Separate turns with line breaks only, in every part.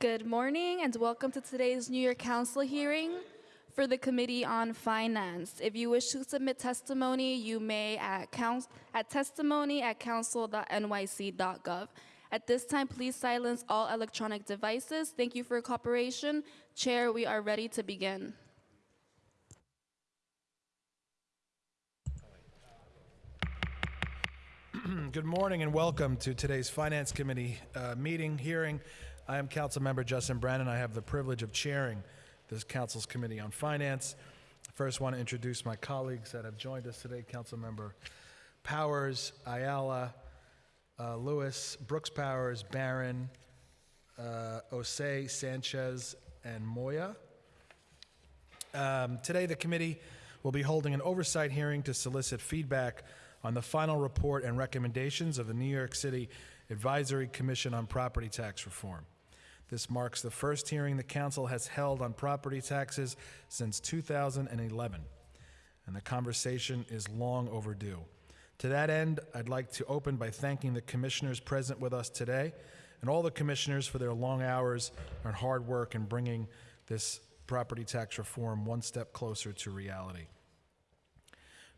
Good morning and welcome to today's New York Council hearing for the Committee on Finance. If you wish to submit testimony, you may at, at testimony at council.nyc.gov. At this time, please silence all electronic devices. Thank you for your cooperation. Chair, we are ready to begin.
Good morning and welcome to today's Finance Committee uh, meeting, hearing. I am Councilmember Justin Brannan. I have the privilege of chairing this Council's Committee on Finance. First, want to introduce my colleagues that have joined us today, Councilmember Powers, Ayala, uh, Lewis, Brooks Powers, Barron, uh, Sanchez, and Moya. Um, today, the committee will be holding an oversight hearing to solicit feedback on the final report and recommendations of the New York City Advisory Commission on Property Tax Reform. This marks the first hearing the council has held on property taxes since 2011, and the conversation is long overdue. To that end, I'd like to open by thanking the commissioners present with us today and all the commissioners for their long hours and hard work in bringing this property tax reform one step closer to reality.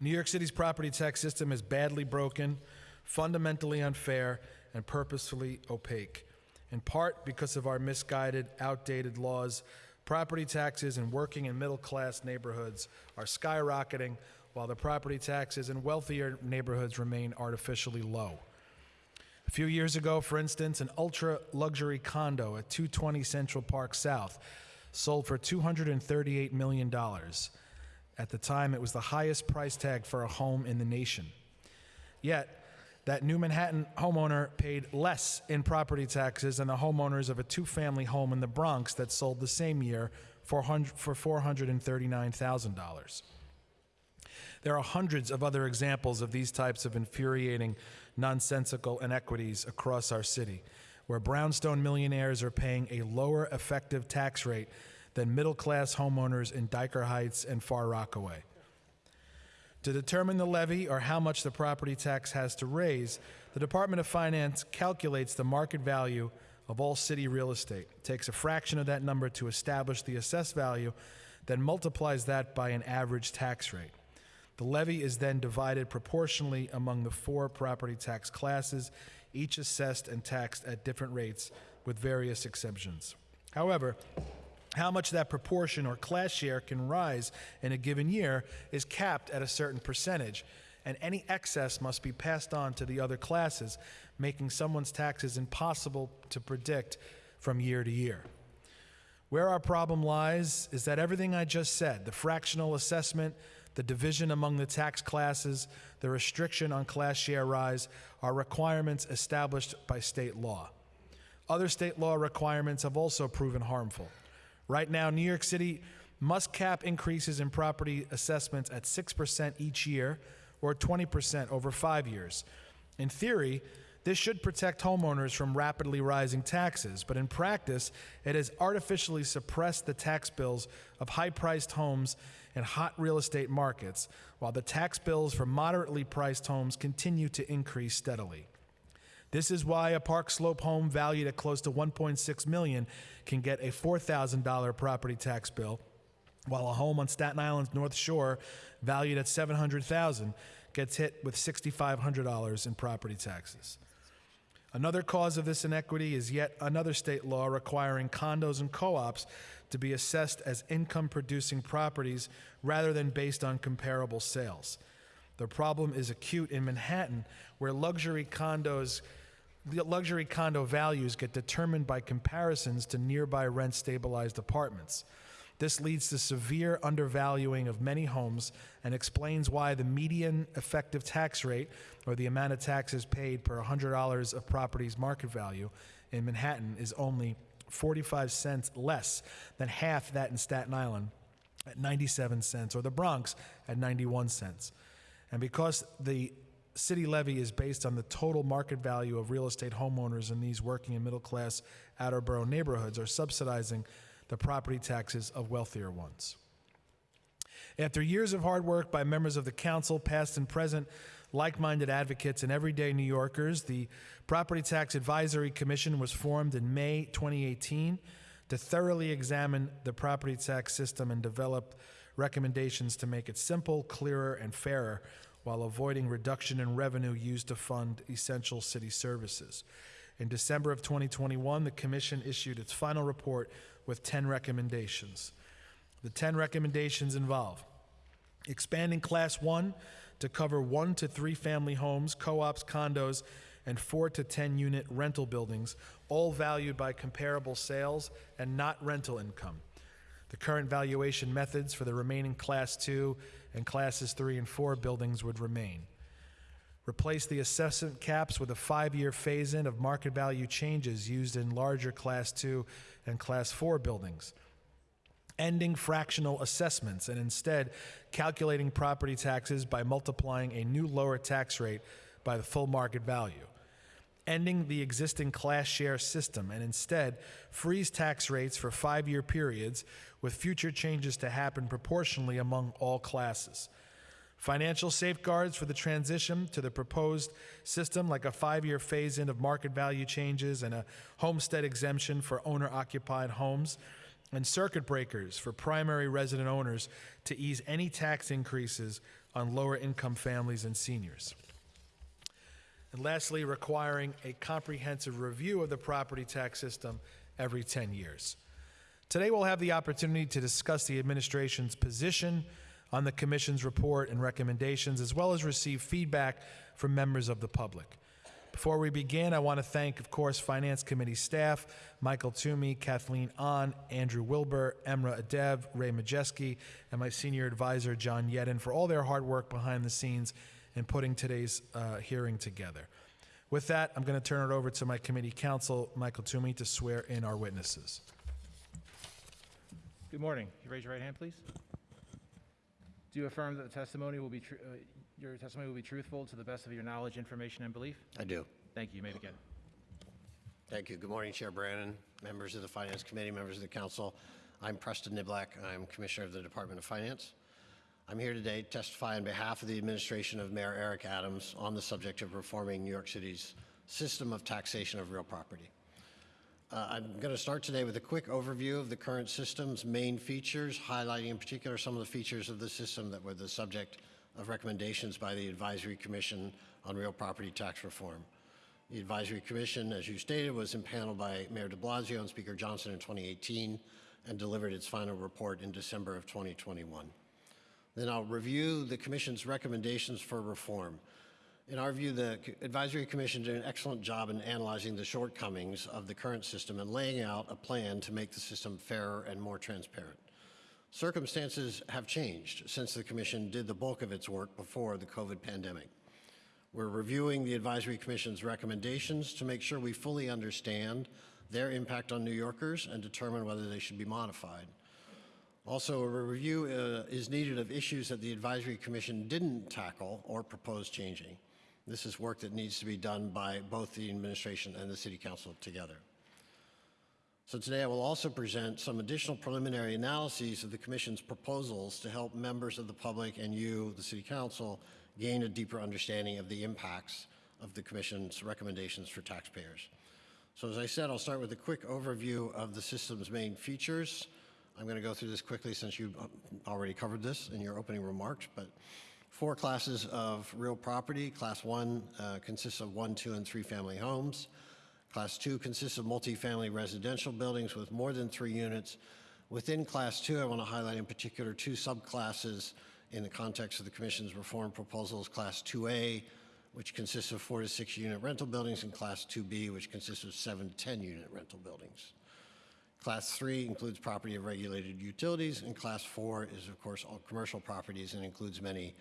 New York City's property tax system is badly broken, fundamentally unfair, and purposefully opaque. In part because of our misguided, outdated laws, property taxes in working and middle class neighborhoods are skyrocketing, while the property taxes in wealthier neighborhoods remain artificially low. A few years ago, for instance, an ultra luxury condo at 220 Central Park South sold for $238 million. At the time, it was the highest price tag for a home in the nation. Yet, that new Manhattan homeowner paid less in property taxes than the homeowners of a two family home in the Bronx that sold the same year for $439,000. There are hundreds of other examples of these types of infuriating, nonsensical inequities across our city, where brownstone millionaires are paying a lower effective tax rate than middle class homeowners in Dyker Heights and Far Rockaway. To determine the levy or how much the property tax has to raise, the Department of Finance calculates the market value of all city real estate, takes a fraction of that number to establish the assessed value, then multiplies that by an average tax rate. The levy is then divided proportionally among the four property tax classes, each assessed and taxed at different rates with various exemptions. However, how much that proportion or class share can rise in a given year is capped at a certain percentage, and any excess must be passed on to the other classes, making someone's taxes impossible to predict from year to year. Where our problem lies is that everything I just said the fractional assessment, the division among the tax classes, the restriction on class share rise are requirements established by state law. Other state law requirements have also proven harmful. Right now, New York City must cap increases in property assessments at 6% each year or 20% over five years. In theory, this should protect homeowners from rapidly rising taxes, but in practice, it has artificially suppressed the tax bills of high priced homes in hot real estate markets, while the tax bills for moderately priced homes continue to increase steadily. This is why a Park Slope home valued at close to 1.6 million can get a $4,000 property tax bill, while a home on Staten Island's North Shore valued at 700,000 gets hit with $6,500 in property taxes. Another cause of this inequity is yet another state law requiring condos and co ops to be assessed as income producing properties rather than based on comparable sales. The problem is acute in Manhattan, where luxury condos luxury condo values get determined by comparisons to nearby rent stabilized apartments. This leads to severe undervaluing of many homes and explains why the median effective tax rate, or the amount of taxes paid per $100 of property's market value in Manhattan, is only 45 cents less than half that in Staten Island at 97 cents, or the Bronx at 91 cents. And because the city levy is based on the total market value of real estate homeowners in these working and middle class outer borough neighborhoods are subsidizing the property taxes of wealthier ones. After years of hard work by members of the council, past and present, like minded advocates, and everyday New Yorkers, the Property Tax Advisory Commission was formed in May 2018 to thoroughly examine the property tax system and develop recommendations to make it simple, clearer, and fairer while avoiding reduction in revenue used to fund essential city services. In December of 2021, the Commission issued its final report with 10 recommendations. The 10 recommendations involve expanding Class 1 to cover one to three family homes, co ops, condos, and four to 10 unit rental buildings, all valued by comparable sales and not rental income. The current valuation methods for the remaining Class 2 and Classes 3 and 4 buildings would remain. Replace the assessment caps with a five year phase in of market value changes used in larger Class 2 and Class 4 buildings ending fractional assessments and instead calculating property taxes by multiplying a new lower tax rate by the full market value. Ending the existing class share system and instead freeze tax rates for five year periods with future changes to happen proportionally among all classes. Financial safeguards for the transition to the proposed system, like a five year phase in of market value changes and a homestead exemption for owner occupied homes and circuit breakers for primary resident owners to ease any tax increases on lower income families and seniors. And lastly, requiring a comprehensive review of the property tax system every 10 years. Today, we'll have the opportunity to discuss the administration's position on the Commission's report and recommendations, as well as receive feedback from members of the public. Before we begin, I want to thank, of course, Finance Committee staff, Michael Toomey, Kathleen Ahn, Andrew Wilbur, Emre Edev, Ray Majewski, and my senior advisor, John Yedin, for all their hard work behind the scenes in putting today's uh, hearing together. With that, I'm going to turn it over to my committee counsel, Michael Toomey, to swear in our witnesses.
Good morning. You raise your right hand, please. Do you affirm that the testimony will be, tru- uh, your testimony will be truthful to the best of your knowledge, information, and belief?
I do.
Thank you. You may begin.
Thank you. Good morning, Chair Brannan, members of the Finance Committee, members of the Council. I'm Preston Niblack. I'm Commissioner of the Department of Finance. I'm here today to testify on behalf of the administration of Mayor Eric Adams on the subject of reforming New York City's system of taxation of real property. Uh, I'm going to start today with a quick overview of the current system's main features, highlighting in particular some of the features of the system that were the subject of recommendations by the Advisory Commission on Real Property Tax Reform. The Advisory Commission, as you stated, was impaneled by Mayor de Blasio and Speaker Johnson in 2018 and delivered its final report in December of 2021. Then I'll review the Commission's recommendations for reform. In our view, the Advisory Commission did an excellent job in analyzing the shortcomings of the current system and laying out a plan to make the system fairer and more transparent. Circumstances have changed since the Commission did the bulk of its work before the COVID pandemic. We're reviewing the Advisory Commission's recommendations to make sure we fully understand their impact on New Yorkers and determine whether they should be modified. Also, a review uh, is needed of issues that the Advisory Commission didn't tackle or propose changing. This is work that needs to be done by both the administration and the City Council together. So today I will also present some additional preliminary analyses of the Commission's proposals to help members of the public and you, the City Council, gain a deeper understanding of the impacts of the Commission's recommendations for taxpayers. So as I said, I'll start with a quick overview of the system's main features. I'm going to go through this quickly since you already covered this in your opening remarks, but four classes of real property. Class one uh, consists of one, two, and three family homes. Class two consists of multifamily residential buildings with more than three units. Within class two, I want to highlight in particular two subclasses in the context of the Commission's reform proposals. Class 2A, which consists of four to six unit rental buildings, and Class 2B, which consists of seven to 10 unit rental buildings. Class 3 includes property of regulated utilities, and Class 4 is, of course, all commercial properties and includes many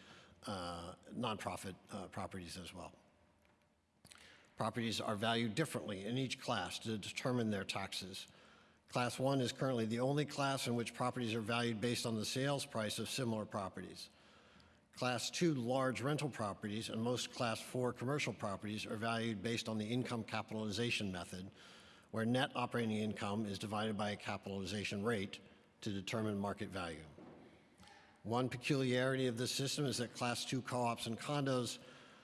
uh, nonprofit uh, properties as well. Properties are valued differently in each class to determine their taxes. Class 1 is currently the only class in which properties are valued based on the sales price of similar properties. Class 2 large rental properties and most Class 4 commercial properties are valued based on the income capitalization method, where net operating income is divided by a capitalization rate to determine market value. One peculiarity of this system is that Class 2 co-ops and condos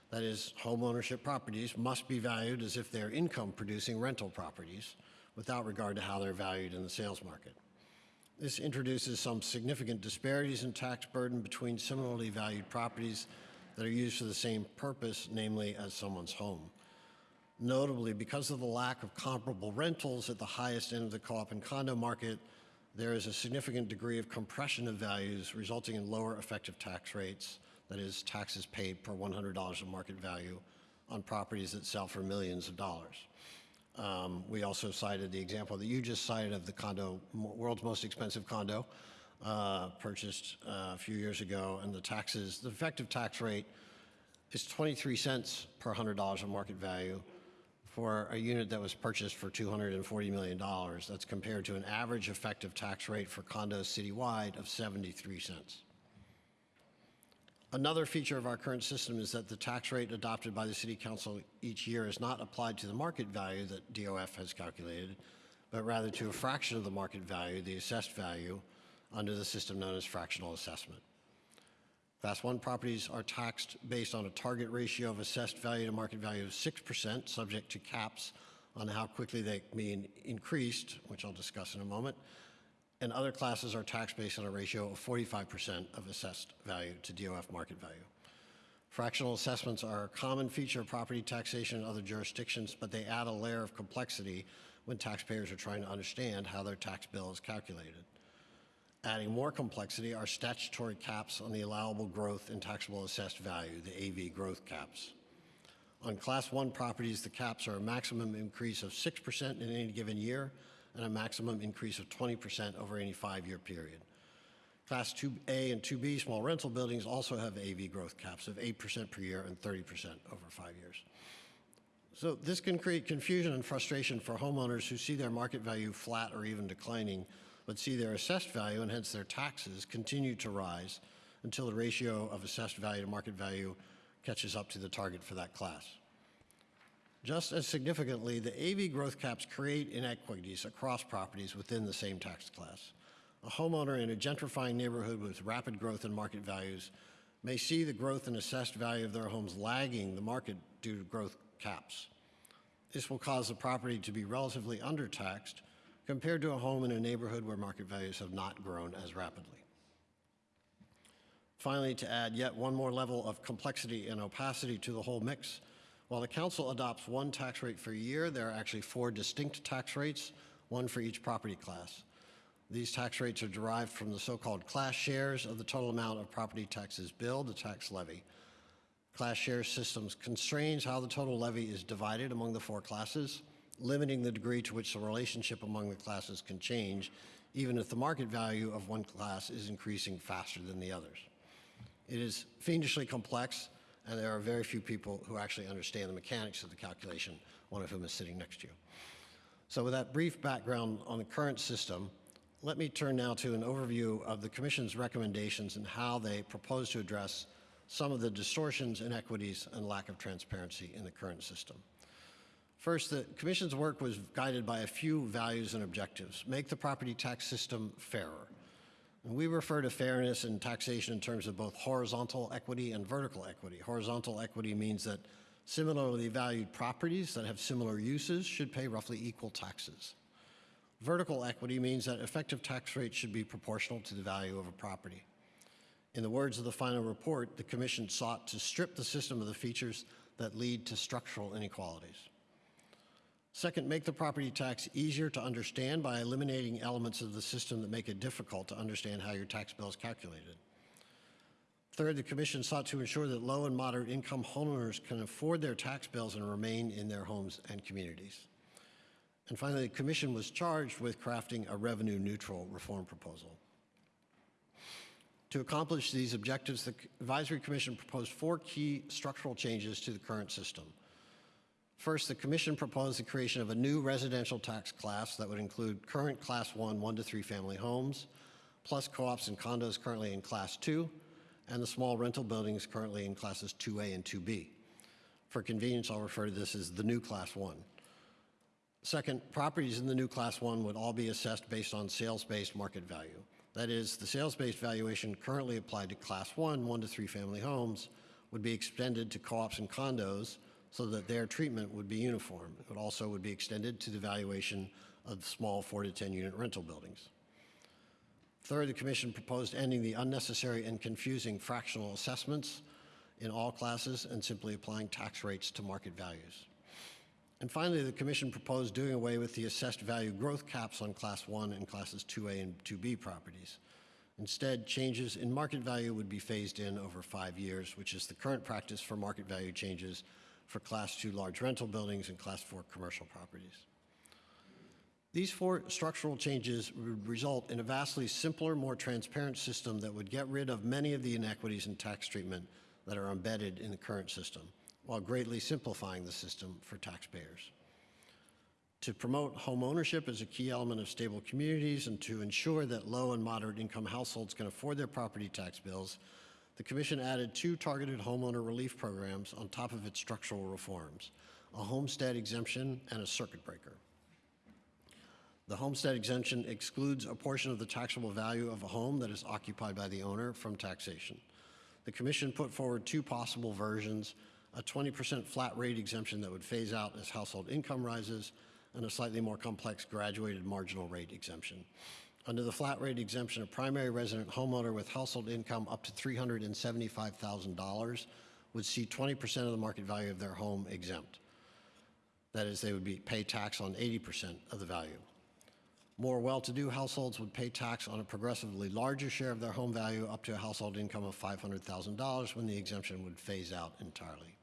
That is, homeownership properties must be valued as if they're income-producing rental properties without regard to how they're valued in the sales market. This introduces some significant disparities in tax burden between similarly valued properties that are used for the same purpose, namely as someone's home. Notably, because of the lack of comparable rentals at the highest end of the co-op and condo market, there is a significant degree of compression of values resulting in lower effective tax rates, that is, taxes paid per $100 of market value on properties that sell for millions of dollars. Um, we also cited the example that you just cited of the condo, world's most expensive condo, uh, purchased uh, a few years ago, and the taxes, the effective tax rate is 23 cents per $100 of market value for a unit that was purchased for $240 million. That's compared to an average effective tax rate for condos citywide of 73 cents. Another feature of our current system is that the tax rate adopted by the City Council each year is not applied to the market value that DOF has calculated, but rather to a fraction of the market value, the assessed value, under the system known as fractional assessment. Class 1 properties are taxed based on a target ratio of assessed value to market value of 6%, subject to caps on how quickly they can be increased, which I'll discuss in a moment. And other classes are taxed based on a ratio of 45% of assessed value to DOF market value. Fractional assessments are a common feature of property taxation in other jurisdictions, but they add a layer of complexity when taxpayers are trying to understand how their tax bill is calculated. Adding more complexity are statutory caps on the allowable growth in taxable assessed value, the AV growth caps. On Class 1 properties, the caps are a maximum increase of 6% in any given year and a maximum increase of 20% over any five-year period. Class 2A and 2B small rental buildings also have AV growth caps of 8% per year and 30% over five years. So this can create confusion and frustration for homeowners who see their market value flat or even declining, but see their assessed value and hence their taxes continue to rise until the ratio of assessed value to market value catches up to the target for that class. Just as significantly, the AV growth caps create inequities across properties within the same tax class. A homeowner in a gentrifying neighborhood with rapid growth in market values may see the growth in assessed value of their homes lagging the market due to growth caps. This will cause the property to be relatively undertaxed compared to a home in a neighborhood where market values have not grown as rapidly. Finally, to add yet one more level of complexity and opacity to the whole mix, while the council adopts one tax rate for a year, there are actually four distinct tax rates, one for each property class. These tax rates are derived from the so-called class shares of the total amount of property taxes billed, the tax levy. Class share systems constrains how the total levy is divided among the four classes, limiting the degree to which the relationship among the classes can change, even if the market value of one class is increasing faster than the others. It is fiendishly complex, and there are very few people who actually understand the mechanics of the calculation, one of whom is sitting next to you. So with that brief background on the current system, let me turn now to an overview of the Commission's recommendations and how they propose to address some of the distortions, inequities, and lack of transparency in the current system. First, the Commission's work was guided by a few values and objectives. Make the property tax system fairer. And we refer to fairness in taxation in terms of both horizontal equity and vertical equity. Horizontal equity means that similarly valued properties that have similar uses should pay roughly equal taxes. Vertical equity means that effective tax rates should be proportional to the value of a property. In the words of the final report, the Commission sought to strip the system of the features that lead to structural inequalities. Second, make the property tax easier to understand by eliminating elements of the system that make it difficult to understand how your tax bill is calculated. Third, the Commission sought to ensure that low and moderate income homeowners can afford their tax bills and remain in their homes and communities. And finally, the Commission was charged with crafting a revenue neutral reform proposal. To accomplish these objectives, the Advisory Commission proposed four key structural changes to the current system. First, the Commission proposed the creation of a new residential tax class that would include current Class 1, 1 to 3 family homes, plus co ops and condos currently in Class 2, and the small rental buildings currently in Classes 2A and 2B. For convenience, I'll refer to this as the new Class 1. Second, properties in the new Class 1 would all be assessed based on sales-based market value. That is, the sales-based valuation currently applied to Class 1, 1 to 3 family homes would be extended to co-ops and condos so that their treatment would be uniform. It also would be extended to the valuation of small four to 10 unit rental buildings. Third, the commission proposed ending the unnecessary and confusing fractional assessments in all classes and simply applying tax rates to market values. And finally, the commission proposed doing away with the assessed value growth caps on Class 1 and Classes 2A and 2B properties. Instead, changes in market value would be phased in over five years, which is the current practice for market value changes for Class 2 large rental buildings and Class 4 commercial properties. These four structural changes would result in a vastly simpler, more transparent system that would get rid of many of the inequities in tax treatment that are embedded in the current system, while greatly simplifying the system for taxpayers. To promote home ownership as a key element of stable communities and to ensure that low and moderate income households can afford their property tax bills, the Commission added two targeted homeowner relief programs on top of its structural reforms, a homestead exemption and a circuit breaker. The homestead exemption excludes a portion of the taxable value of a home that is occupied by the owner from taxation. The Commission put forward two possible versions, a 20% flat rate exemption that would phase out as household income rises, and a slightly more complex graduated marginal rate exemption. Under the flat rate exemption, a primary resident homeowner with household income up to $375,000 would see 20% of the market value of their home exempt. That is, they would be, pay tax on 80% of the value. More well-to-do households would pay tax on a progressively larger share of their home value up to a household income of $500,000 when the exemption would phase out entirely.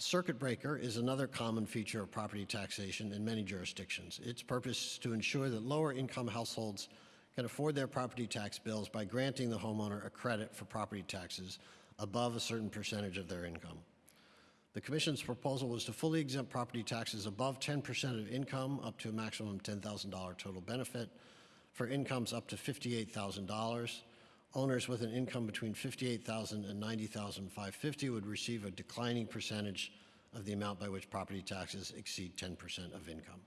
Circuit breaker is another common feature of property taxation in many jurisdictions. Its purpose is to ensure that lower income households can afford their property tax bills by granting the homeowner a credit for property taxes above a certain percentage of their income. The Commission's proposal was to fully exempt property taxes above 10% of income up to a maximum $10,000 total benefit. For incomes up to $58,000, owners with an income between $58,000 and $90,550 would receive a declining percentage of the amount by which property taxes exceed 10% of income.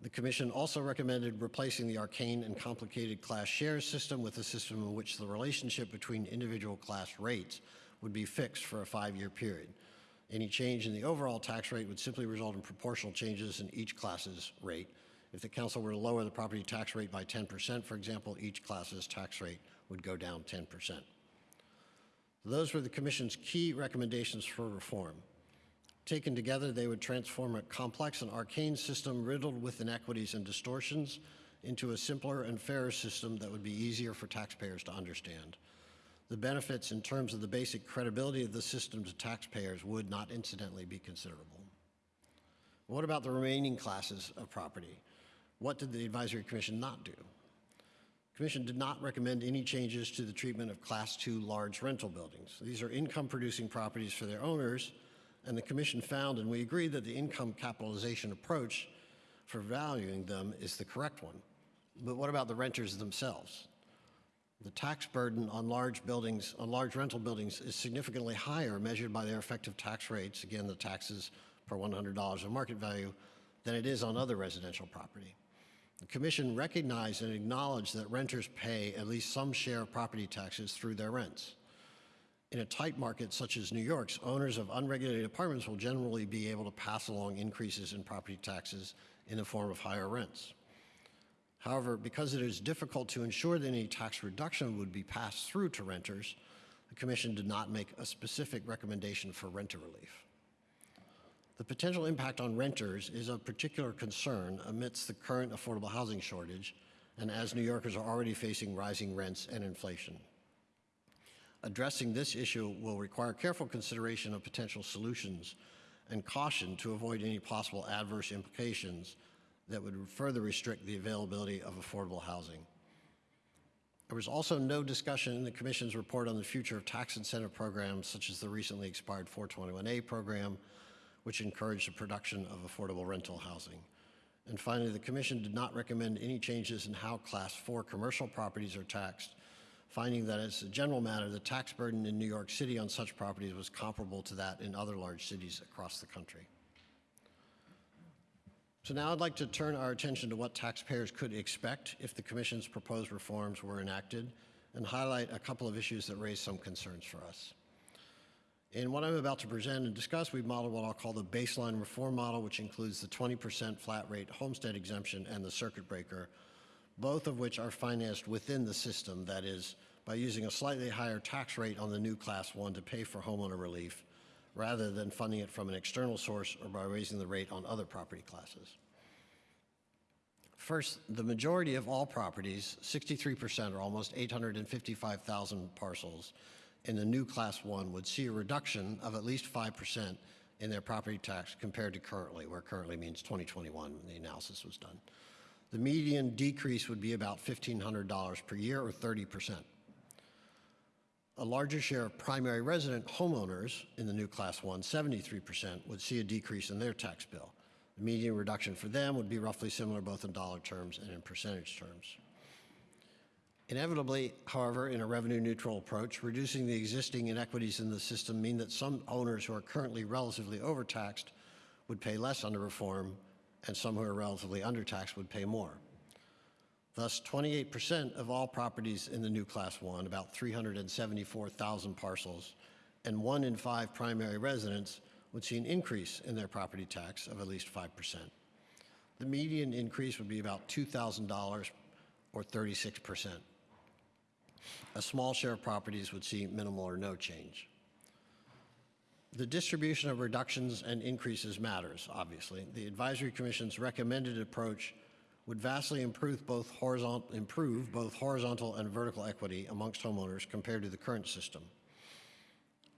The Commission also recommended replacing the arcane and complicated class shares system with a system in which the relationship between individual class rates would be fixed for a five-year period. Any change in the overall tax rate would simply result in proportional changes in each class's rate. If the council were to lower the property tax rate by 10%, for example, each class's tax rate would go down 10%. Those were the Commission's key recommendations for reform. Taken together, they would transform a complex and arcane system riddled with inequities and distortions into a simpler and fairer system that would be easier for taxpayers to understand. The benefits in terms of the basic credibility of the system to taxpayers would not incidentally be considerable. What about the remaining classes of property? What did the Advisory Commission not do? The Commission did not recommend any changes to the treatment of Class 2 large rental buildings. These are income-producing properties for their owners, and the Commission found, and we agreed, that the income capitalization approach for valuing them is the correct one. But what about the renters themselves? The tax burden on large buildings, on large rental buildings, is significantly higher measured by their effective tax rates, again, the taxes per $100 of market value, than it is on other residential property. The Commission recognized and acknowledged that renters pay at least some share of property taxes through their rents. In a tight market such as New York's, owners of unregulated apartments will generally be able to pass along increases in property taxes in the form of higher rents. However, because it is difficult to ensure that any tax reduction would be passed through to renters, the Commission did not make a specific recommendation for renter relief. The potential impact on renters is of particular concern amidst the current affordable housing shortage and as New Yorkers are already facing rising rents and inflation. Addressing this issue will require careful consideration of potential solutions and caution to avoid any possible adverse implications that would further restrict the availability of affordable housing. There was also no discussion in the Commission's report on the future of tax incentive programs such as the recently expired 421A program, which encouraged the production of affordable rental housing. And finally, the Commission did not recommend any changes in how Class 4 commercial properties are taxed, finding that as a general matter, the tax burden in New York City on such properties was comparable to that in other large cities across the country. So now I'd like to turn our attention to what taxpayers could expect if the Commission's proposed reforms were enacted and highlight a couple of issues that raise some concerns for us. In what I'm about to present and discuss, we've modeled what I'll call the baseline reform model, which includes the 20% flat rate homestead exemption and the circuit breaker, both of which are financed within the system, that is, by using a slightly higher tax rate on the new Class 1 to pay for homeowner relief, rather than funding it from an external source or by raising the rate on other property classes. First, the majority of all properties, 63% or almost 855,000 parcels in the new Class 1 would see a reduction of at least 5% in their property tax compared to currently, where currently means 2021 when the analysis was done. The median decrease would be about $1,500 per year or 30%. A larger share of primary resident homeowners in the new Class 1, 73%, would see a decrease in their tax bill. The median reduction for them would be roughly similar both in dollar terms and in percentage terms. Inevitably, however, in a revenue neutral approach, reducing the existing inequities in the system mean that some owners who are currently relatively overtaxed would pay less under reform, and some who are relatively undertaxed would pay more. Thus, 28% of all properties in the new Class 1, about 374,000 parcels, and one in five primary residents would see an increase in their property tax of at least 5%. The median increase would be about $2,000 or 36%. A small share of properties would see minimal or no change. The distribution of reductions and increases matters, obviously. The Advisory Commission's recommended approach would vastly improve both horizontal, improve both horizontal and vertical equity amongst homeowners compared to the current system.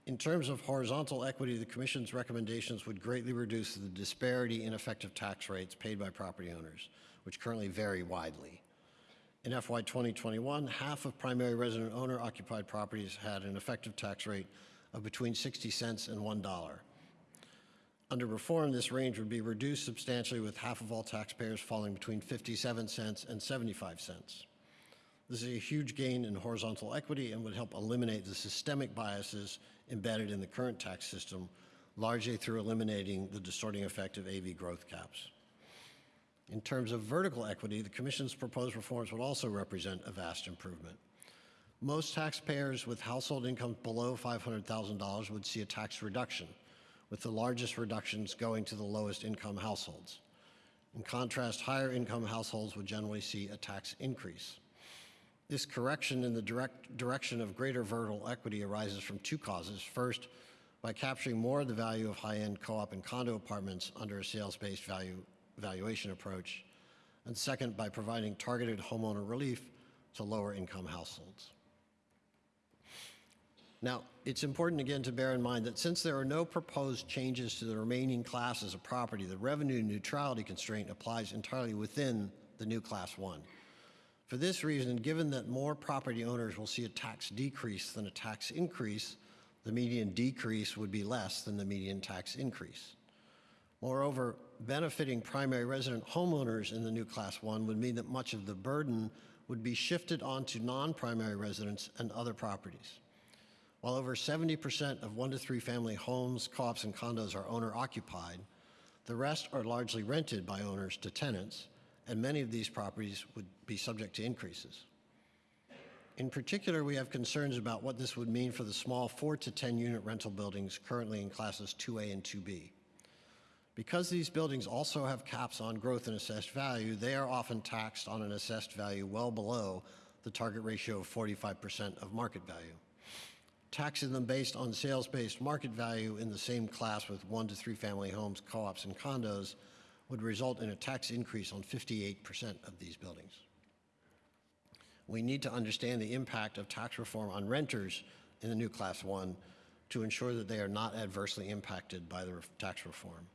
In terms of horizontal equity, the Commission's recommendations would greatly reduce the disparity in effective tax rates paid by property owners, which currently vary widely. In FY 2021, half of primary resident owner occupied properties had an effective tax rate of between 60 cents and $1. Under reform, this range would be reduced substantially with half of all taxpayers falling between 57 cents and 75 cents. This is a huge gain in horizontal equity and would help eliminate the systemic biases embedded in the current tax system, largely through eliminating the distorting effect of AV growth caps. In terms of vertical equity, the Commission's proposed reforms would also represent a vast improvement. Most taxpayers with household incomes below $500,000 would see a tax reduction, with the largest reductions going to the lowest income households. In contrast, higher income households would generally see a tax increase. This correction in the direct direction of greater vertical equity arises from two causes. First, by capturing more of the value of high-end co-op and condo apartments under a sales-based value valuation approach, and second, by providing targeted homeowner relief to lower income households. Now, it's important again to bear in mind that since there are no proposed changes to the remaining classes of property, the revenue neutrality constraint applies entirely within the new Class 1. For this reason, given that more property owners will see a tax decrease than a tax increase, the median decrease would be less than the median tax increase. Moreover, benefiting primary resident homeowners in the new Class 1 would mean that much of the burden would be shifted onto non-primary residents and other properties. While over 70% of one to three family homes, co-ops, and condos are owner occupied, the rest are largely rented by owners to tenants, and many of these properties would be subject to increases. In particular, we have concerns about what this would mean for the small 4 to 10 unit rental buildings currently in classes 2A and 2B. Because these buildings also have caps on growth and assessed value, they are often taxed on an assessed value well below the target ratio of 45% of market value. Taxing them based on sales-based market value in the same class with one to three family homes, co-ops, and condos would result in a tax increase on 58% of these buildings. We need to understand the impact of tax reform on renters in the new Class 1 to ensure that they are not adversely impacted by the tax reform.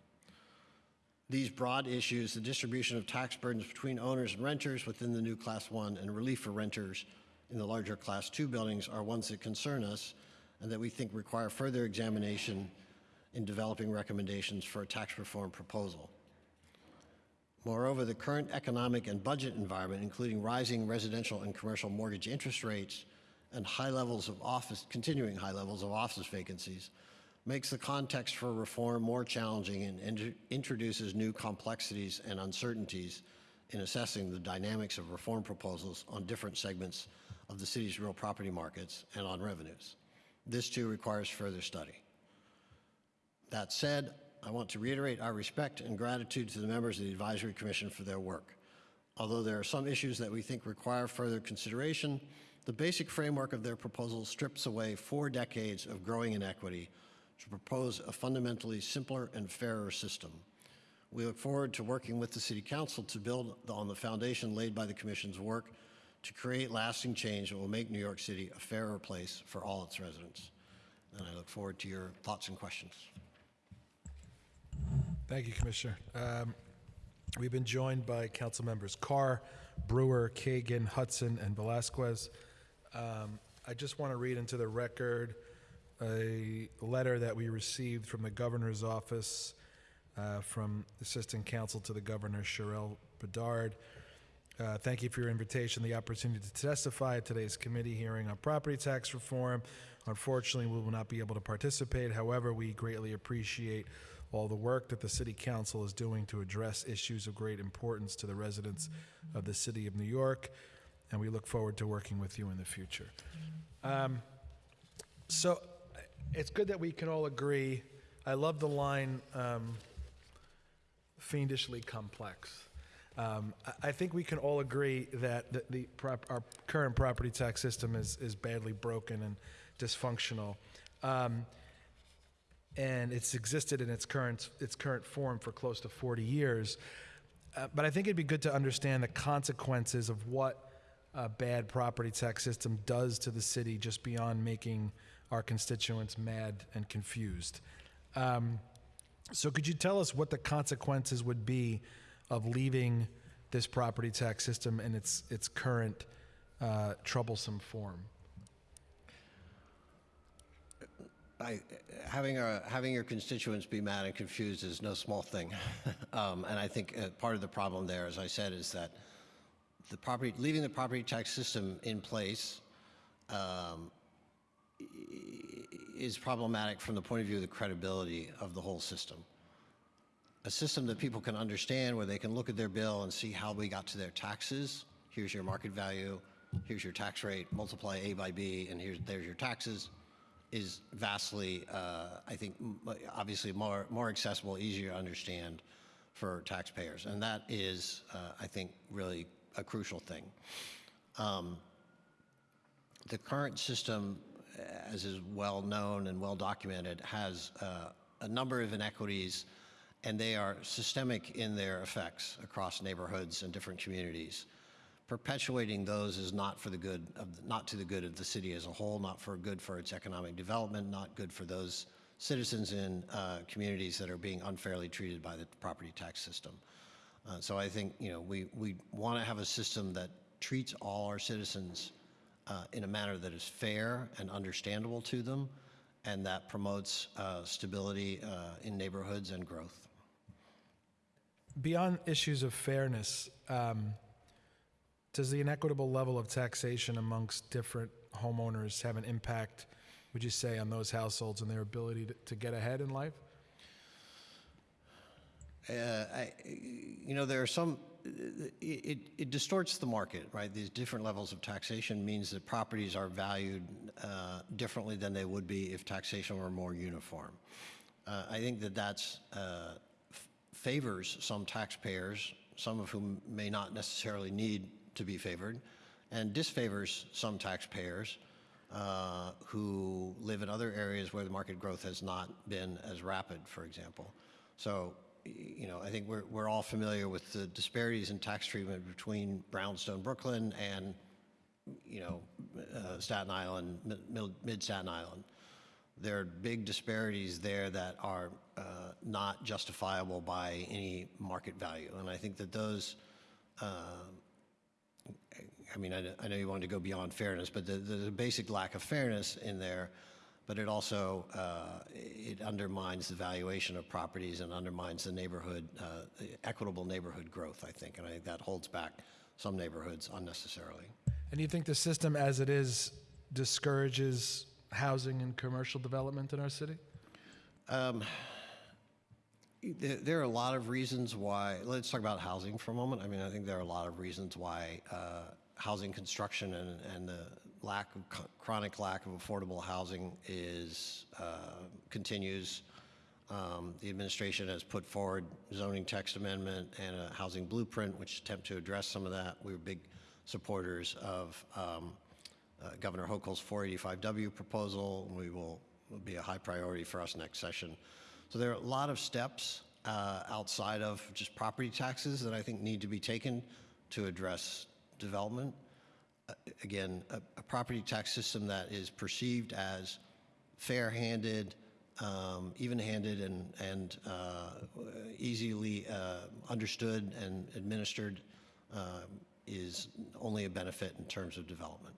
These broad issues, the distribution of tax burdens between owners and renters within the new Class 1 and relief for renters in the larger Class 2 buildings are ones that concern us and that we think require further examination in developing recommendations for a tax reform proposal. Moreover, the current economic and budget environment, including rising residential and commercial mortgage interest rates and high levels of office, continuing high levels of office vacancies, makes the context for reform more challenging and int introduces new complexities and uncertainties in assessing the dynamics of reform proposals on different segments of the city's real property markets and on revenues. This too requires further study. That said, I want to reiterate our respect and gratitude to the members of the Advisory Commission for their work. Although there are some issues that we think require further consideration, the basic framework of their proposal strips away four decades of growing inequity to propose a fundamentally simpler and fairer system. We look forward to working with the City Council to build on the foundation laid by the Commission's work to create lasting change that will make New York City a fairer place for all its residents. And I look forward to your thoughts and questions.
Thank you, Commissioner. Um, We've been joined by council members Carr, Brewer, Kagan, Hudson, and Velazquez. Um, I just want to read into the record a letter that we received from the governor's office uh, from Assistant Counsel to the Governor, Sherelle Bedard. Uh, Thank you for your invitation, the opportunity to testify at today's committee hearing on property tax reform. Unfortunately, we will not be able to participate. However, we greatly appreciate all the work that the city council is doing to address issues of great importance to the residents of the city of New York, and we look forward to working with you in the future. Um, So it's good that we can all agree. I love the line, um, fiendishly complex. Um, I, think we can all agree that the, the prop, our current property tax system is, is badly broken and dysfunctional. Um, and it's existed in its current, its current form for close to 40 years. Uh, but I think it'd be good to understand the consequences of what a bad property tax system does to the city just beyond making our constituents mad and confused. Um, so could you tell us what the consequences would be of leaving this property tax system in its, its current uh, troublesome form?
I, having, a, having your constituents be mad and confused is no small thing. um, and I think uh, part of the problem there, as I said, is that the property, leaving the property tax system in place um, is problematic from the point of view of the credibility of the whole system. A system that people can understand where they can look at their bill and see how we got to their taxes. Here's your market value, here's your tax rate, multiply A by B, and here's, there's your taxes is vastly, uh, I think, obviously more, more accessible, easier to understand for taxpayers. And that is, uh, I think, really a crucial thing. Um, The current system, as is well known and well documented, has uh, a number of inequities, and they are systemic in their effects across neighborhoods and different communities perpetuating those is not for the good of, not to the good of the city as a whole, not for good for its economic development, not good for those citizens in uh, communities that are being unfairly treated by the property tax system. Uh, so I think you know we we want to have a system that treats all our citizens uh, in a manner that is fair and understandable to them, and that promotes uh, stability uh, in neighborhoods and growth.
Beyond issues of fairness, um, does the inequitable level of taxation amongst different homeowners have an impact, would you say, on those households and their ability to, to get ahead in life?
Uh, I, you know, there are some, it, it distorts the market, right? These different levels of taxation means that properties are valued uh, differently than they would be if taxation were more uniform. Uh, I think that that's uh, favors some taxpayers, some of whom may not necessarily need to be favored, and disfavors some taxpayers uh, who live in other areas where the market growth has not been as rapid, for example. So, you know, I think we're, we're all familiar with the disparities in tax treatment between Brownstone, Brooklyn, and, you know, uh, Staten Island, mid- mid- Staten Island. There are big disparities there that are uh, not justifiable by any market value. And I think that those, uh, I mean, I, I know you wanted to go beyond fairness, but the, there's a basic lack of fairness in there, but it also, uh, it undermines the valuation of properties and undermines the neighborhood, uh, equitable neighborhood growth, I think, and I think that holds back some neighborhoods unnecessarily.
And you think the system as it is discourages housing and commercial development in our city?
There, there are a lot of reasons why, let's talk about housing for a moment. I mean, I think there are a lot of reasons why uh, housing construction and, and the, lack of, chronic lack of affordable housing is, uh, continues. Um, The administration has put forward zoning text amendment and a housing blueprint, which attempt to address some of that. We were big supporters of um, uh, Governor Hochul's 485W proposal. We will, will be a high priority for us next session. So there are a lot of steps uh, outside of just property taxes that I think need to be taken to address development. Again, a, a property tax system that is perceived as fair-handed, um, even-handed, and, and uh, easily uh, understood and administered uh, is only a benefit in terms of development.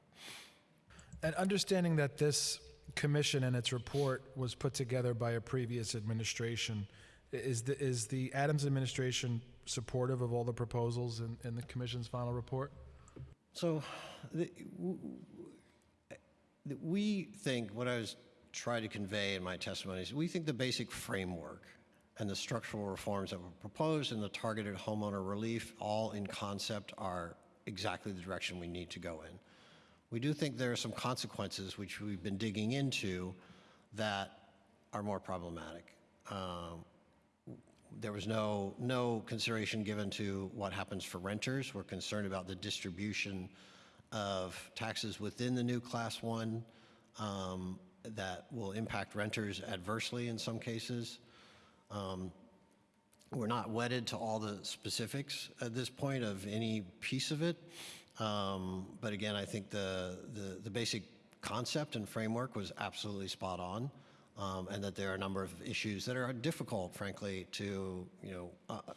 And understanding that this commission and its report was put together by a previous administration, is the, is the Adams administration supportive of all the proposals in, in the commission's final report?
So, the, we think, what I was trying to convey in my testimony is, we think the basic framework and the structural reforms that were proposed and the targeted homeowner relief, all in concept, are exactly the direction we need to go in. We do think there are some consequences, which we've been digging into, that are more problematic. Um, there was no, no consideration given to what happens for renters. We're concerned about the distribution of taxes within the new Class 1 um, that will impact renters adversely in some cases. Um, We're not wedded to all the specifics at this point of any piece of it. Um, But again, I think the, the, the basic concept and framework was absolutely spot on. Um, And that there are a number of issues that are difficult, frankly, to, you know, uh,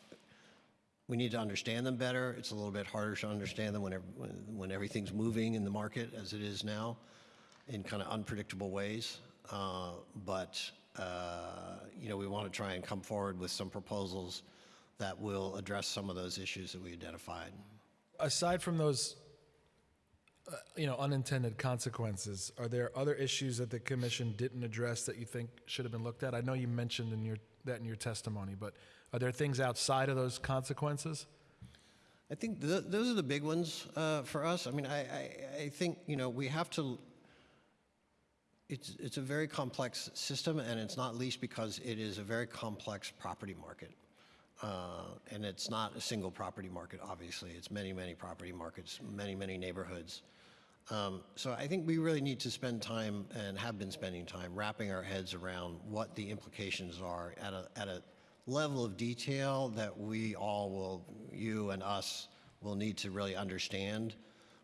we need to understand them better. It's a little bit harder to understand them when, when everything's moving in the market as it is now in kind of unpredictable ways. Uh, but, uh, you know, we want to try and come forward with some proposals that will address some of those issues that we identified.
Aside from those, uh, you know, unintended consequences, are there other issues that the commission didn't address that you think should have been looked at? I know you mentioned in your, that in your testimony, but are there things outside of those consequences?
I think th- those are the big ones uh, for us. I mean, I, I, I think, you know, we have to, it's, it's a very complex system, and it's not least because it is a very complex property market. Uh, and it's not a single property market, obviously. It's many, many property markets, many, many neighborhoods. Um, so I think we really need to spend time and have been spending time wrapping our heads around what the implications are at a, at a level of detail that we all will, you and us, will need to really understand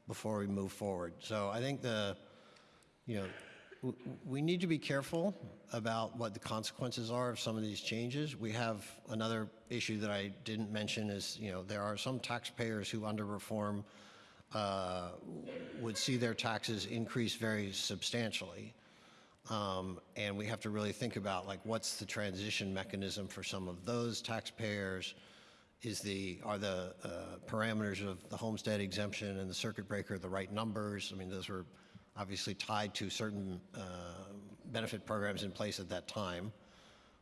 before we move forward. So I think the, you know, we need to be careful about what the consequences are of some of these changes. We have another issue that I didn't mention is, you know, there are some taxpayers who under reform uh, would see their taxes increase very substantially. Um, And we have to really think about, like, what's the transition mechanism for some of those taxpayers? Is the, are the uh, parameters of the homestead exemption and the circuit breaker the right numbers? I mean, those were obviously tied to certain uh, benefit programs in place at that time.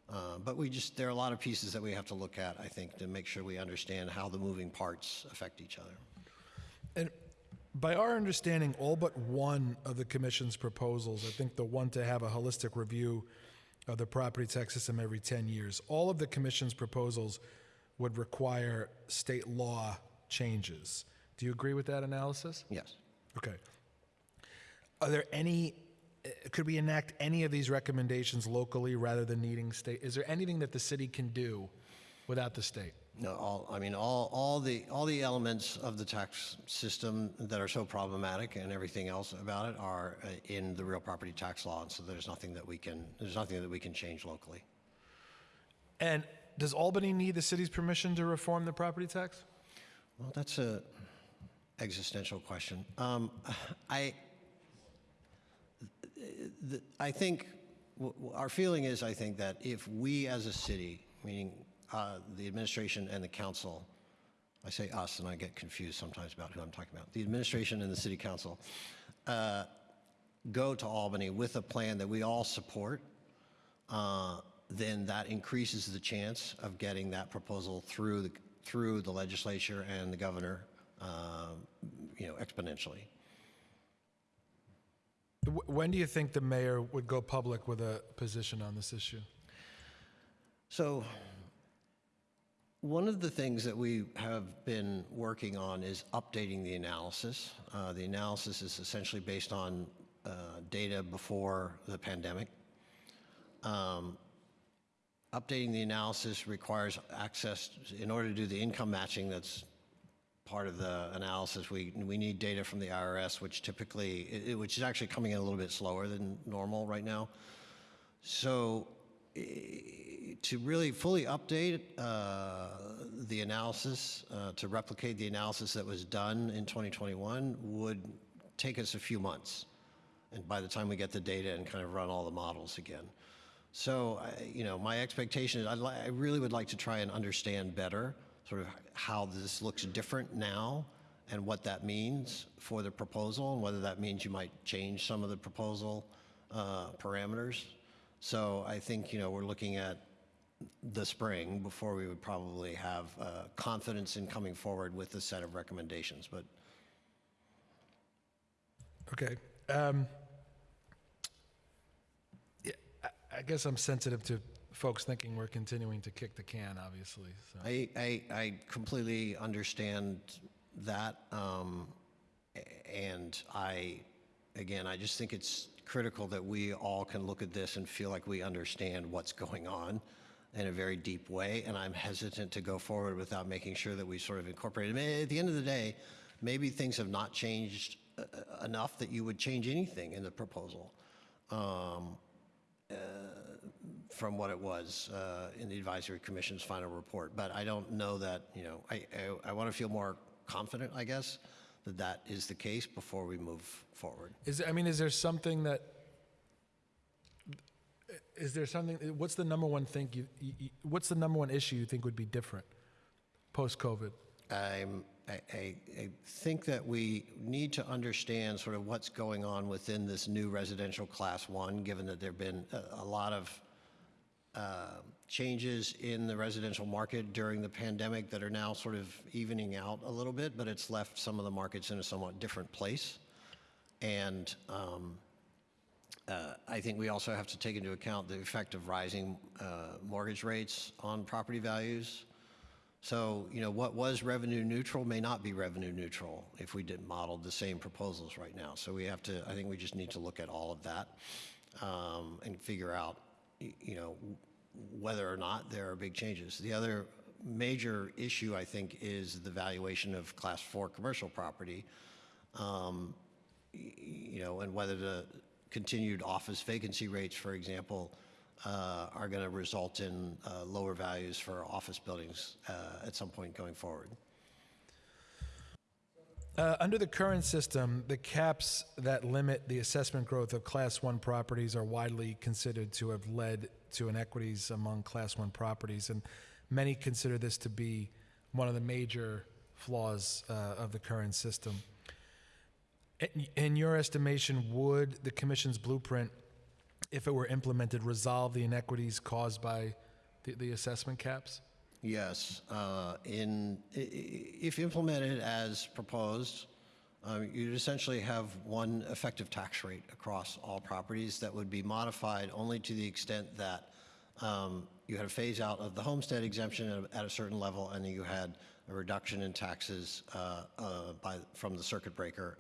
Uh, But we just, there are a lot of pieces that we have to look at, I think, to make sure we understand how the moving parts affect each other.
And by our understanding, all but one of the commission's proposals, I think the one to have a holistic review of the property tax system every 10 years, all of the commission's proposals would require state law changes. Do you agree with that analysis?
Yes.
Okay. Are there any, uh, could we enact any of these recommendations locally rather than needing state? Is there anything that the city can do without the state?
No, all, I mean, all, all the, all the elements of the tax system that are so problematic and everything else about it are uh, in the real property tax law, and so there's nothing that we can, there's nothing that we can change locally.
And does Albany need the city's permission to reform the property tax?
Well, that's a existential question. Um, I, the- I think, our feeling is, I think, that if we as a city, meaning uh, the administration and the council, I say us, and I get confused sometimes about who I'm talking about, the administration and the city council, uh, go to Albany with a plan that we all support, uh, then that increases the chance of getting that proposal through the, through the legislature and the governor, um, you know, exponentially.
when do you think the mayor would go public with a position on this issue?
So, one of the things that we have been working on is updating the analysis. Uh, the analysis is essentially based on uh, data before the pandemic. Um, updating the analysis requires access, in order to do the income matching that's part of the analysis, we, we need data from the IRS, which typically, it- which is actually coming in a little bit slower than normal right now. So to really fully update uh, the analysis, uh, to replicate the analysis that was done in 2021 would take us a few months. And by the time we get the data and kind of run all the models again. So, I- you know, my expectation is I really would like to try and understand better sort of how this looks different now and what that means for the proposal and whether that means you might change some of the proposal uh, parameters. So I think, you know, we're looking at the spring before we would probably have uh, confidence in coming forward with a set of recommendations. But
Okay. Um, yeah, I, I guess I'm sensitive to folks thinking we're continuing to kick the can, obviously. So.
I, I, I completely understand that. Um, and I, again, I just think it's critical that we all can look at this and feel like we understand what's going on in a very deep way. And I'm hesitant to go forward without making sure that we sort of incorporate it. Mean, At the end of the day, maybe things have not changed uh, uh, enough that you would change anything in the proposal from what it was uh, in the advisory commission's final report. But I don't know that, you know, I, I, I want to feel more confident, I guess, that that is the case before we move forward.
Is there, I mean, is there something that? Is there something? What's the number one thing you? you what's the number one issue you think would be different post COVID?
I'm, I, I, I think that we need to understand sort of what's going on within this new residential class one, given that there've been a, a lot of uh, changes in the residential market during the pandemic that are now sort of evening out a little bit, but it's left some of the markets in a somewhat different place. And um, uh, I think we also have to take into account the effect of rising uh, mortgage rates on property values. So, you know, what was revenue neutral may not be revenue neutral if we didn't model the same proposals right now. So we have to, I think we just need to look at all of that um, and figure out, you know, whether or not there are big changes. The other major issue, I think, is the valuation of class four commercial property um, you know, and whether the continued office vacancy rates, for example, uh, are going to result in uh, lower values for office buildings uh, at some point going forward.
Uh, under the current system, the caps that limit the assessment growth of Class 1 properties are widely considered to have led to inequities among Class 1 properties, and many consider this to be one of the major flaws uh, of the current system. In- your estimation, would the Commission's blueprint, if it were implemented, resolve the inequities caused by the- the assessment caps?
Yes, uh, in, if implemented as proposed, um, you'd essentially have one effective tax rate across all properties that would be modified only to the extent that um, you had a phase out of the homestead exemption at a- certain level, and you had a reduction in taxes uh, uh, by, from the circuit breaker.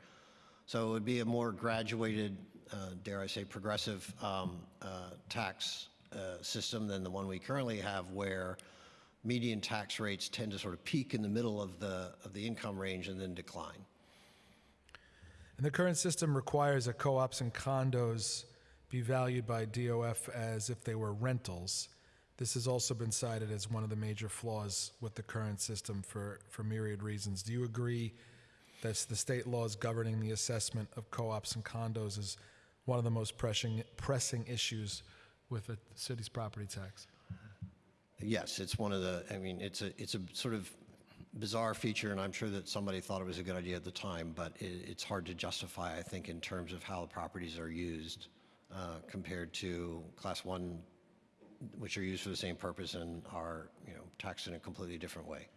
So it would be a more graduated, uh, dare I say, progressive um, uh, tax uh, system than the one we currently have, where median tax rates tend to sort of peak in the middle of the, of the income range and then decline.
And the current system requires that co-ops and condos be valued by DOF as if they were rentals. This has also been cited as one of the major flaws with the current system for, for myriad reasons. Do you agree that the state laws governing the assessment of co-ops and condos is one of the most pressing, pressing issues with the city's property tax?
Yes, it's one of the, I mean, it's a, it's a sort of bizarre feature, and I'm sure that somebody thought it was a good idea at the time, but it, it's hard to justify, I think, in terms of how the properties are used uh, compared to Class 1, which are used for the same purpose and are, you know, taxed in a completely different way.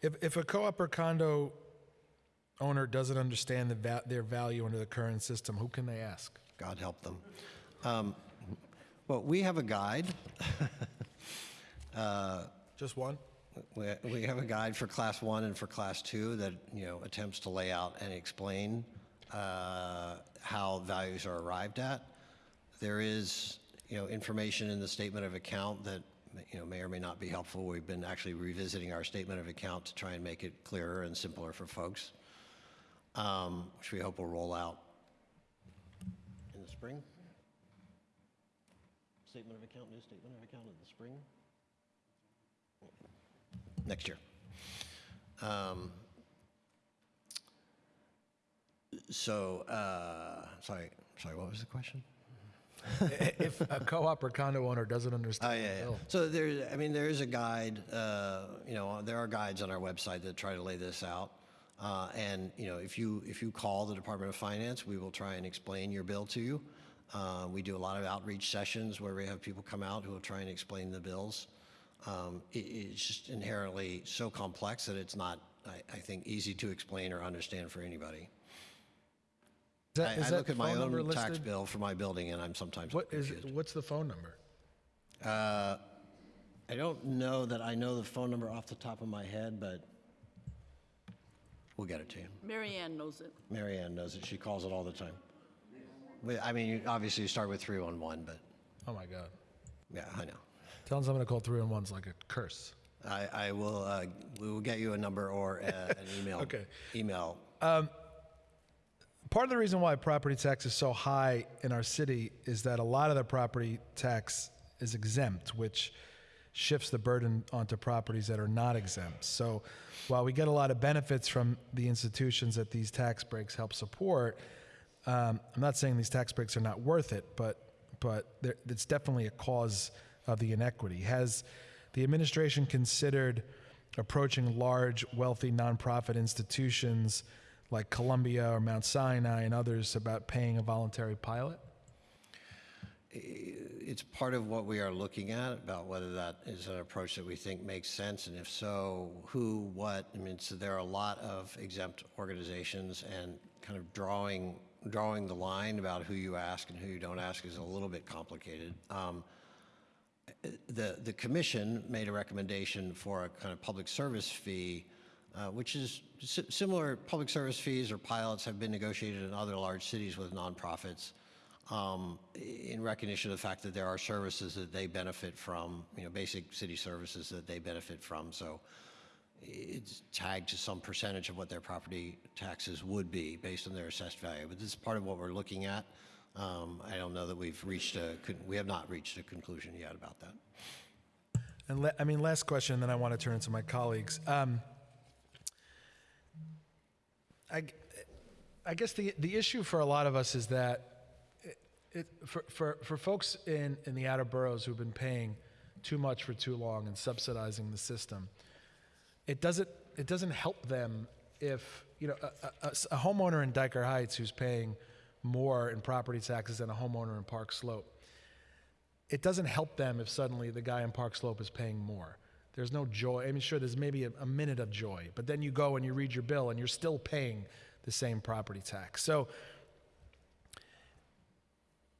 If, if a co-op or condo owner doesn't understand the va- their value under the current system, who can they ask?
God help them. Um, Well, we have a guide.
Just one?
We we have a guide for Class 1 and for Class 2 that, you know, attempts to lay out and explain uh, how values are arrived at. There is, you know, information in the statement of account that, you know, may or may not be helpful. We've been actually revisiting our statement of account to try and make it clearer and simpler for folks, um, which we hope will roll out in the spring. Statement of account, new statement of account in the spring? Next year. Um, So, uh, sorry, sorry, what was the question?
If a co-op or condo owner doesn't
Oh,
understand
yeah,
the
yeah.
bill.
So there, I mean, there is a guide, uh, you know, there are guides on our website that try to lay this out. Uh, And, you know, if you, if you call the Department of Finance, we will try and explain your bill to you. Uh, We do a lot of outreach sessions where we have people come out who will try and explain the bills. Um, it- It's just inherently so complex that it's not, I, I think, easy to explain or understand for anybody.
Is that-
I I look at my
phone number
own tax
listed?
bill for my building and I'm sometimes
What is,
confused.
what's the phone number?
Uh, I don't know that I know the phone number off the top of my head, but we'll get it to you.
Marianne knows it.
Marianne knows it. She calls it all the time. I mean, you- obviously you start with 311, but
Oh, my God.
yeah, I know.
Telling someone to call 311's like a curse.
I, I will, uh, we will get you a number or uh, an email.
Okay.
Email.
Part of the reason why property tax is so high in our city is that a lot of the property tax is exempt, which shifts the burden onto properties that are not exempt. So while we get a lot of benefits from the institutions that these tax breaks help support, um, I'm not saying these tax breaks are not worth it, but but there, it's definitely a cause of the inequity. Has the administration considered approaching large, wealthy nonprofit institutions like Columbia or Mount Sinai and others about paying a voluntary pilot?
it's part of what we are looking at about whether that is an approach that we think makes sense, and if so, who, what. I mean, so there are a lot of exempt organizations, and kind of drawing drawing the line about who you ask and who you don't ask is a little bit complicated. Um, the the commission made a recommendation for a kind of public service fee, uh, which is si- similar. Public service fees or pilots have been negotiated in other large cities with nonprofits um, in recognition of the fact that there are services that they benefit from, you know, basic city services that they benefit from. So it's tagged to some percentage of what their property taxes would be based on their assessed value. But this is part of what we're looking at. Um, I don't know that we've reached a, we have not reached a conclusion yet about that.
And I mean, last question, then I want to turn to my colleagues. Um, I, I guess the, the issue for a lot of us is that it, it, for, for, for folks in, in the outer boroughs who've been paying too much for too long and subsidizing the system, it doesn't, it doesn't help them if, you know, a, a- a- a homeowner in Dyker Heights who's paying more in property taxes than a homeowner in Park Slope it doesn't help them if suddenly the guy in Park Slope is paying more. There's no joy. I mean, sure, there's maybe a, a minute of joy, but then you go and you read your bill and you're still paying the same property tax. So,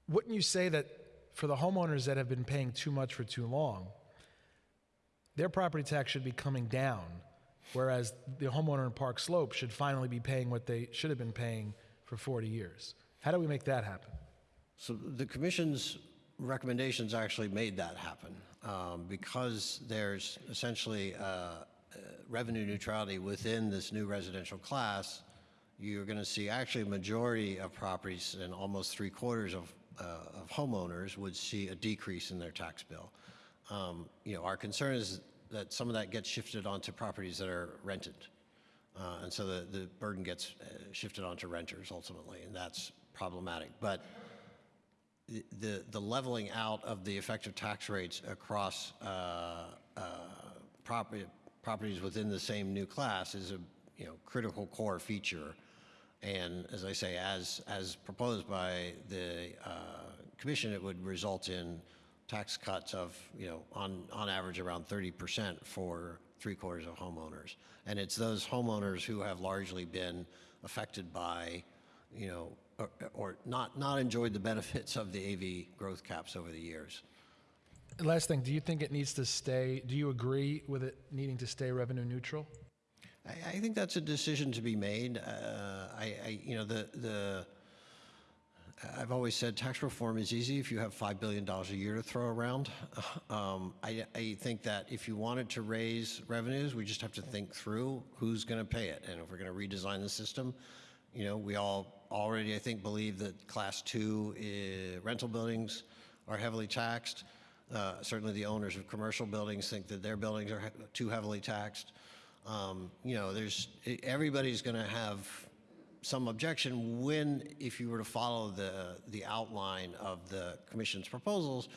wouldn't you say that for the homeowners that have been paying too much for too long, their property tax should be coming down, whereas the homeowner in Park Slope should finally be paying what they should have been paying for 40 years? How do we make that happen?
So the commission's recommendations actually made that happen um, because there's essentially uh, uh, revenue neutrality within this new residential class. You're going to see actually a majority of properties and almost three quarters of, uh, of homeowners would see a decrease in their tax bill. Um, you know, our concern is that some of that gets shifted onto properties that are rented. Uh, and so the, the burden gets uh, shifted onto renters ultimately, and that's problematic. But the- the, leveling out of the effective tax rates across uh, uh, property, properties within the same new class is a, you know, critical core feature. And as I say, as, as proposed by the uh, commission, it would result in tax cuts of, you know, on, on average around 30% for three quarters of homeowners. And it's those homeowners who have largely been affected by, you know, or, or not, not enjoyed the benefits of the AV growth caps over the years.
Last thing, do you think it needs to stay, do you agree with it needing to stay revenue neutral?
I, I think that's a decision to be made. Uh, I, I, you know, the, the, I've always said tax reform is easy if you have $5 billion a year to throw around. Um, I, I think that if you wanted to raise revenues, we just have to think through who's going to pay it. And if we're going to redesign the system, you know, we all already, I think, believe that class two eh, rental buildings are heavily taxed. Uh, certainly the owners of commercial buildings think that their buildings are he- too heavily taxed. Um, you know, there's, everybody's going to have some objection when, if you were to follow the, the outline of the commission's proposals,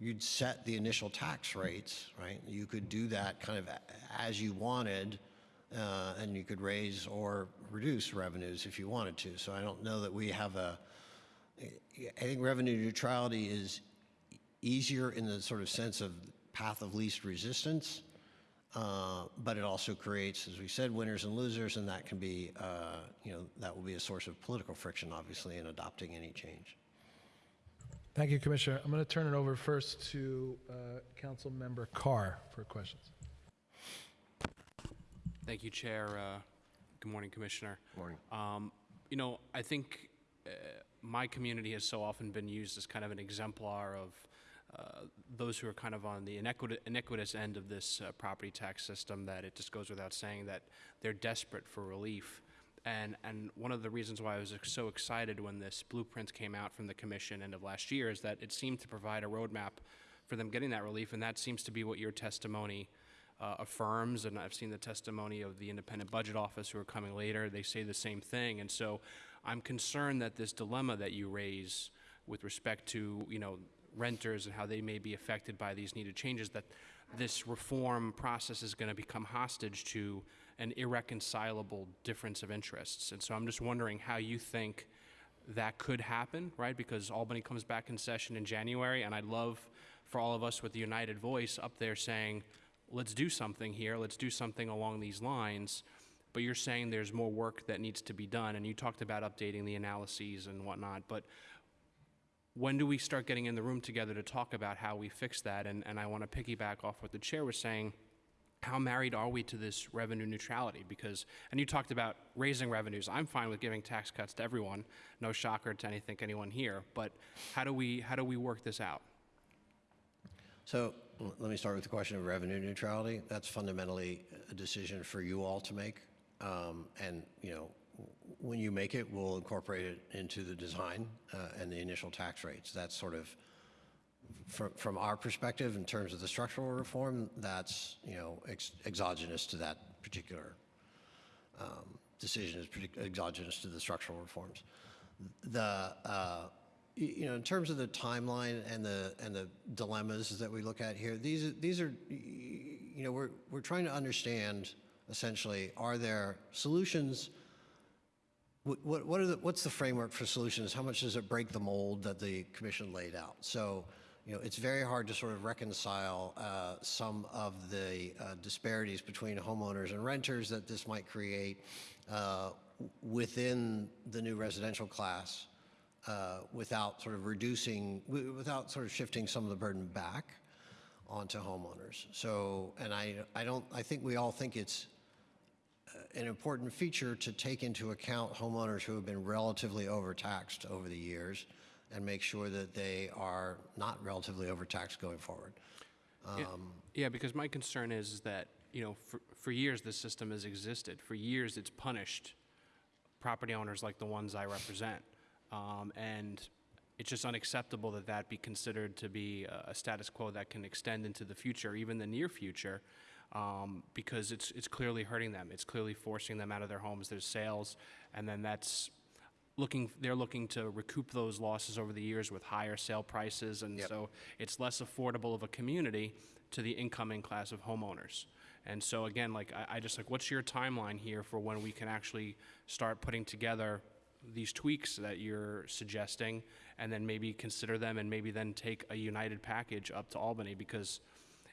you'd set the initial tax rates, right? You could do that kind of as you wanted, uh, and you could raise or reduce revenues if you wanted to. So I don't know that we have a, I think revenue neutrality is easier in the sort of sense of path of least resistance. Uh, but it also creates, as we said, winners and losers, and that can be, uh, you know, that will be a source of political friction, obviously, in adopting any change.
Thank you, Commissioner. I'm going to turn it over first to uh, Councilmember Carr for questions.
Thank you, Chair. Uh, Good morning, Commissioner.
Good Morning.
Um, You know, I think uh, my community has so often been used as kind of an exemplar of uh, those who are kind of on the iniquitous, iniquitous end of this uh, property tax system that it just goes without saying that they're desperate for relief. And, and one of the reasons why I was so excited when this blueprint came out from the commission end of last year is that it seemed to provide a roadmap for them getting that relief, and that seems to be what your testimony uh, affirms, and I've seen the testimony of the Independent Budget Office who are coming later. They say the same thing, and so I'm concerned that this dilemma that you raise with respect to you know renters and how they may be affected by these needed changes, that this reform process is going to become hostage to an irreconcilable difference of interests. And so I'm just wondering how you think that could happen, right? Because Albany comes back in session in January, and I'd love for all of us with the united voice up there saying, let's do something here, let's do something along these lines. But you're saying there's more work that needs to be done, and you talked about updating the analyses and whatnot. But when do we start getting in the room together to talk about how we fix that? And, and I want to piggyback off what the chair was saying. How married are we to this revenue neutrality? Because, and you talked about raising revenues. I'm fine with giving tax cuts to everyone. No shocker to anything, anyone here. But how do we, how do we work this out?
So let me start with the question of revenue neutrality. That's fundamentally a decision for you all to make. Um, And, you know, when you make it, we'll incorporate it into the design uh, and the initial tax rates. That's sort of, from, from our perspective, in terms of the structural reform, that's, you know, ex- exogenous to that particular um, decision, is exogenous to the structural reforms. The, uh, you know, in terms of the timeline and the, and the dilemmas that we look at here, these, these are, you know, we're, we're trying to understand essentially, are there solutions what, what, what are the, what's the framework for solutions? How much does it break the mold that the commission laid out? So, you know, it's very hard to sort of reconcile uh, some of the uh, disparities between homeowners and renters that this might create uh, within the new residential class uh, without sort of reducing, without sort of shifting some of the burden back onto homeowners. So, and I, I don't, I think we all think it's an important feature to take into account homeowners who have been relatively overtaxed over the years and make sure that they are not relatively overtaxed going forward.
Yeah, Yeah, because my concern is is that, you know, for, for years this system has existed. For years it's punished property owners like the ones I represent. Um, and it's just unacceptable that that be considered to be a, status quo that can extend into the future, even the near future, um, because it's, it's clearly hurting them. It's clearly forcing them out of their homes, their sales, and then that's looking, they're looking to recoup those losses over the years with higher sale prices, and
Yep.
so it's less affordable of a community to the incoming class of homeowners. And so again, like, I, I just like, what's your timeline here for when we can actually start putting together these tweaks that you're suggesting, and then maybe consider them, and maybe then take a united package up to Albany? Because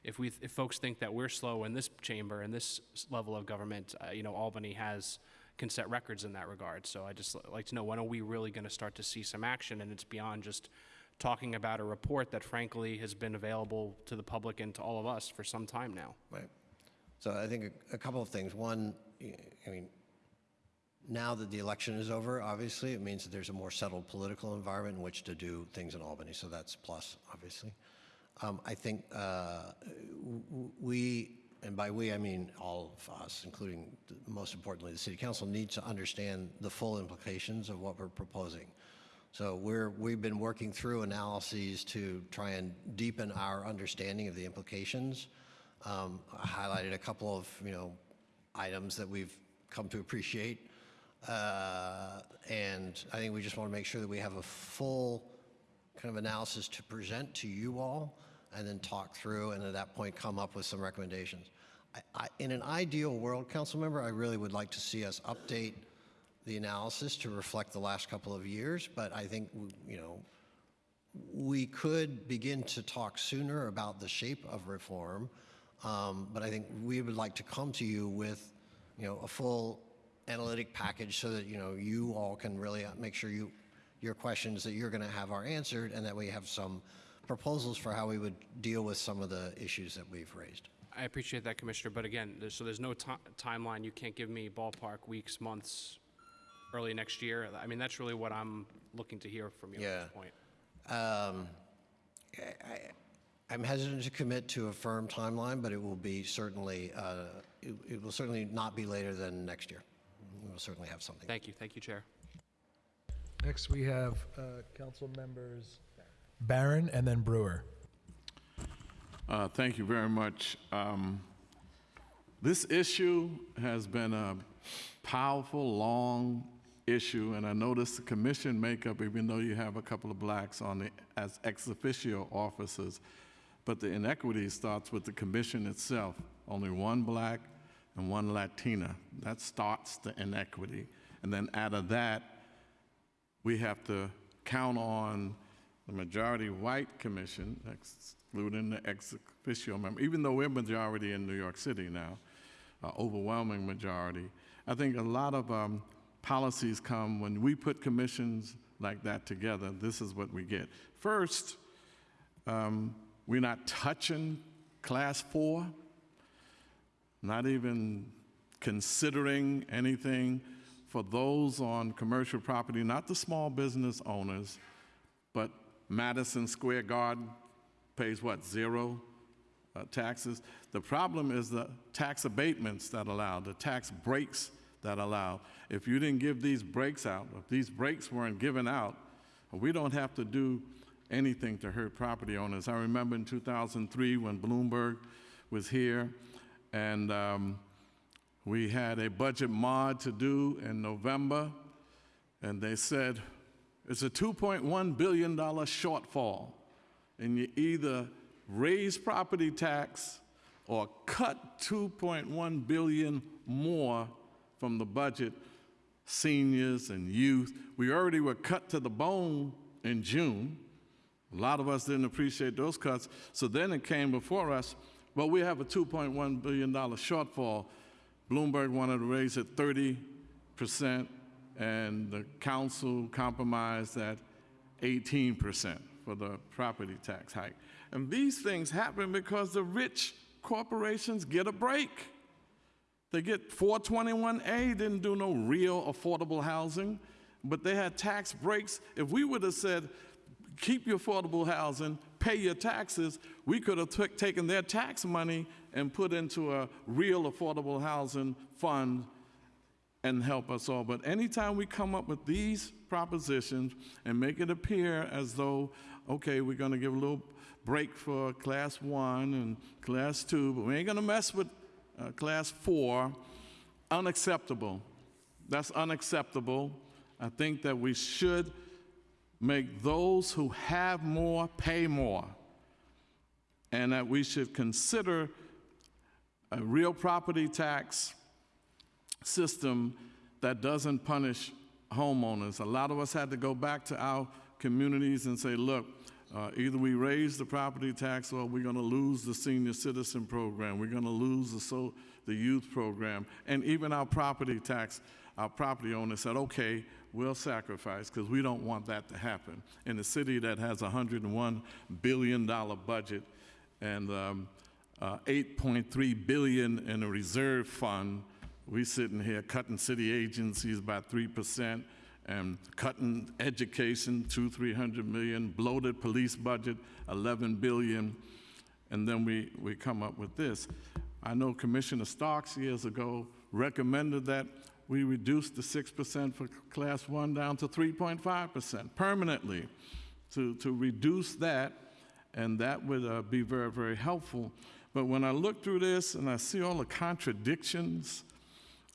if we, if folks think that we're slow in this chamber, in this level of government, uh, you know, Albany has, can set records in that regard. So I just li- like to know when are we really going to start to see some action? And it's beyond just talking about a report that frankly has been available to the public and to all of us for some time now.
Right. So I think a, a couple of things. One, I mean, now that the election is over, obviously, it means that there's a more settled political environment in which to do things in Albany. So that's plus, obviously. Um, I think uh, we, and by we I mean all of us, including most importantly the City Council, need to understand the full implications of what we're proposing. So we're, we've been working through analyses to try and deepen our understanding of the implications. Um, I highlighted a couple of, you know, items that we've come to appreciate. Uh, and I think we just want to make sure that we have a full kind of analysis to present to you all and then talk through and at that point come up with some recommendations. I, I, in an ideal world, council member, I really would like to see us update the analysis to reflect the last couple of years, but I think, you know, we could begin to talk sooner about the shape of reform, um, but I think we would like to come to you with, you know, a full analytic package so that, you know, you all can really make sure you, your questions that you're going to have are answered and that we have some proposals for how we would deal with some of the issues that we've raised.
I appreciate that, Commissioner, but again, there's, so there's no ti- timeline, you can't give me ballpark weeks, months, early next year? I mean, that's really what I'm looking to hear from you
Yeah.
at this point.
Um, I, I'm hesitant to commit to a firm timeline, but it will be certainly, uh, it it will certainly not be later than next year. We will certainly have something.
Thank you, thank you, Chair.
Next, we have uh, council members Barron and then Brewer.
Uh, Thank you very much. Um, This issue has been a powerful, long issue, and I noticed the commission makeup, even though you have a couple of blacks on the, as ex officio officers, but the inequity starts with the commission itself. Only one black and one Latina. That starts the inequity. And then out of that, we have to count on the majority white commission, excluding the ex officio member, even though we're majority in New York City now, uh, overwhelming majority. I think a lot of um, policies come when we put commissions like that together, this is what we get. First, um, we're not touching class four, not even considering anything for those on commercial property, not the small business owners, but Madison Square Garden pays what, zero uh, taxes? The problem is the tax abatements that allow, the tax breaks that allow. If you didn't give these breaks out, if these breaks weren't given out, we don't have to do anything to hurt property owners. I remember in 2003 when Bloomberg was here and um, we had a budget mod to do in November, and they said it's a $2.1 billion shortfall, and you either raise property tax or cut 2.1 billion more from the budget, seniors and youth. We already were cut to the bone in June. A lot of us didn't appreciate those cuts. So then it came before us, well, we have a $2.1 billion shortfall. Bloomberg wanted to raise it 30%, and the council compromised at 18% for the property tax hike. And these things happen because the rich corporations get a break. They get 421A, didn't do no real affordable housing, but they had tax breaks. If we would have said, keep your affordable housing, pay your taxes, we could have taken their tax money and put into a real affordable housing fund and help us all. But anytime we come up with these propositions and make it appear as though, okay, we're going to give a little break for class one and class two, but we ain't going to mess with uh, class four, unacceptable. That's unacceptable. I think that we should make those who have more pay more, and that we should consider a real property tax system that doesn't punish homeowners. A lot of us had to go back to our communities and say, look, uh, either we raise the property tax or we're going to lose the senior citizen program. We're going to lose the, so, the youth program and even our property tax. our property owner said, okay, we'll sacrifice because we don't want that to happen. In a city that has a $101 billion budget and um, uh, 8.3 billion in a reserve fund, we sitting here cutting city agencies by 3% and cutting education, two, 300 million, bloated police budget, 11 billion, and then we, we come up with this. I know Commissioner Starks years ago recommended that we reduced the 6% for class one down to 3.5% permanently to, to reduce that, and that would uh, be very, very helpful. But when I look through this and I see all the contradictions,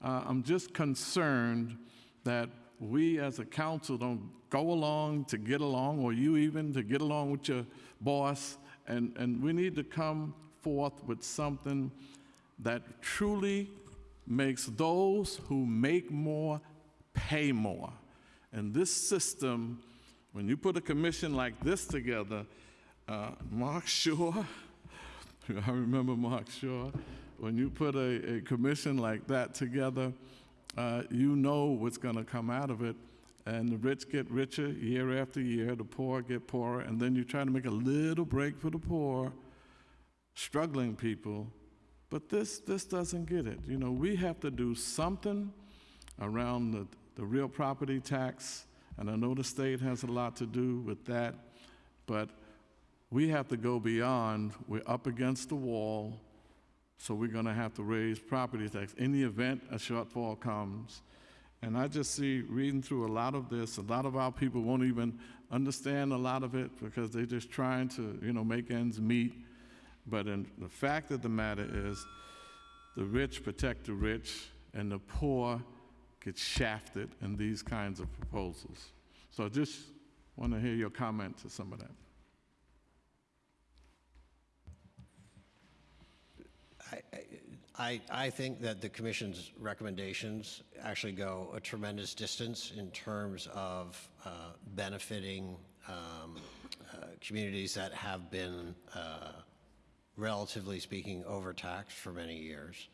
uh, I'm just concerned that we as a council don't go along to get along, or you even to get along with your boss, and, and we need to come forth with something that truly makes those who make more pay more. And this system, when you put a commission like this together, uh, Marc Shaw, I remember Marc Shaw, when you put a, a commission like that together, uh, you know what's going to come out of it. And the rich get richer year after year, the poor get poorer, and then you try to make a little break for the poor, struggling people. But this, this doesn't get it. You know, we have to do something around the, the real property tax, and I know the state has a lot to do with that, but we have to go beyond, we're up against the wall, so we're going to have to raise property tax in the event a shortfall comes. And I just see, reading through a lot of this, a lot of our people won't even understand a lot of it because they're just trying to, you know, make ends meet. But in, the fact of the matter is, the rich protect the rich, and the poor get shafted in these kinds of proposals. So I just want to hear your comment to some of that.
I, I think that the commission's recommendations actually go a tremendous distance in terms of uh, benefiting um, uh, communities that have been, uh, relatively speaking, overtaxed for many years.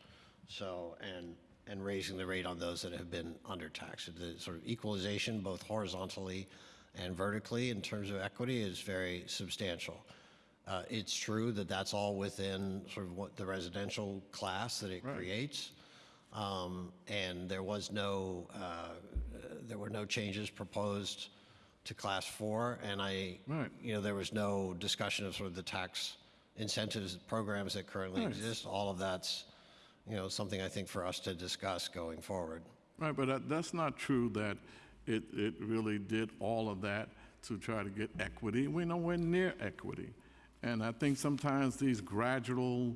So, and, and raising the rate on those that have been undertaxed. The sort of equalization, both horizontally and vertically, in terms of equity, is very substantial. Uh, It's true that that's all within sort of what the residential class that it creates. Um, And there was no, uh, there were no changes proposed to class four. And I,
Right.
you know, there was no discussion of sort of the tax incentives programs that currently
Right.
exist. All of that's, you know, something I think for us to discuss going forward.
Right, but that, that's not true that it, it really did all of that to try to get equity. We're nowhere near equity. And I think sometimes these gradual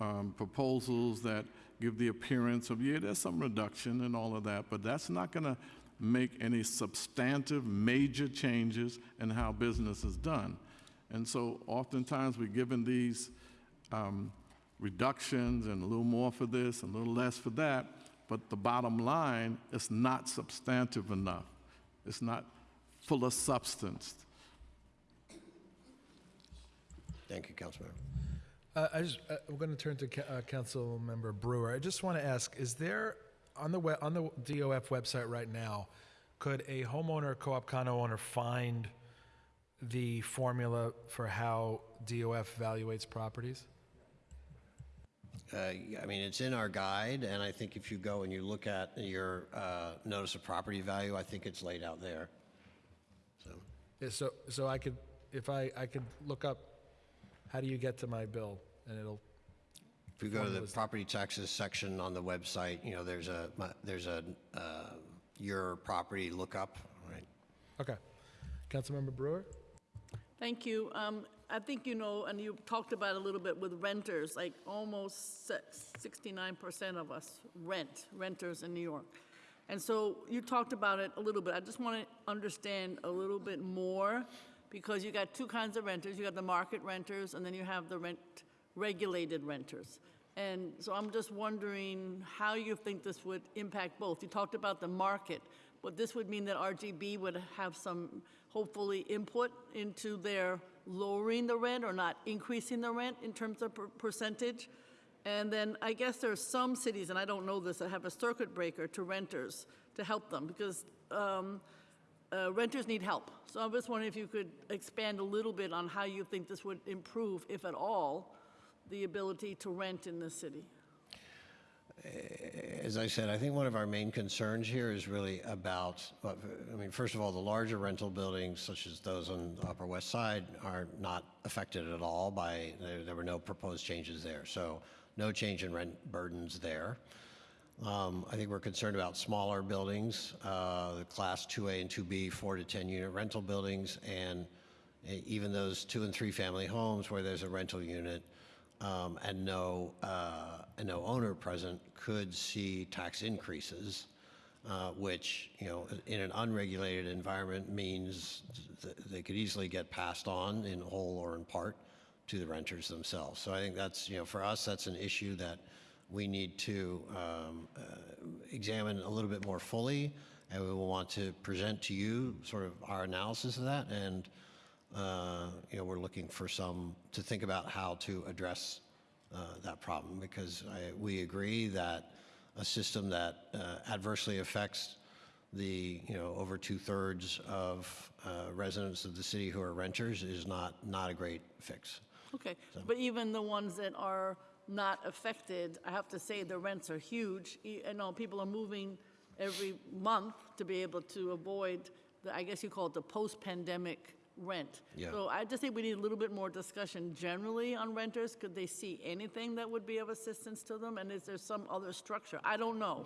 um, proposals that give the appearance of, yeah, there's some reduction and all of that, but that's not going to make any substantive, major changes in how business is done. And so oftentimes we're given these um, reductions and a little more for this and a little less for that, but the bottom line is not substantive enough. It's not full of substance.
Thank you, Councilmember.
Uh, I just, uh, we're going to turn to Ca- uh, Council Member Brewer. I just want to ask, is there, on the, we- on the DOF website right now, could a homeowner, co-op condo owner find the formula for how DOF evaluates properties?
Uh, I mean, it's in our guide, and I think if you go and you look at your uh, notice of property value, I think it's laid out there. So,
Yeah, so, so I could, if I, I could look up, how do you get to my bill? And it'll,
if you go to the property taxes section on the website, you know, there's a, there's a, uh, your property lookup, right?
okay. Councilmember Brewer?
Thank you. Um, I think you know, and you talked about a little bit with renters, like almost sixty-nine percent of us rent, renters in New York. And so you talked about it a little bit. I just want to understand a little bit more, because you got two kinds of renters. You got the market renters, and then you have the rent, regulated renters. And so I'm just wondering how you think this would impact both. You talked about the market, but this would mean that RGB would have some, hopefully, input into their lowering the rent or not increasing the rent in terms of per- percentage. And then I guess there are some cities, and I don't know this, that have a circuit breaker to renters to help them, because um, uh, renters need help. So I'm just wondering if you could expand a little bit on how you think this would improve, if at all, the ability to rent in the city.
As I said, I think one of our main concerns here is really about, I mean, first of all, the larger rental buildings, such as those on the Upper West Side, are not affected at all by, there there were no proposed changes there. So no change in rent burdens there. Um, I think we're concerned about smaller buildings, uh, the Class 2A and 2B, 4 to 10 unit rental buildings, and e- even those two and three family homes where there's a rental unit um, and no, uh, and no owner present could see tax increases, uh, which, you know, in an unregulated environment means th- they could easily get passed on in whole or in part to the renters themselves. So I think that's, you know, for us, that's an issue that we need to um, uh, examine a little bit more fully, and we will want to present to you sort of our analysis of that, and, uh, you know, we're looking for some, to think about how to address that problem, because I, we agree that a system that uh, adversely affects the, you know, over two-thirds of uh, residents of the city who are renters is not, not a great fix.
Okay, but even the ones that are not affected, I have to say, the rents are huge. I know people are moving every month to be able to avoid, the I guess you call it the post-pandemic rent.
Yeah.
So I just think we need a little bit more discussion generally on renters. Could they see anything that would be of assistance to them? And is there some other structure? I don't know.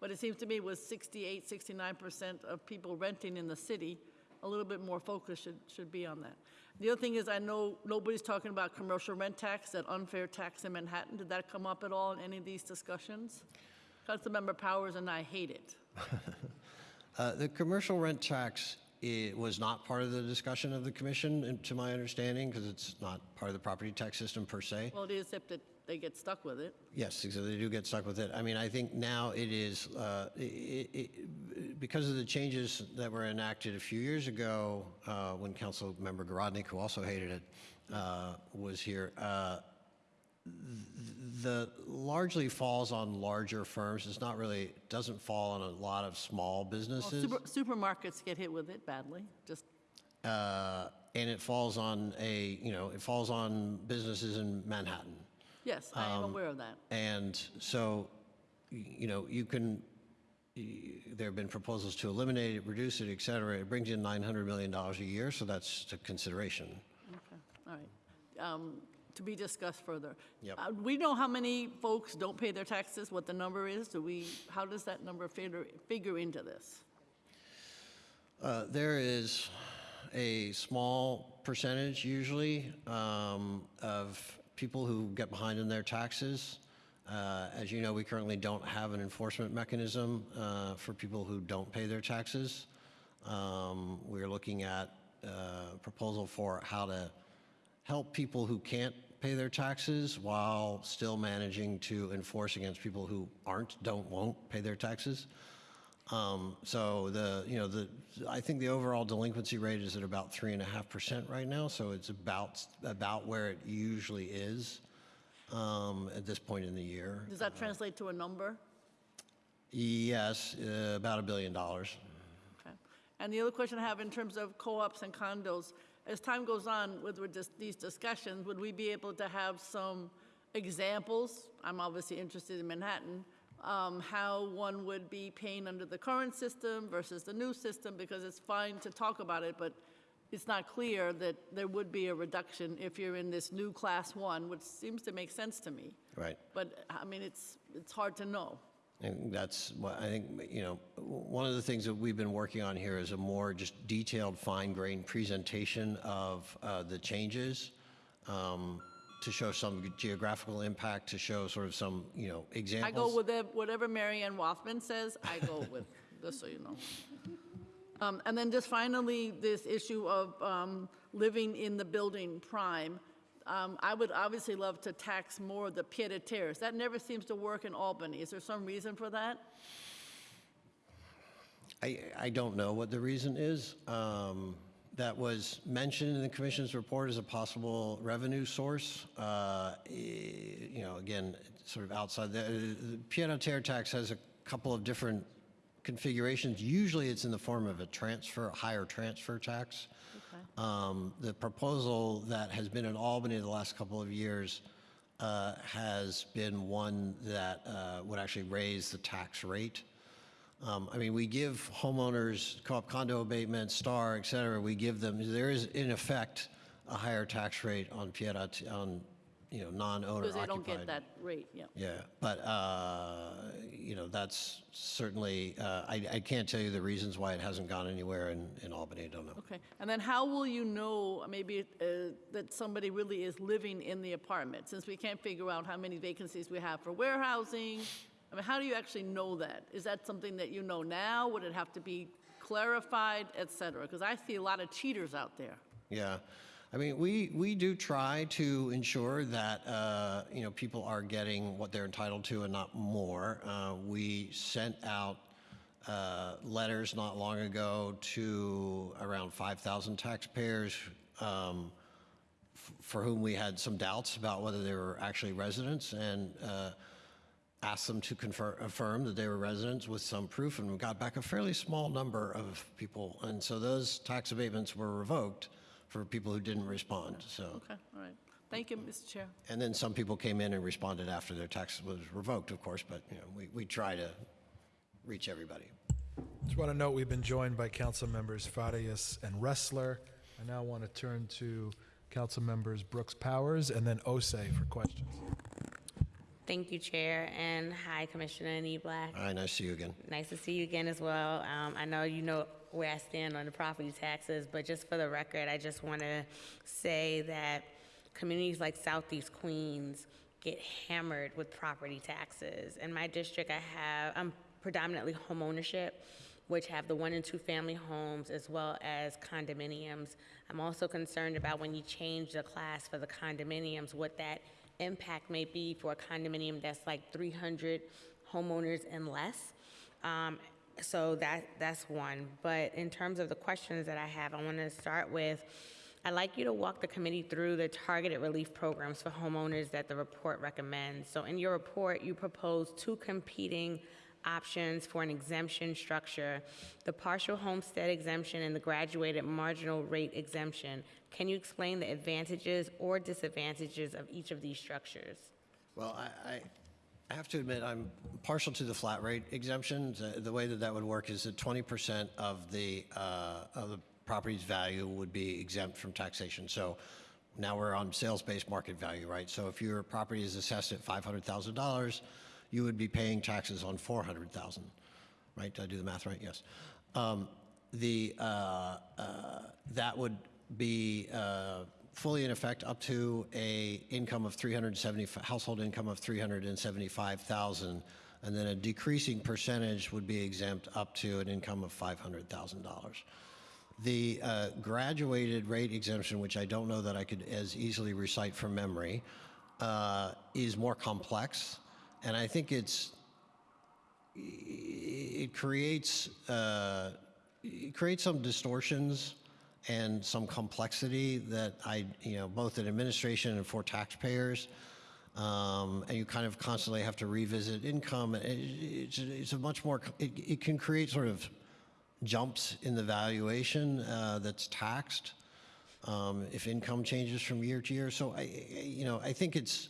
But it seems to me with 68, 69% of people renting in the city, a little bit more focus should, should be on that. The other thing is, I know nobody's talking about commercial rent tax, that unfair tax in Manhattan. Did that come up at all in any of these discussions? Councilmember Powers and I hate it.
Uh, The commercial rent tax i- was not part of the discussion of the commission, and to my understanding, because it's not part of the property tax system per se.
Well, it is, except that they get stuck with it.
Yes, so they do get stuck with it. I mean, I think now it is, uh, i- i- i- because of the changes that were enacted a few years ago, uh, when Council Member Garodnick, who also hated it, uh, was here, uh, the largely falls on larger firms. It's not really, doesn't fall on a lot of small
Well,
businesses.
super- Supermarkets get hit with it badly, just,
uh, and it falls on a, you know, it falls on businesses in Manhattan.
yes, I am aware of that.
And so, you know, you can, there have been proposals to eliminate it, reduce it, et cetera. It brings in $900 million a year, so that's a consideration.
Okay, all right. Um, To be discussed further.
Yep.
Uh, We know how many folks don't pay their taxes, what the number is? Do we, how does that number figure, figure into this?
Uh, There is a small percentage usually um, of people who get behind in their taxes. Uh, As you know, we currently don't have an enforcement mechanism uh, for people who don't pay their taxes. Um, We're looking at uh, a proposal for how to help people who can't pay their taxes while still managing to enforce against people who aren't, don't, won't pay their taxes. Um, So the, you know, the, I think the overall delinquency rate is at about three and a half percent right now, so it's about, about where it usually is um, at this point in the year.
Does that translate to a number?
Yes, uh, about a billion dollars.
Okay. And the other question I have in terms of co-ops and condos, as time goes on with these discussions, would we be able to have some examples? I'm obviously interested in Manhattan, um, how one would be paying under the current system versus the new system, because it's fine to talk about it, but it's not clear that there would be a reduction if you're in this new class one, which seems to make sense to me.
Right.
But, I mean, it's, it's hard to know.
And that's what I think, you know, one of the things that we've been working on here is a more just detailed, fine-grained presentation of uh, the changes um, to show some geographical impact, to show sort of some, you know, examples.
I go with it- whatever Marianne Ann Rothman says, I go with, just so you know. Um, And then just finally, this issue of um, living in the building prime. Um, I would obviously love to tax more the pied-à-terres. That never seems to work in Albany. Is there some reason for that?
I, I don't know what the reason is. Um, That was mentioned in the commission's report as a possible revenue source. Uh, You know, again, sort of outside, the the pied-à-terre tax has a couple of different configurations. Usually it's in the form of a transfer, a higher transfer tax. Um, The proposal that has been in Albany the last couple of years uh, has been one that uh, would actually raise the tax rate. Um, I mean, we give homeowners co-op condo abatement, STAR, et cetera, we give them, there is in effect a higher tax rate on Pieta, on, you know, non-owner
Because they
occupied.
don't get that rate, yeah.
Yeah, but, uh, you know, that's certainly, uh, I, I can't tell you the reasons why it hasn't gone anywhere in, in Albany, I don't know.
Okay, and then how will you know, maybe, uh, that somebody really is living in the apartment? Since we can't figure out how many vacancies we have for warehousing, I mean, how do you actually know that? Is that something that you know now? Would it have to be clarified, et cetera? Because I see a lot of cheaters out there.
Yeah. I mean, we, we do try to ensure that, uh, you know, people are getting what they're entitled to and not more. Uh, we sent out uh, letters not long ago to around 5,000 taxpayers um, for whom we had some doubts about whether they were actually residents and uh, asked them to confirm, affirm that they were residents with some proof, and we got back a fairly small number of people. And so those tax abatements were revoked for people who didn't respond. So,
Okay, all right. Thank you, Mr. Chair.
and then some people came in and responded after their tax was revoked, of course, but, you know, we, we try to reach everybody.
Just want to note, we've been joined by council members Farias and Restler. I now want to turn to council members Brooks Powers and then Ossé for questions.
Thank you, Chair, and hi, Commissioner Niblack.
All right, nice to see you again.
Nice to see you again as well. Um, I know you know where I stand on the property taxes, but just for the record, I just want to say that communities like Southeast Queens get hammered with property taxes. In my district, I have, I'm predominantly homeownership, which have the one and two family homes as well as condominiums. I'm also concerned about when you change the class for the condominiums, what that impact may be for a condominium that's like 300 homeowners and less. Um, so that that's one. But in terms of the questions that I have, I want to start with. I'd like you to walk the committee through the targeted relief programs for homeowners that the report recommends. So, in your report, you propose two competing options for an exemption structure the partial homestead exemption and the graduated marginal rate exemption. Can you explain the advantages or disadvantages of each of these structures?
Well, I, I, I have to admit, I'm partial to the flat rate exemption. The, the way that that would work is that 20% of the, uh, of the property's value would be exempt from taxation. So now we're on sales-based market value, right? So if your property is assessed at $500,000, you would be paying taxes on 400,000, right? Did I do the math right? Yes. Um, the, uh, uh, that would be uh, fully in effect up to a income of 370, household income of 375,000, and then a decreasing percentage would be exempt up to an income of $500,000. The uh, graduated rate exemption, which I don't know that I could as easily recite from memory, uh, is more complex, and I think it's it creates uh, it creates some distortions and some complexity that I you know both in administration and for taxpayers. Um, and you kind of constantly have to revisit income. It, it's, it's a much more. It, it can create sort of jumps in the valuation uh, that's taxed um, if income changes from year to year. So I, you know, I think it's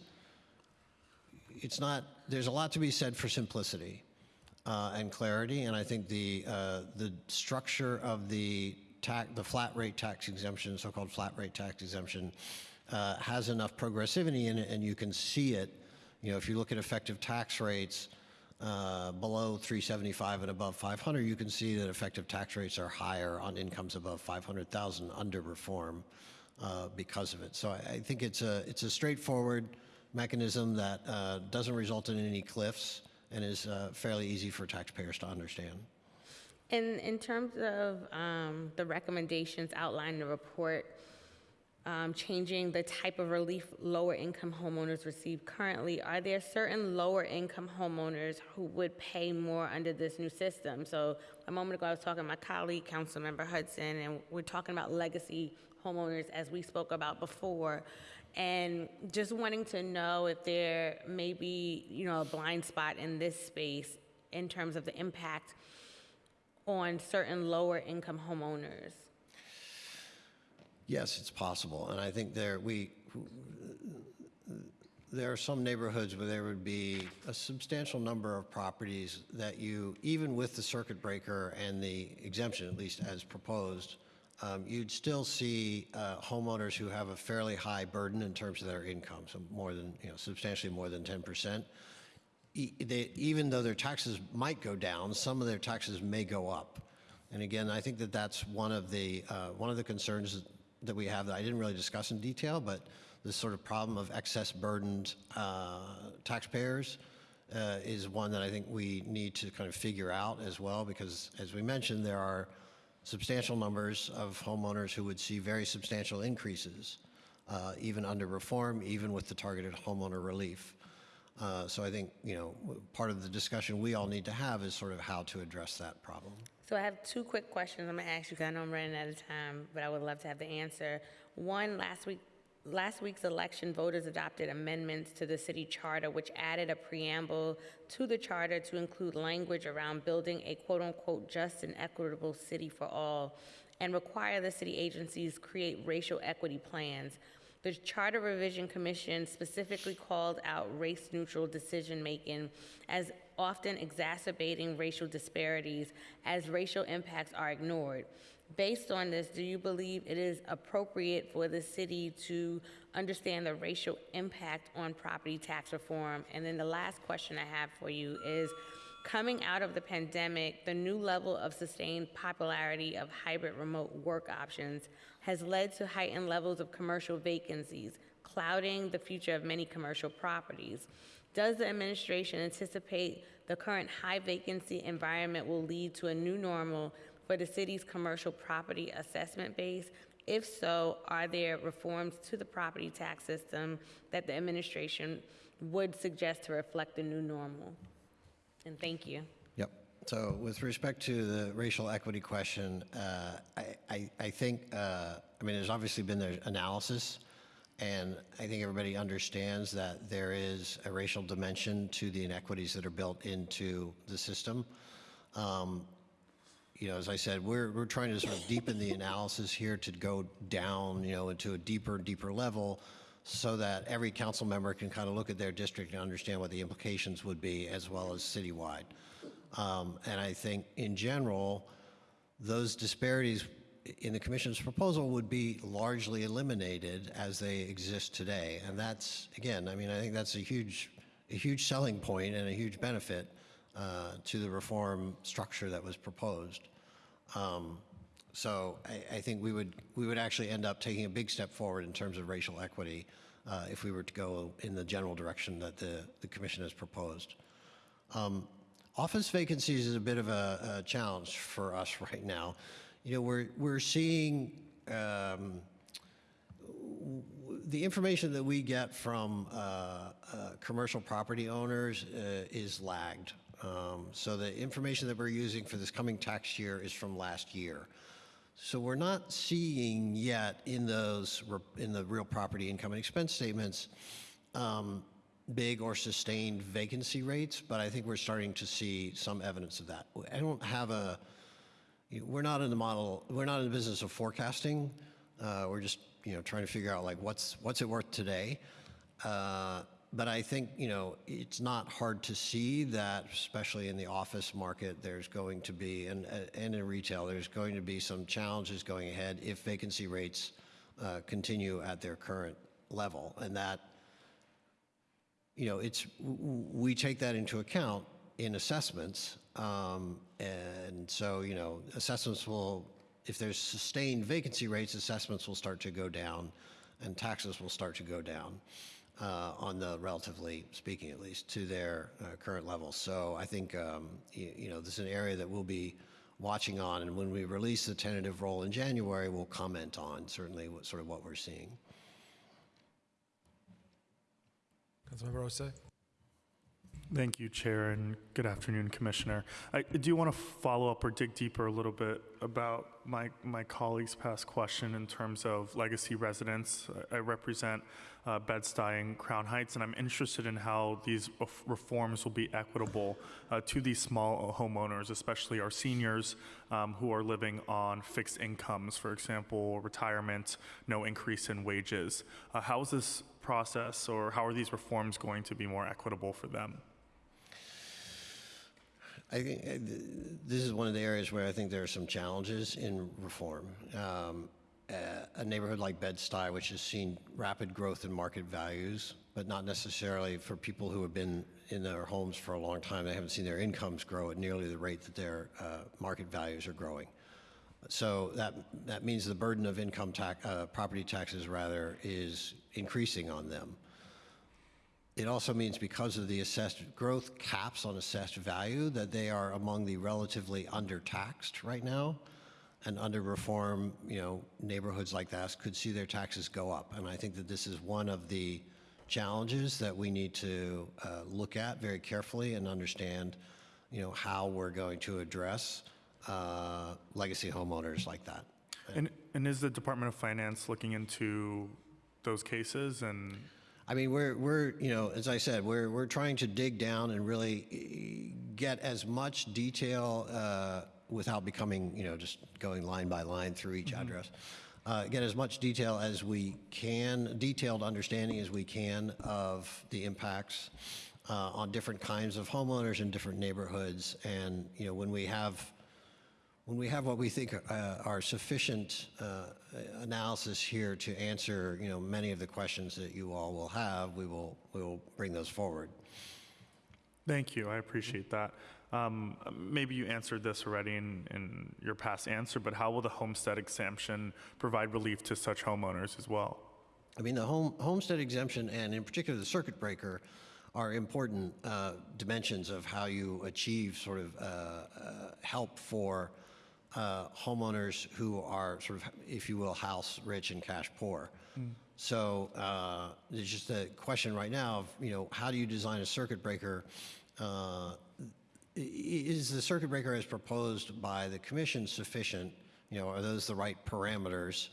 it's not. There's a lot to be said for simplicity uh, and clarity, and I think the uh, the structure of the tax, the flat rate tax exemption, so-called flat rate tax exemption, uh, has enough progressivity in it, and you can see it. You know, if you look at effective tax rates uh, below 375 and above 500, you can see that effective tax rates are higher on incomes above 500,000 under reform uh, because of it. So I, I think it's a it's a straightforward mechanism that uh, doesn't result in any cliffs and is uh, fairly easy for taxpayers to understand.
In, in terms of um, the recommendations outlined in the report, um, changing the type of relief lower income homeowners receive currently, are there certain lower income homeowners who would pay more under this new system? So a moment ago, I was talking to my colleague, Councilmember Hudson, and we're talking about legacy homeowners as we spoke about before. And just wanting to know if there may be, you know, a blind spot in this space in terms of the impact on certain lower income homeowners?
Yes, it's possible, and I think there, we, there are some neighborhoods where there would be a substantial number of properties that you, even with the circuit breaker and the exemption, at least as proposed, um, you'd still see uh, homeowners who have a fairly high burden in terms of their income, so more than, you know, substantially more than 10%. They, even though their taxes might go down, some of their taxes may go up. And again, I think that that's one of the uh, one of the concerns that we have that I didn't really discuss in detail, but this sort of problem of excess burdened uh, taxpayers uh, is one that I think we need to kind of figure out as well, because as we mentioned, there are substantial numbers of homeowners who would see very substantial increases, uh, even under reform, even with the targeted homeowner relief. Uh, So I think, you know, part of the discussion we all need to have is sort of how to address that problem.
So I have two quick questions I'm gonna ask you, because I know I'm running out of time, but I would love to have the answer. One, last week, last week's election, voters adopted amendments to the city charter, which added a preamble to the charter to include language around building a quote-unquote just and equitable city for all, and require the city agencies create racial equity plans. The Charter Revision Commission specifically called out race-neutral decision-making as often exacerbating racial disparities as racial impacts are ignored. Based on this, do you believe it is appropriate for the city to understand the racial impact on property tax reform? And then the last question I have for you is, Coming out of the pandemic, the new level of sustained popularity of hybrid remote work options has led to heightened levels of commercial vacancies, clouding the future of many commercial properties. Does the administration anticipate the current high vacancy environment will lead to a new normal for the city's commercial property assessment base? If so, are there reforms to the property tax system that the administration would suggest to reflect the new normal? And thank you.
So with respect to the racial equity question, uh, I, I, I think, uh, I mean, there's obviously been the analysis, and I think everybody understands that there is a racial dimension to the inequities that are built into the system. Um, you know, as I said, we're, we're trying to sort of deepen the analysis here to go down, you know, into a deeper deeper level so that every council member can kind of look at their district and understand what the implications would be as well as citywide. Um, and I think in general, those disparities in the commission's proposal would be largely eliminated as they exist today. And that's, again, I mean, I think that's a huge, a huge selling point and a huge benefit uh, to the reform structure that was proposed. Um, so I, I think we would we would actually end up taking a big step forward in terms of racial equity uh, if we were to go in the general direction that the, the commission has proposed. Um, office vacancies is a bit of a, a, challenge for us right now. You know, we're we're seeing. Um, the information that we get from uh, uh, commercial property owners uh, is lagged. Um, so the information that we're using for this coming tax year is from last year. So we're not seeing yet in those in the real property income and expense statements um, big or sustained vacancy rates, but I think we're starting to see some evidence of that. I don't have a. We're not in the model. We're not in the business of forecasting. Uh, we're just you know trying to figure out like what's what's it worth today. Uh, but I think you know it's not hard to see that, especially in the office market, there's going to be, and and in retail, there's going to be some challenges going ahead if vacancy rates uh, continue at their current level, and that you know it's we take that into account in assessments, um, and so you know assessments will, if there's sustained vacancy rates, assessments will start to go down, and taxes will start to go down uh, on the relatively speaking, at least, to their uh, current levels. So I think um, you, you, know this is an area that we'll be watching on, and when we release the tentative roll in January, we'll comment on certainly what, sort of what we're seeing.
Councilmember.
Thank you, Chair, and good afternoon, Commissioner. I do want to follow up or dig deeper a little bit about my, my colleague's past question in terms of legacy residents. I I represent uh, Bed-Stuy and Crown Heights, and I'm interested in how these reforms will be equitable uh, to these small homeowners, especially our seniors um, who are living on fixed incomes, for example, retirement, no increase in wages. Uh, How is this process, or how are these reforms going to be more equitable for them?
I think uh, this is one of the areas where I think there are some challenges in reform. Um, a- neighborhood like Bed-Stuy, which has seen rapid growth in market values, but not necessarily for people who have been in their homes for a long time, they haven't seen their incomes grow at nearly the rate that their uh, market values are growing. So that, that means the burden of income tax, uh, property taxes rather, is increasing on them. It also means because of the assessed growth caps on assessed value, that they are among the relatively undertaxed right now. And under reform, you know, neighborhoods like that could see their taxes go up. And I think that this is one of the challenges that we need to uh, look at very carefully and understand, you know, how we're going to address uh, legacy homeowners like that.
And, and is the Department of Finance looking into those cases and?
I mean, we're, we're, you know, as I said, we're, we're trying to dig down and really eh, get as much detail uh, without becoming, you know, just going line by line through each address. Uh, get as much detail as we can, detailed understanding as we can of the impacts uh, on different kinds of homeowners in different neighborhoods. And, you know, when we have when we have what we think uh, are sufficient uh, analysis here to answer, you know, many of the questions that you all will have, we will, we will bring those forward.
Thank you, I appreciate that. Um, Maybe you answered this already in, in your past answer, but how will the homestead exemption provide relief to such homeowners as well?
I mean, the home, homestead exemption and in particular the circuit breaker are important uh, dimensions of how you achieve sort of uh, uh, help for uh, homeowners who are sort of, if you will, house rich and cash poor. So uh, there's just a question right now of, you know, how do you design a circuit breaker? Uh, is the circuit breaker as proposed by the commission sufficient? You know, are those the right parameters?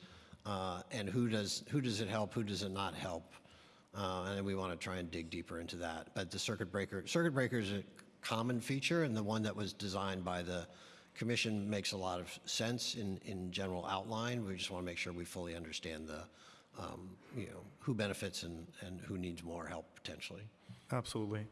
Uh, and who does who does it help? Who does it not help? Uh, and then we want to try and dig deeper into that. But the circuit breaker circuit breaker is a common feature, and the one that was designed by the commission makes a lot of sense in in general outline. We just want to make sure we fully understand the um, you know who benefits and and who needs more help potentially.
Absolutely.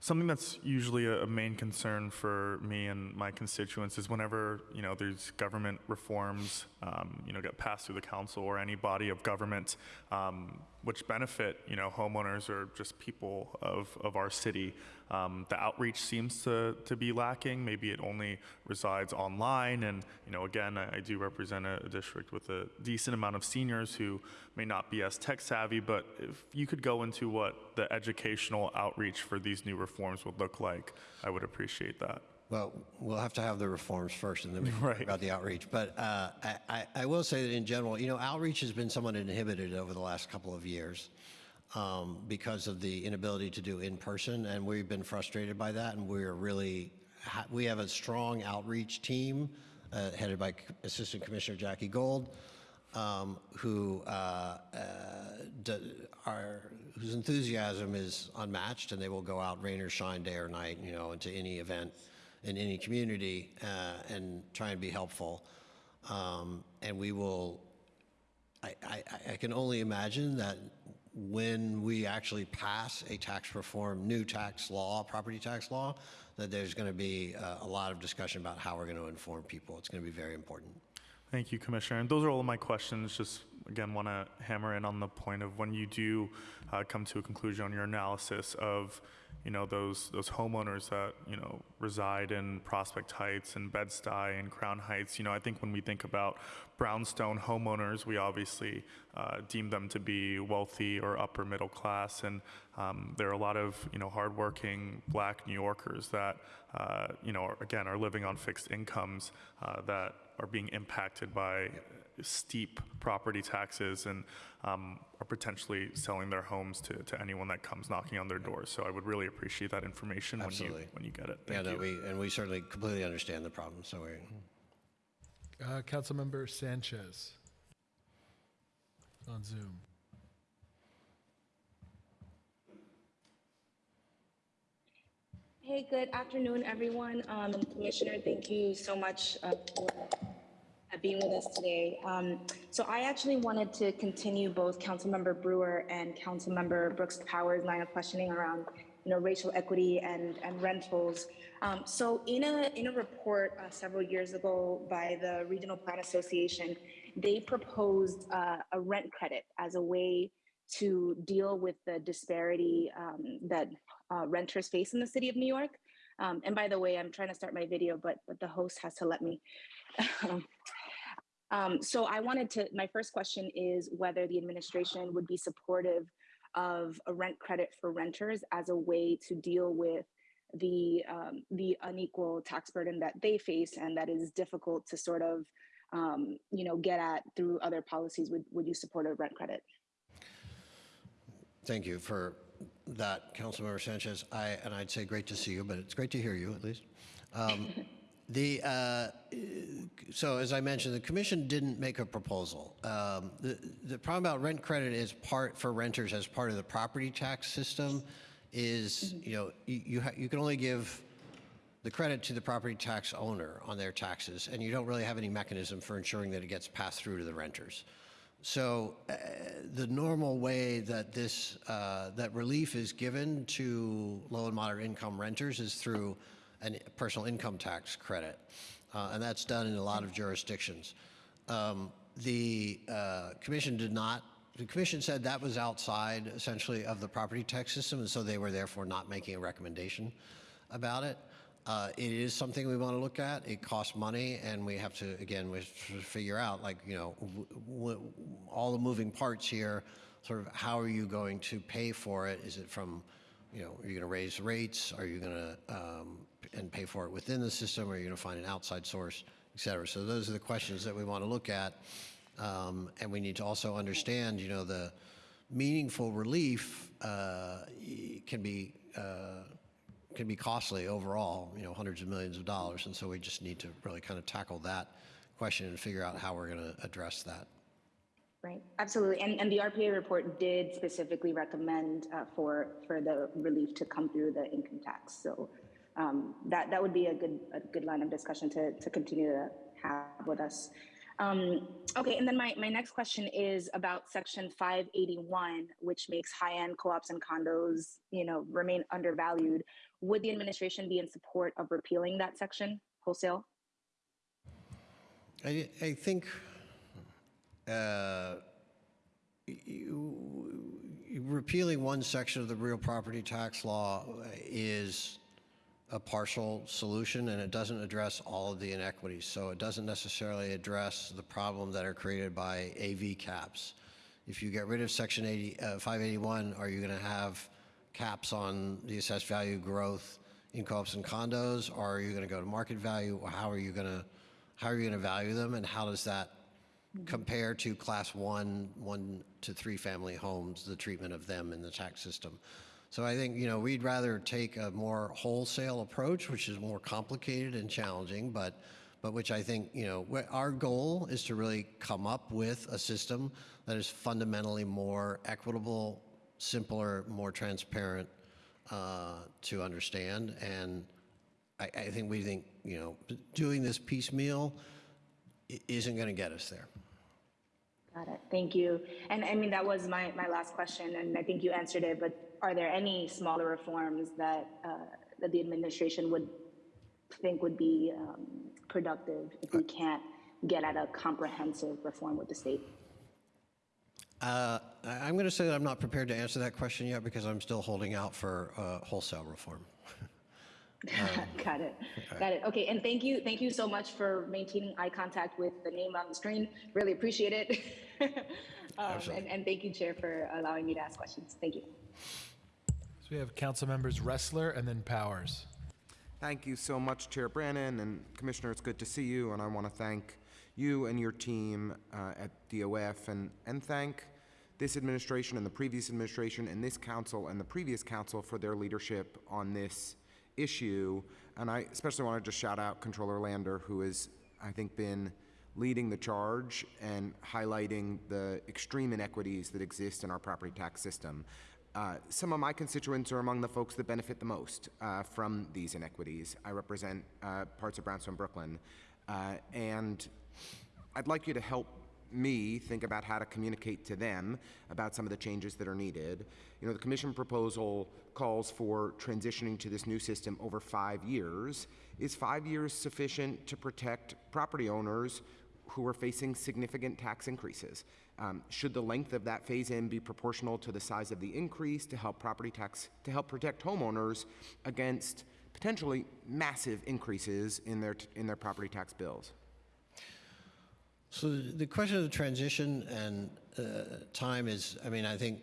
Something that's usually a, main concern for me and my constituents is whenever you know there's government reforms, um, you know, get passed through the council or any body of government, um, which benefit you know homeowners or just people of, of our city. Um, the outreach seems to, to be lacking. Maybe it only resides online. And, you know, again, I, I do represent a, a district with a decent amount of seniors who may not be as tech savvy. But if you could go into what the educational outreach for these new reforms would look like, I would appreciate that.
Well, we'll have to have the reforms first, and then we can
Right.
talk about the outreach. But uh, I, I, I will say that in general, you know, outreach has been somewhat inhibited over the last couple of years um, because of the inability to do in person, and we've been frustrated by that. And we're really, ha- we have a strong outreach team uh, headed by Assistant Commissioner Jackie Gold, um, who uh, uh, are whose enthusiasm is unmatched, and they will go out rain or shine, day or night, you know, into any event in any community uh, and try and be helpful. Um, and we will. I, I, I can only imagine that when we actually pass a tax reform, new tax law, property tax law, that there's going to be uh, a lot of discussion about how we're going to inform people. It's going to be very important.
Thank you, Commissioner. And those are all of my questions. Just again, want to hammer in on the point of when you do uh, come to a conclusion on your analysis of, you know, those those homeowners that you know reside in Prospect Heights and Bed-Stuy and Crown Heights. You know, I think when we think about brownstone homeowners, we obviously uh, deem them to be wealthy or upper middle class, and um, there are a lot of you know hardworking Black New Yorkers that uh, you know are, again are living on fixed incomes uh, that are being impacted by steep property taxes and um, are potentially selling their homes to, to anyone that comes knocking on their doors. So I would really appreciate that information when you
Absolutely.
when you get it.
Yeah,
Thank
no,
you.
we, and we certainly completely understand the problem. So we,
Uh, Councilmember Sanchez on Zoom.
Hey, good afternoon, everyone. Um, Commissioner, thank you so much uh, for uh, being with us today. Um, so I actually wanted to continue both Councilmember Brewer and Councilmember Brooks Powers' line of questioning around, you know, racial equity and, and rentals. Um, so in a in a report uh, several years ago by the Regional Plan Association, they proposed uh, a rent credit as a way to deal with the disparity um, that uh, renters face in the city of New York. Um, and by the way, I'm trying to start my video, but, but the host has to let me. um, so I wanted to, my first question is whether the administration would be supportive of a rent credit for renters as a way to deal with the um, the unequal tax burden that they face and that is difficult to sort of um, you know get at through other policies. Would would you support a rent credit?
Thank you for that, Councilmember Sanchez. I, and I'd say great to see you, but it's great to hear you at least. Um, the, uh, so as I mentioned, the commission didn't make a proposal. Um, the, the problem about rent credit is part for renters as part of the property tax system is, you know, you, you, you can only give the credit to the property tax owner on their taxes, and you don't really have any mechanism for ensuring that it gets passed through to the renters. So uh, the normal way that this uh, that relief is given to low and moderate income renters is through a personal income tax credit, uh, and that's done in a lot of jurisdictions. Um, the uh, commission did not. The commission said that was outside essentially of the property tax system, and so they were therefore not making a recommendation about it. Uh, it is something we want to look at. It costs money, and we have to, again, we to figure out, like, you know, all the moving parts here, sort of how are you going to pay for it? Is it from, you know, are you going to raise rates? Are you going to, um, and pay for it within the system? Or you're going to find an outside source, et cetera? So those are the questions that we want to look at. Um, and we need to also understand, you know, the meaningful relief uh, can be, uh, can be costly overall, you know, hundreds of millions of dollars. And so we just need to really kind of tackle that question and figure out how we're going to address that.
Right, absolutely. And, and the RPA report did specifically recommend uh, for, for the relief to come through the income tax. So um, that, that would be a good, a good line of discussion to, to continue to have with us. Um, okay, and then my, my next question is about section 581, which makes high-end co-ops and condos, you know, remain undervalued. Would the administration be in support of repealing that section wholesale?
I, I think uh, you, repealing one section of the real property tax law is a partial solution and it doesn't address all of the inequities. So it doesn't necessarily address the problem that are created by AV caps. If you get rid of section 80, uh, 581, are you going to have caps on the assessed value growth in co-ops and condos? Or are you going to go to market value? Or how are you going to, how are you going to value them? And how does that compare to class one, one to three family homes, the treatment of them in the tax system? So I think, you know, we'd rather take a more wholesale approach, which is more complicated and challenging, but, but which I think, you know, our goal is to really come up with a system that is fundamentally more equitable, simpler, more transparent uh, to understand. And I, I think we think, you know, doing this piecemeal isn't going to get us there.
Got it. Thank you. And I mean, that was my, my last question, and I think you answered it, but are there any smaller reforms that, uh, that the administration would think would be um, productive if we can't get at a comprehensive reform with the state?
Uh, I'm going to say that I'm not prepared to answer that question yet because I'm still holding out for uh, wholesale reform.
Got it. Got it. Okay, and thank you, thank you so much for maintaining eye contact with the name on the screen. Really appreciate it. Um,
Absolutely.
And, and thank you, Chair, for allowing me to ask questions. Thank you.
So we have council members Restler and then Powers.
Thank you so much, Chair Brannan, and Commissioner, it's good to see you, and I want to thank you and your team uh, at DOF, and, and thank this administration and the previous administration and this council and the previous council for their leadership on this issue. And I especially want to just shout out Comptroller Lander, who has, I think, been leading the charge and highlighting the extreme inequities that exist in our property tax system. Uh, some of my constituents are among the folks that benefit the most uh, from these inequities. I represent uh, parts of Brownstone, Brooklyn, uh, and I'd like you to help me think about how to communicate to them about some of the changes that are needed. You know, the commission proposal calls for transitioning to this new system over five years. Is five years sufficient to protect property owners who are facing significant tax increases? Um, should the length of that phase-in be proportional to the size of the increase to help property tax to help protect homeowners against potentially massive increases in their in their property tax bills?
So the question of the transition and uh, time is, I mean, I think,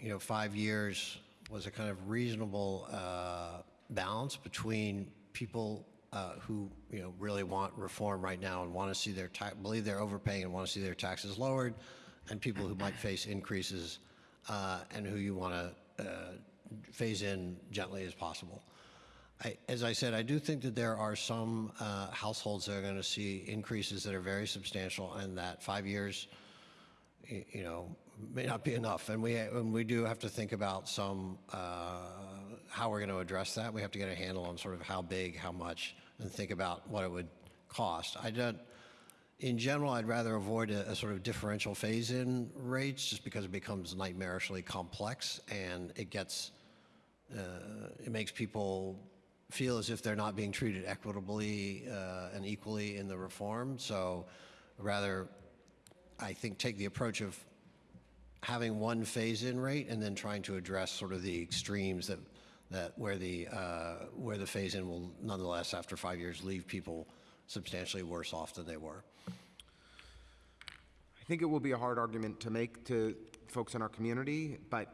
you know, five years was a kind of reasonable uh, balance between people uh, who, you know, really want reform right now and want to see their believe they're overpaying and want to see their taxes lowered, and people who might face increases uh, and who you want to uh, phase in gently as possible. I, as I said, I do think that there are some uh, households that are going to see increases that are very substantial, and that five years, you know, may not be enough. And we and we do have to think about some uh, how we're going to address that. We have to get a handle on sort of how big, how much, and think about what it would cost. I don't. In general, I'd rather avoid a, a sort of differential phase-in rates just because it becomes nightmarishly complex and it gets uh, it makes people feel as if they're not being treated equitably uh, and equally in the reform. So rather, I think, take the approach of having one phase-in rate and then trying to address sort of the extremes that, that where the, uh, where the phase-in will nonetheless, after five years, leave people substantially worse off than they were.
I think it will be a hard argument to make to folks in our community, but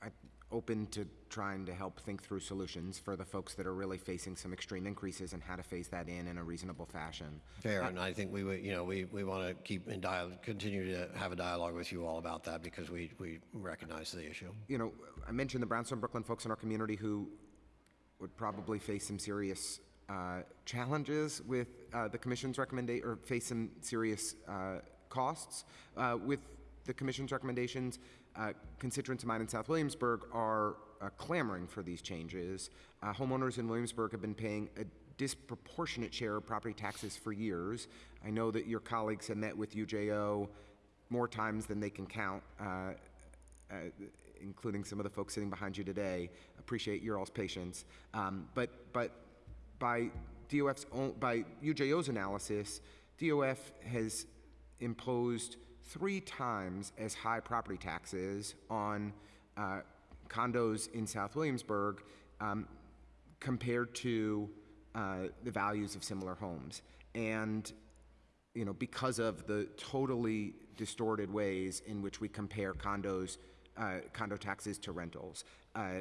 I'm open to trying to help think through solutions for the folks that are really facing some extreme increases and how to phase that in in a reasonable fashion.
Fair, and I think we, would- you know, we, we want to keep in dialogue, continue to have a dialogue with you all about that because we, we recognize the issue.
You know, I mentioned the Brownstone Brooklyn folks in our community who would probably face some serious uh, challenges with uh, the commission's recommendation, or face some serious uh, costs uh, with the commission's recommendations. Uh, constituents of mine in South Williamsburg are uh, clamoring for these changes. Uh, homeowners in Williamsburg have been paying a disproportionate share of property taxes for years. I know that your colleagues have met with UJO more times than they can count. Uh, uh, including some of the folks sitting behind you today. Appreciate your all's patience. Um, but but by DOF's own, by UJO's analysis, DOF has imposed three times as high property taxes on uh, condos in South Williamsburg um, compared to uh, the values of similar homes. And you know, because of the totally distorted ways in which we compare condos, uh, condo taxes to rentals. Uh,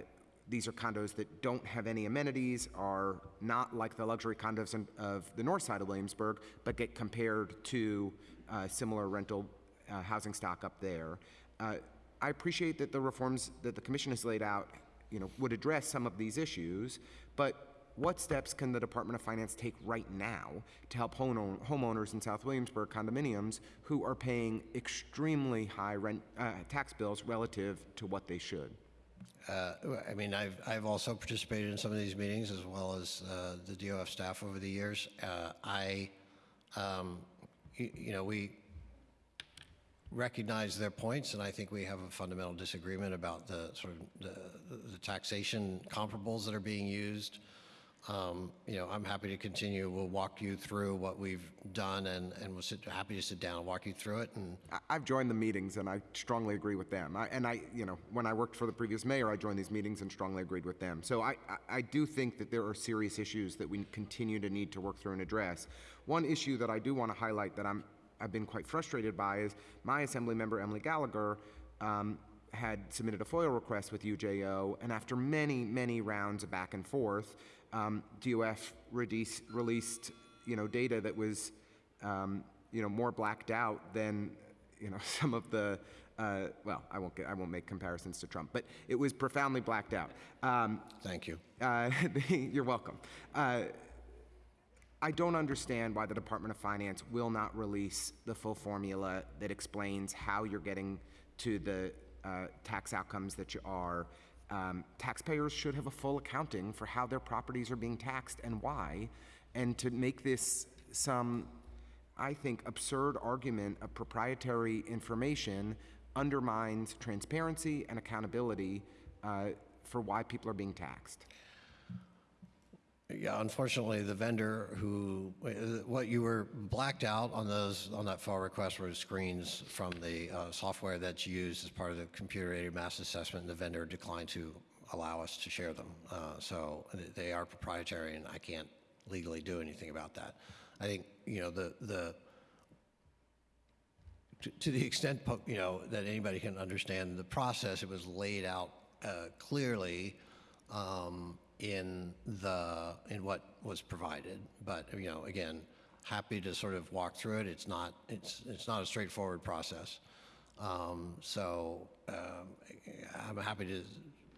these are condos that don't have any amenities, are not like the luxury condos in, of the north side of Williamsburg, but get compared to uh, similar rental uh, housing stock up there. I appreciate that the reforms that the commission has laid out, you know, would address some of these issues, but what steps can the Department of Finance take right now to help home- homeowners in South Williamsburg condominiums who are paying extremely high rent uh, tax bills relative to what they should?
Uh, I mean, I've, I've also participated in some of these meetings as well as uh, the DOF staff over the years. Uh, I, um, you, you know, we recognize their points, and I think we have a fundamental disagreement about the sort of the, the taxation comparables that are being used. Um, you know, I'm happy to continue. We'll walk you through what we've done, and, and we'll sit, happy to sit down and walk you through it. And
I've joined the meetings and I strongly agree with them. I, and I, you know, when I worked for the previous mayor, I joined these meetings and strongly agreed with them. So I, I, I do think that there are serious issues that we continue to need to work through and address. One issue that I do want to highlight that I'm, I've been quite frustrated by is my assembly member Emily Gallagher um, had submitted a FOIL request with UJO, and after many, many rounds of back and forth, um, DOF release, released, you know, data that was, um, you know, more blacked out than, you know, some of the, uh, well, I won't get, I won't make comparisons to Trump, but it was profoundly blacked out. Um,
thank you.
uh, you're welcome. Uh, I don't understand why the Department of Finance will not release the full formula that explains how you're getting to the uh, tax outcomes that you are. Um, taxpayers should have a full accounting for how their properties are being taxed and why. And to make this some, I think, absurd argument of proprietary information undermines transparency and accountability uh, for why people are being taxed.
Yeah, unfortunately, the vendor who, what you were blacked out on those, on that FAR request were screens from the uh, software that's used as part of the computer-aided mass assessment, and the vendor declined to allow us to share them. Uh, So they are proprietary, and I can't legally do anything about that. I think, you know, the, the, to- to the extent, you know, that anybody can understand the process, it was laid out uh, clearly um, in the, in what was provided. But, you know, again, happy to sort of walk through it. It's not, it's, it's not a straightforward process. Um, So um, I'm happy to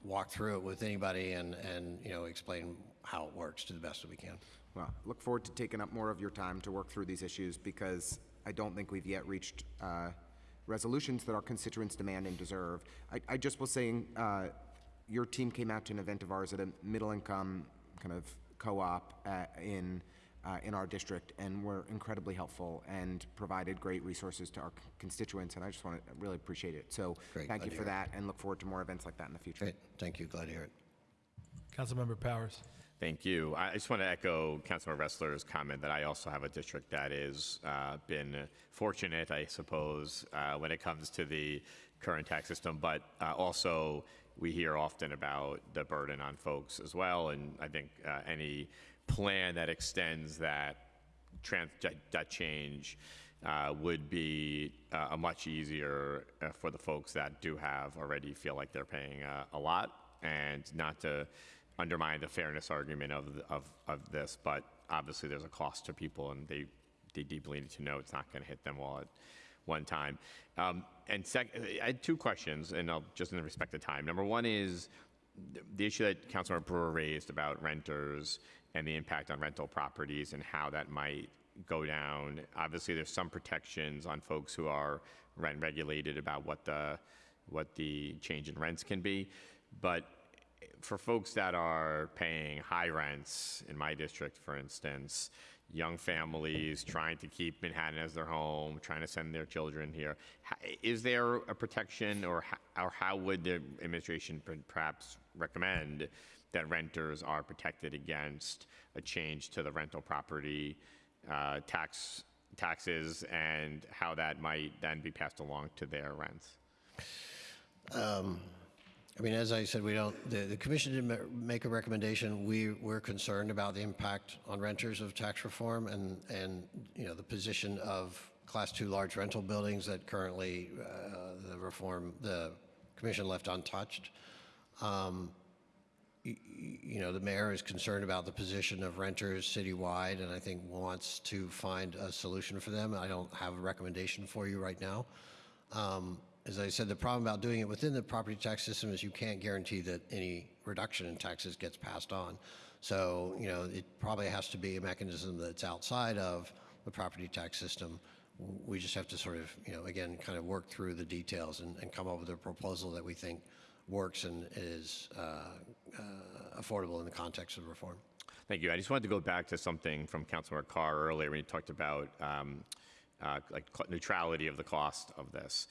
walk through it with anybody and, and, you know, explain how it works to the best that we can.
Well, look forward to taking up more of your time to work through these issues because I don't think we've yet reached uh, resolutions that our constituents demand and deserve. I, I just was saying, uh, your team came out to an event of ours at a middle-income kind of co-op uh, in uh, in our district, and were incredibly helpful and provided great resources to our constituents. And I just want to really appreciate it. So,
Great,
thank
glad
you for
hear
that, and look forward to more events like that in the future.
Great, thank you, glad to hear it.
Councilmember Powers.
Thank you. I I just want to echo Councilor Restler's comment that I also have a district that has uh, been fortunate, I suppose, uh, when it comes to the current tax system, but uh, also we hear often about the burden on folks as well, and I think uh, any plan that extends that trans, that, change uh, would be uh, a much easier uh, for the folks that do have already feel like they're paying a lot. And not to undermine the fairness argument of, of, of this, but obviously there's a cost to people and they, they deeply need to know it's not going to hit them all at one time. Um, and sec, I had two questions, and I'll just in respect of time. Number one is the- issue that Councilor Brewer raised about renters and the impact on rental properties and how that might go down. Obviously, there's some protections on folks who are rent regulated about what the what the change in rents can be, but for folks that are paying high rents in my district, for instance, young families trying to keep Manhattan as their home, trying to send their children here. Is there a protection or, or how would the administration perhaps recommend that renters are protected against a change to the rental property uh, tax taxes and how that might then be passed along to their rents?
I mean, as I said, we don't, the, the commission didn't make a recommendation. We, we're concerned about the impact on renters of tax reform and, and, you know, the position of class two large rental buildings that currently, uh, the reform, the commission left untouched. Um, y- y- You know, the mayor is concerned about the position of renters citywide and I think wants to find a solution for them. I don't have a recommendation for you right now. Um, As I said, the problem about doing it within the property tax system is you can't guarantee that any reduction in taxes gets passed on. So, you know, it probably has to be a mechanism that's outside of the property tax system. We just have to sort of, you know, again, kind of work through the details and, and come up with a proposal that we think works and is uh, uh, affordable in the context of reform.
Thank you. I just wanted to go back to something from Councilor Carr earlier when you talked about um, uh, like neutrality of the cost of this.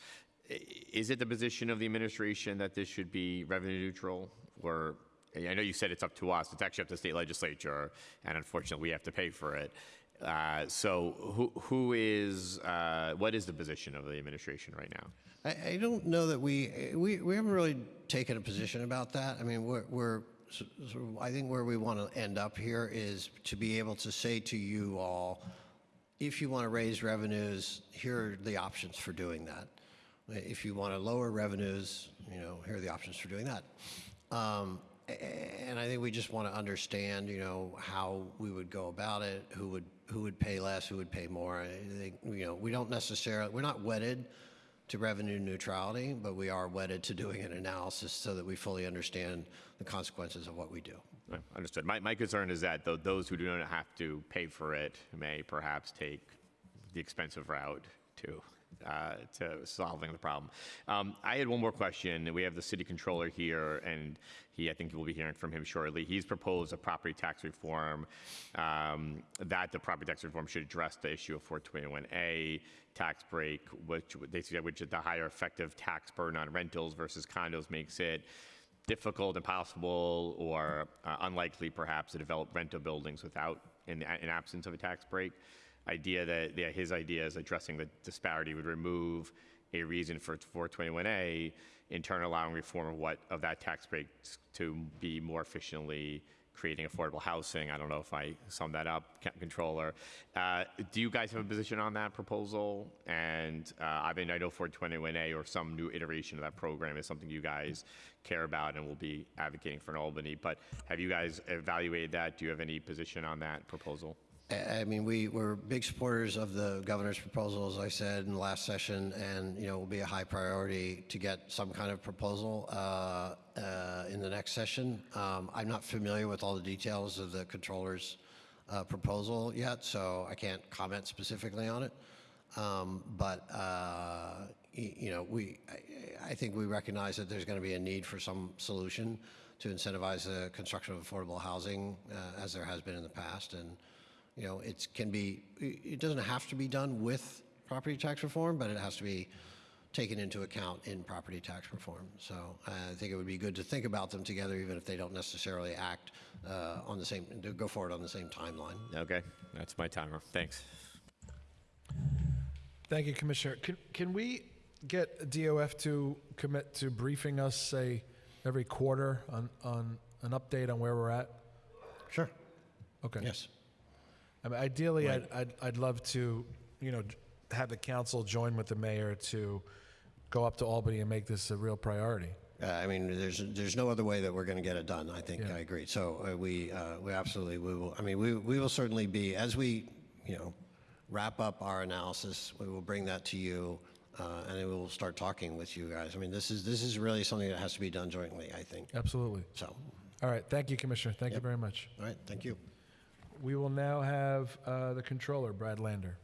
Is it the position of the administration that this should be revenue neutral? Or, I know you said it's up to us, it's actually up to the state legislature, and unfortunately, we have to pay for it. Uh, So who, who is, uh, what is the position of the administration right now?
I, I don't know that we, we, we haven't really taken a position about that. I mean, we're, we're I think where we want to end up here is to be able to say to you all, if you want to raise revenues, here are the options for doing that. If you want to lower revenues, you know, here are the options for doing that. Um, and I think we just want to understand, you know, how we would go about it, who would, who would pay less, who would pay more. I think, you know, we don't necessarily, we're not wedded to revenue neutrality, but we are wedded to doing an analysis so that we fully understand the consequences of what we do.
Right, Understood. My, my concern is that tho- those who do not have to pay for it may perhaps take the expensive route to, uh, to solving the problem. Um, I had one more question. We have the city comptroller here, and he, I think we'll be hearing from him shortly. He's proposed a property tax reform um, that the property tax reform should address the issue of 421A tax break, which they suggest, which the higher effective tax burden on rentals versus condos makes it difficult, impossible, or uh, unlikely perhaps to develop rental buildings without, in, in absence of a tax break. Idea that, yeah, his idea is addressing the disparity would remove a reason for 421A, in turn allowing reform of what, of that tax break to be more efficiently creating affordable housing. I don't know if I summed that up, Comptroller. Uh, Do you guys have a position on that proposal? And uh, I mean, I know 421A or some new iteration of that program is something you guys care about and will be advocating for in Albany, but have you guys evaluated that? Do you have any position on that proposal?
I mean, we, we're big supporters of the governor's proposal, as I said in the last session, and, you know, it will be a high priority to get some kind of proposal uh, uh, in the next session. Um, I'm not familiar with all the details of the comptroller's uh, proposal yet, so I can't comment specifically on it. Um, But, uh, you know, we, I- I think we recognize that there's going to be a need for some solution to incentivize the construction of affordable housing, uh, as there has been in the past, and, you know, it can be, it it doesn't have to be done with property tax reform, but it has to be taken into account in property tax reform. So uh, I think it would be good to think about them together, even if they don't necessarily act uh, on the same, to go forward on the same timeline.
Okay, that's my timer. Thanks.
Thank you, Commissioner. Can, can we get DOF to commit to briefing us, say, every quarter on, on an update on where we're at?
Sure.
Okay.
Yes.
I mean, ideally, I'd, I'd, I'd love to, you know, have the council join with the mayor to go up to Albany and make this a real priority.
Uh, I mean, there's, there's no other way that we're going to get it done. I think,
Yeah.
I agree. So uh, we, uh, we absolutely, we will, I mean, we, we will certainly be, as we, you know, wrap up our analysis, we will bring that to you, uh, and then we will start talking with you guys. I mean, this is, this is really something that has to be done jointly, I think.
Absolutely.
So,
All right. Thank you, Commissioner. Thank you very much.
all right, thank you.
We will now have uh, the comptroller, Brad Lander.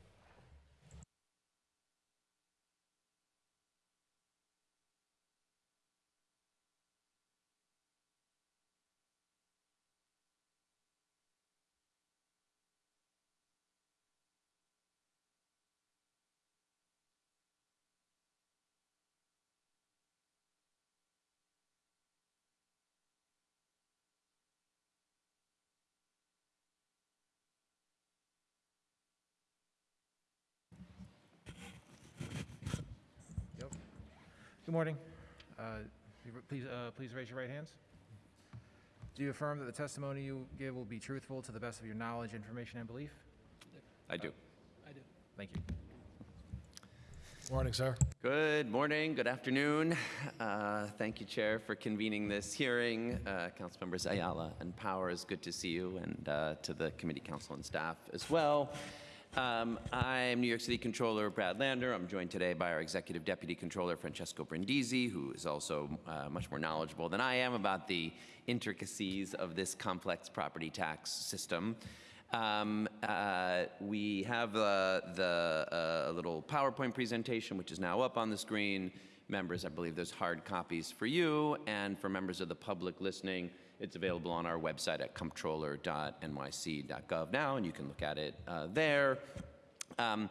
Morning. Uh, Please, uh, please raise your right hands. Do you affirm that the testimony you give will be truthful to the best of your knowledge, information, and belief?
I do. I do.
Thank you.
Morning, sir.
Good morning, good afternoon. Uh, Thank you, Chair, for convening this hearing. Uh, Councilmembers Ayala and Powers, good to see you, and uh, to the committee council and staff as well. Um, I'm New York City Comptroller Brad Lander. I'm joined today by our Executive Deputy Comptroller Francesco Brindisi, who is also uh, much more knowledgeable than I am about the intricacies of this complex property tax system. Um, uh, we have uh, the uh, little PowerPoint presentation, which is now up on the screen. Members, I believe there's hard copies for you, and for members of the public listening, it's available on our website at comptroller.nyc.gov now, and you can look at it uh, there. Um,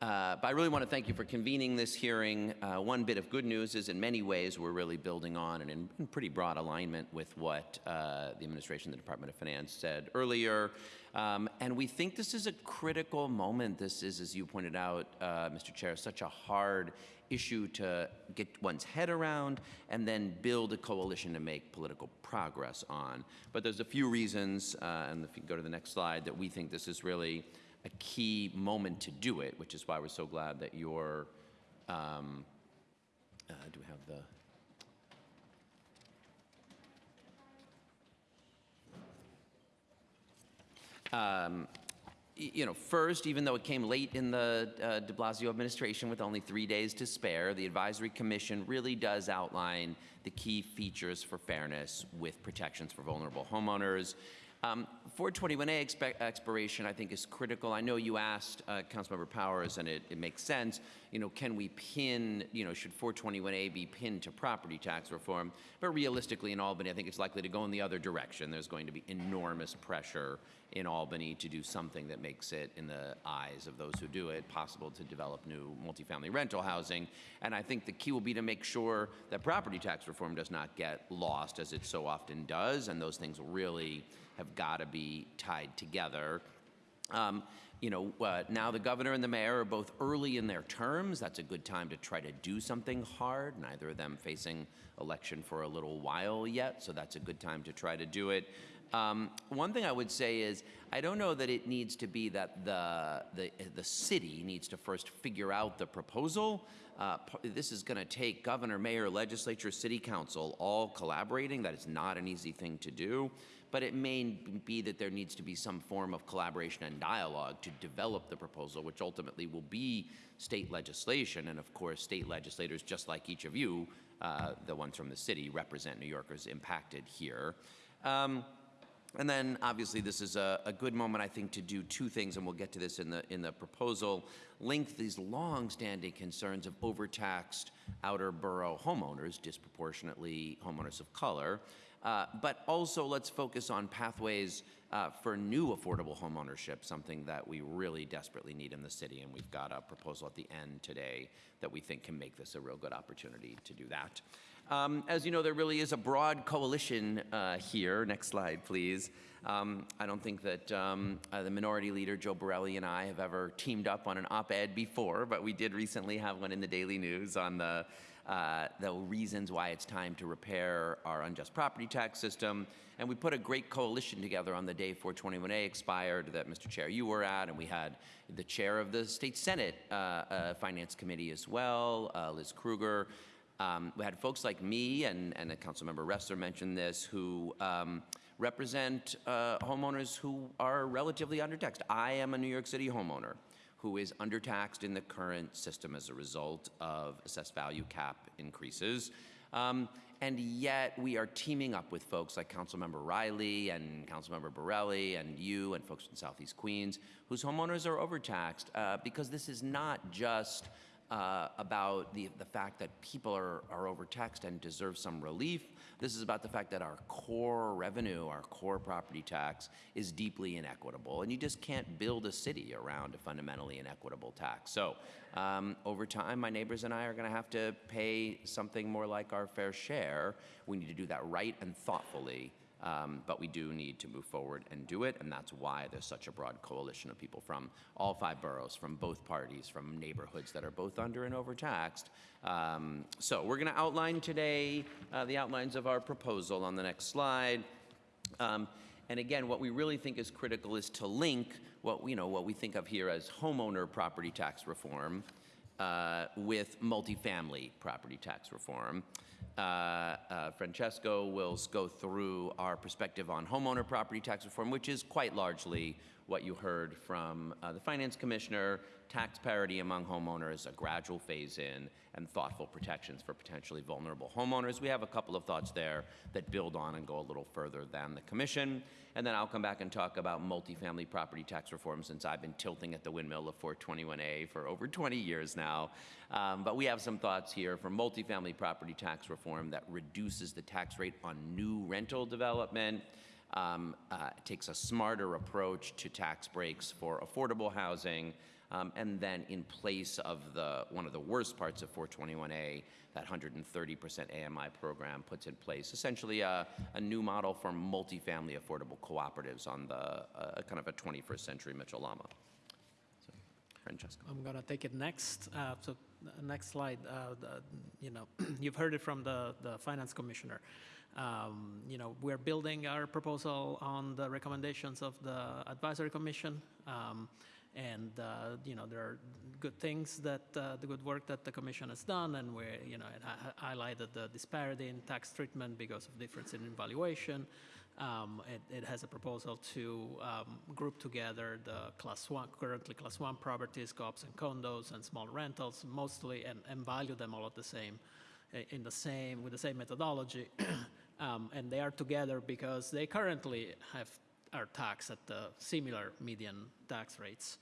uh, But I really want to thank you for convening this hearing. Uh, One bit of good news is in many ways, we're really building on and in in pretty broad alignment with what uh, the administration, the Department of Finance said earlier. Um, And we think this is a critical moment. This is, as you pointed out, uh, Mr. Chair, such a hard issue to get one's head around and then build a coalition to make political progress on. But there's a few reasons, uh, and if you go to the next slide, that we think this is really a key moment to do it, which is why we're so glad that you're, um, uh, do we have the? Um, you know, first, even though it came late in the uh, de Blasio administration with only three days to spare, the Advisory Commission really does outline the key features for fairness with protections for vulnerable homeowners. Um, 421A expe- expiration, I think, is critical. I know you asked uh, Councilmember Powers, and it, it makes sense. You know, can we pin? You know, should 421A be pinned to property tax reform? But realistically, in Albany, I think it's likely to go in the other direction. There's going to be enormous pressure in Albany to do something that makes it, in the eyes of those who do it, possible to develop new multifamily rental housing. And I think the key will be to make sure that property tax reform does not get lost, as it so often does, and those things really have got to be tied together. Um, you know, uh, now the governor and the mayor are both early in their terms. That's a good time to try to do something hard. Neither of them facing election for a little while yet, so that's a good time to try to do it. Um, one thing I would say is I don't know that it needs to be that the the, the city needs to first figure out the proposal. Uh, this is going to take governor, mayor, legislature, city council all collaborating. That is not an easy thing to do but it may be that there needs to be some form of collaboration and dialogue to develop the proposal, which ultimately will be state legislation. And of course, state legislators, just like each of you, uh, the ones from the city, represent New Yorkers impacted here. Um, and then, obviously, this is a, a good moment, I think, to do two things, and we'll get to this in the in the proposal. Link these long-standing concerns of overtaxed outer borough homeowners, disproportionately homeowners of color, uh, but also let's focus on pathways uh, for new affordable homeownership, something that we really desperately need in the city, and we've got a proposal at the end today that we think can make this a real good opportunity to do that. Um, as you know, there really is a broad coalition uh, here. Next slide, please. Um, I don't think that um, uh, the minority leader, Joe Borelli, and I have ever teamed up on an op ed before, but we did recently have one in the Daily News on the, uh, the reasons why it's time to repair our unjust property tax system. And we put a great coalition together on the day 421A expired that, Mr. Chair, you were at, and we had the chair of the State Senate uh, uh, Finance Committee as well, uh, Liz Krueger. Um, we had folks like me, and, and Councilmember Restler mentioned this, who um, represent uh, homeowners who are relatively undertaxed. I am a New York City homeowner who is undertaxed in the current system as a result of assessed value cap increases. Um, and yet we are teaming up with folks like Councilmember Riley and Councilmember Borelli and you and folks in Southeast Queens whose homeowners are overtaxed uh, because this is not just uh, about the, the fact that people are, are overtaxed and deserve some relief. This is about the fact that our core revenue, our core property tax, is deeply inequitable. And you just can't build a city around a fundamentally inequitable tax. So um, over time, my neighbors and I are going to have to pay something more like our fair share. We need to do that right and thoughtfully. Um, but we do need to move forward and do it, and that's why there's such a broad coalition of people from all five boroughs, from both parties, from neighborhoods that are both under and overtaxed. Um, so we're going to outline today uh, the outlines of our proposal on the next slide. Um, and again, what we really think is critical is to link what you know what we think of here as homeowner property tax reform uh, with multifamily property tax reform. Uh, uh, Francesco will go through our perspective on homeowner property tax reform, which is quite largely what you heard from uh, the finance commissioner, tax parity among homeowners, a gradual phase in, and thoughtful protections for potentially vulnerable homeowners. We have a couple of thoughts there that build on and go a little further than the commission. And then I'll come back and talk about multifamily property tax reform since I've been tilting at the windmill of 421A for over 20 years now. Um, but we have some thoughts here for multifamily property tax reform that reduces the tax rate on new rental development um, uh, takes a smarter approach to tax breaks for affordable housing, um, and then in place of the one of the worst parts of 421A, that 130% AMI program puts in place essentially a, a new model for multifamily affordable cooperatives on the uh, kind of a 21st century Mitchell Lama. So, Francesco.
I'm gonna take it next. Uh, so, next slide. Uh, the, you know, you've heard it from the the finance commissioner. Um, you know, we're building our proposal on the recommendations of the advisory commission. Um, And, uh, you know, there are good things that, uh, the good work that the commission has done, and we you know, hi- highlighted the disparity in tax treatment because of difference in valuation. Um, it, it has a proposal to um, group together the class one, currently class one properties, co-ops and condos, and small rentals, mostly, and, and value them all at the same, in the same, with the same methodology. um, and they are together because they currently have are taxed at the similar median tax rates.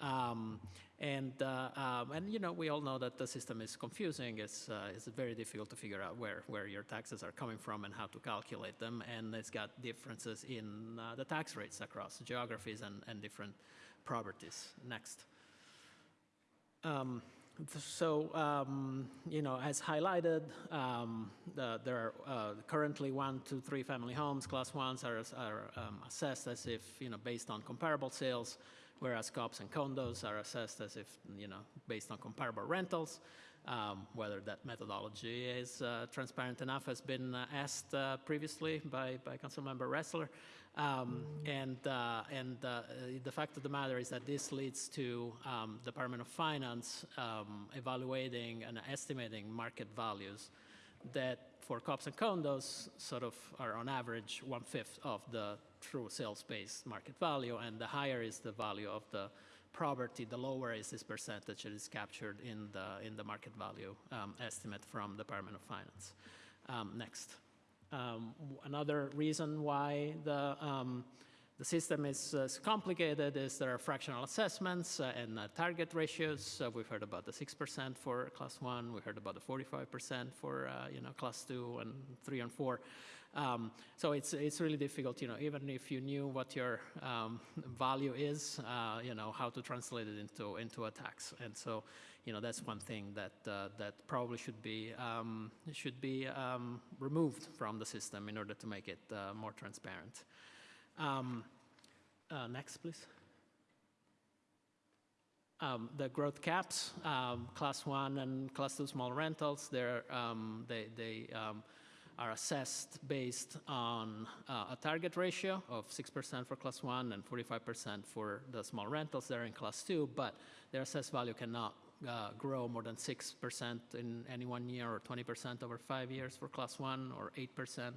Um, and, uh, um, and, you know, we all know that the system is confusing. It's, uh, it's very difficult to figure out where, where your taxes are coming from and how to calculate them. And it's got differences in uh, the tax rates across geographies and, and different properties. Next. Um, so, um, you know, as highlighted, um, the, there are uh, currently one, two, three family homes, class ones are, are um, assessed as if, you know, based on comparable sales, whereas co-ops and condos are assessed as if, you know, based on comparable rentals. Um, whether that methodology is uh, transparent enough has been uh, asked uh, previously by, by Councilmember Restler. Um, and uh, and uh, the fact of the matter is that this leads to um, Department of Finance um, evaluating and estimating market values that for co-ops and condos sort of are on average one-fifth of the true sales-based market value, and the higher is the value of the property, the lower is this percentage that is captured in the, in the market value um, estimate from the Department of Finance. Um, next. Um, another reason why the, um, the system is uh, complicated is there are fractional assessments uh, and uh, target ratios. Uh, we've heard about the 6% for class one. We heard about the 45% for uh, you know class two and three and four. Um, so it's it's really difficult, you know, even if you knew what your um, value is, you know, how to translate it into into a tax. And so, you know, that's one thing that uh, that probably should be um, should be um, removed from the system in order to make it uh, more transparent. Um, uh, next, please. Um, the growth caps, um, class one and class two small rentals, um, they, they um, are assessed based on uh, a target ratio of 6% for class one and 45% for the small rentals. They're in class two, but their assessed value cannot uh, grow more than 6% in any one year or 20% over five years for class one or 8%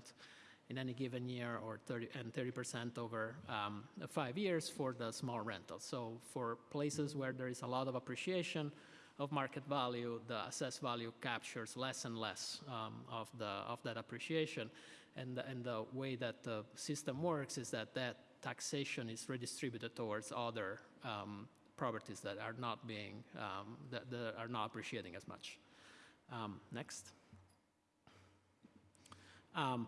in any given year or 30 and 30% over um, five years for the small rentals. So for places where there is a lot of appreciation of market value, the assessed value captures less and less um, of, the, of that appreciation. And, the- and the way that the system works is that that taxation is redistributed towards other um, properties that are not being, um, that, that are not appreciating as much. Um, next. Um,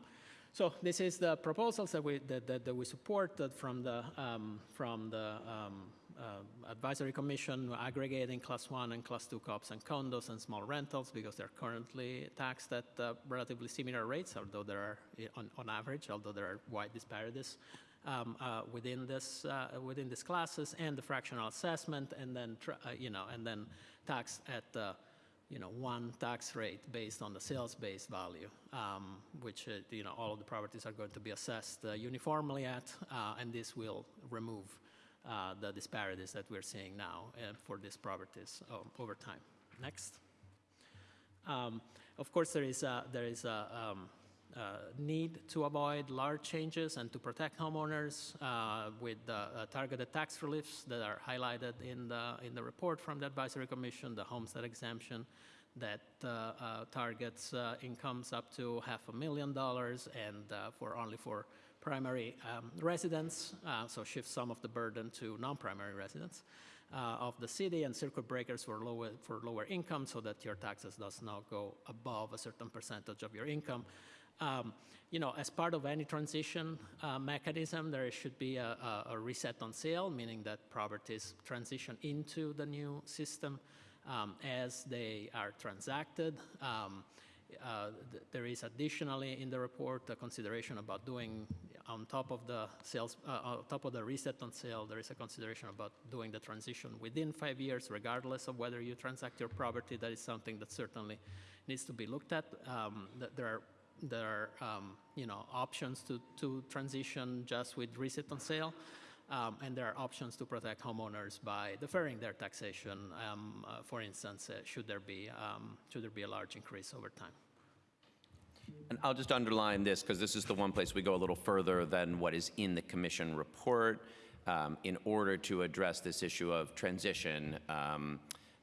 so this is the proposals that we that, that, that we supported from the um, from the um, uh, advisory commission aggregating class one and class two co-ops and condos and small rentals because they're currently taxed at uh, relatively similar rates, although there are on, on average, although there are wide disparities. Um, uh, within this uh, within these classes and the fractional assessment and then uh, you know and then tax at the you know, one tax rate based on the sales-based value, um, which, uh, you know, all of the properties are going to be assessed uh, uniformly at, and this will remove the disparities that we're seeing now for these properties over time. Next. Um, Of course, there is a, there is a um, uh, need to avoid large changes and to protect homeowners uh, with the uh, targeted tax reliefs that are highlighted in the, in the report from the Advisory Commission, the homestead exemption that uh, targets incomes up to half a million dollars and for only for primary um, residents, so shift some of the burden to non-primary residents uh, of the city and circuit breakers for lower, for lower income so that your taxes does not go above a certain percentage of your income. Um, you know, as part of any transition uh, mechanism, there should be a, a, reset on sale, meaning that properties transition into the new system um, as they are transacted. Um, uh, th- there is additionally in the report a consideration about doing on top of the sales, uh, on top of the reset on sale, there is a consideration about doing the transition within five years, regardless of whether you transact your property. That is something that certainly needs to be looked at. Um, th- there are there are um, you know options to to transition just with reset on sale. Um, and there are options to protect homeowners by deferring their taxation, um, uh, for instance, uh, should there be um, should there be a large increase over time.
And I'll just underline this because this is the one place we go a little further than what is in the commission report um, in order to address this issue of transition.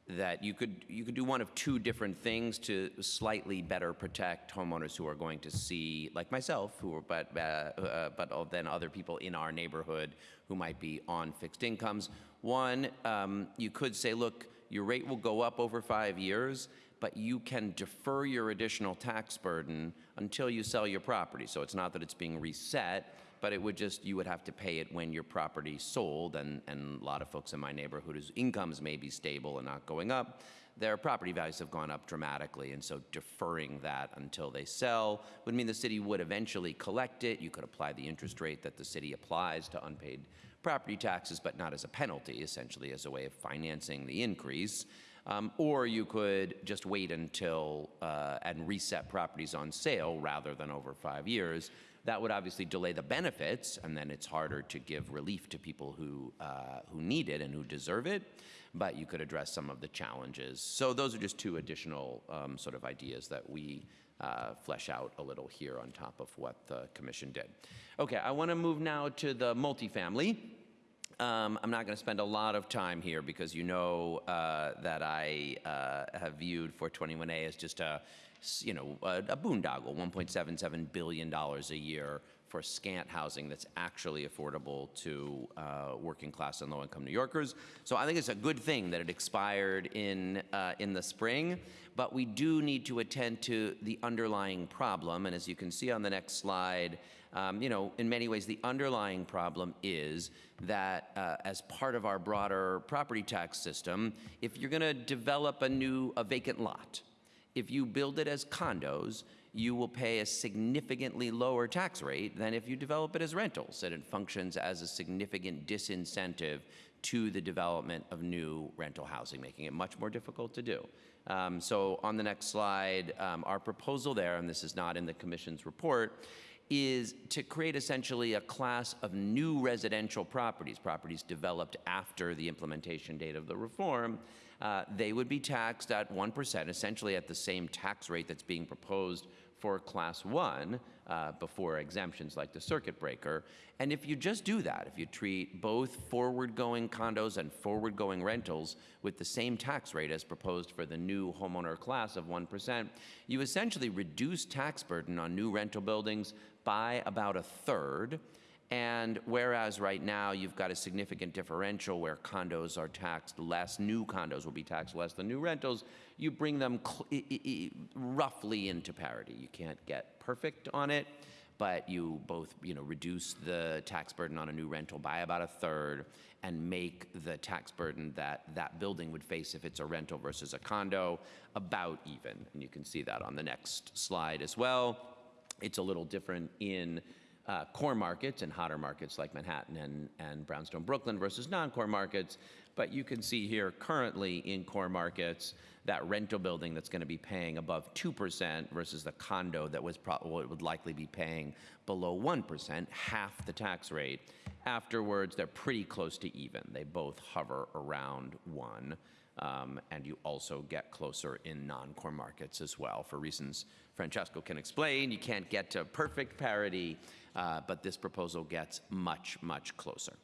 That you could you could do one of two different things to slightly better protect homeowners who are going to see, like myself, who are but uh, uh, but then other people in our neighborhood who might be on fixed incomes. One, um, you could say, look, your rate will go up over five years, but you can defer your additional tax burden until you sell your property. So it's not that it's being reset, but it would just, you would have to pay it when your property sold, and, and a lot of folks in my neighborhood whose incomes may be stable and not going up, their property values have gone up dramatically, and so deferring that until they sell would mean the city would eventually collect it. You could apply the interest rate that the city applies to unpaid property taxes, but not as a penalty, essentially as a way of financing the increase. Um, or you could just wait until uh, and reset properties on sale rather than over five years. That would obviously delay the benefits, and then it's harder to give relief to people who uh, who need it and who deserve it. But you could address some of the challenges. So those are just two additional um, sort of ideas that we uh, flesh out a little here on top of what the commission did. Okay, I want to move now to the multifamily. Um, I'm not going to spend a lot of time here because you know uh, that I uh, have viewed 421A as just a, you know, a, a boondoggle, 1.77 billion dollars a year for scant housing that's actually affordable to uh, working class and low-income New Yorkers. So I think it's a good thing that it expired in uh, in the spring, but we do need to attend to the underlying problem. And as you can see on the next slide. Um, you know, in many ways, the underlying problem is that uh, as part of our broader property tax system, if you're going to develop a new, a vacant lot, if you build it as condos, you will pay a significantly lower tax rate than if you develop it as rentals, and it functions as a significant disincentive to the development of new rental housing, making it much more difficult to do. Um, so on the next slide, um, our proposal there, and this is not in the commission's report, is to create essentially a class of new residential properties, properties developed after the implementation date of the reform. Uh, they would be taxed at 1%, essentially at the same tax rate that's being proposed for class one uh, before exemptions like the circuit breaker. And if you just do that, if you treat both forward going condos and forward going rentals with the same tax rate as proposed for the new homeowner class of 1%, you essentially reduce tax burden on new rental buildings by about a third. And whereas right now you've got a significant differential where condos are taxed less, new condos will be taxed less than new rentals, you bring them roughly into parity. You can't get perfect on it, but you both, you know, reduce the tax burden on a new rental by about a third and make the tax burden that that building would face if it's a rental versus a condo about even. And you can see that on the next slide as well. It's a little different in uh, core markets and hotter markets like Manhattan and, and Brownstone, Brooklyn versus non-core markets. But you can see here currently in core markets, that rental building that's going to be paying above 2% versus the condo that was pro- would likely be paying below 1%, half the tax rate. Afterwards, they're pretty close to even. They both hover around one. Um, and you also get closer in non-core markets as well for reasons Francesco can explain. You can't get to perfect parity, uh, but this proposal gets much, much closer.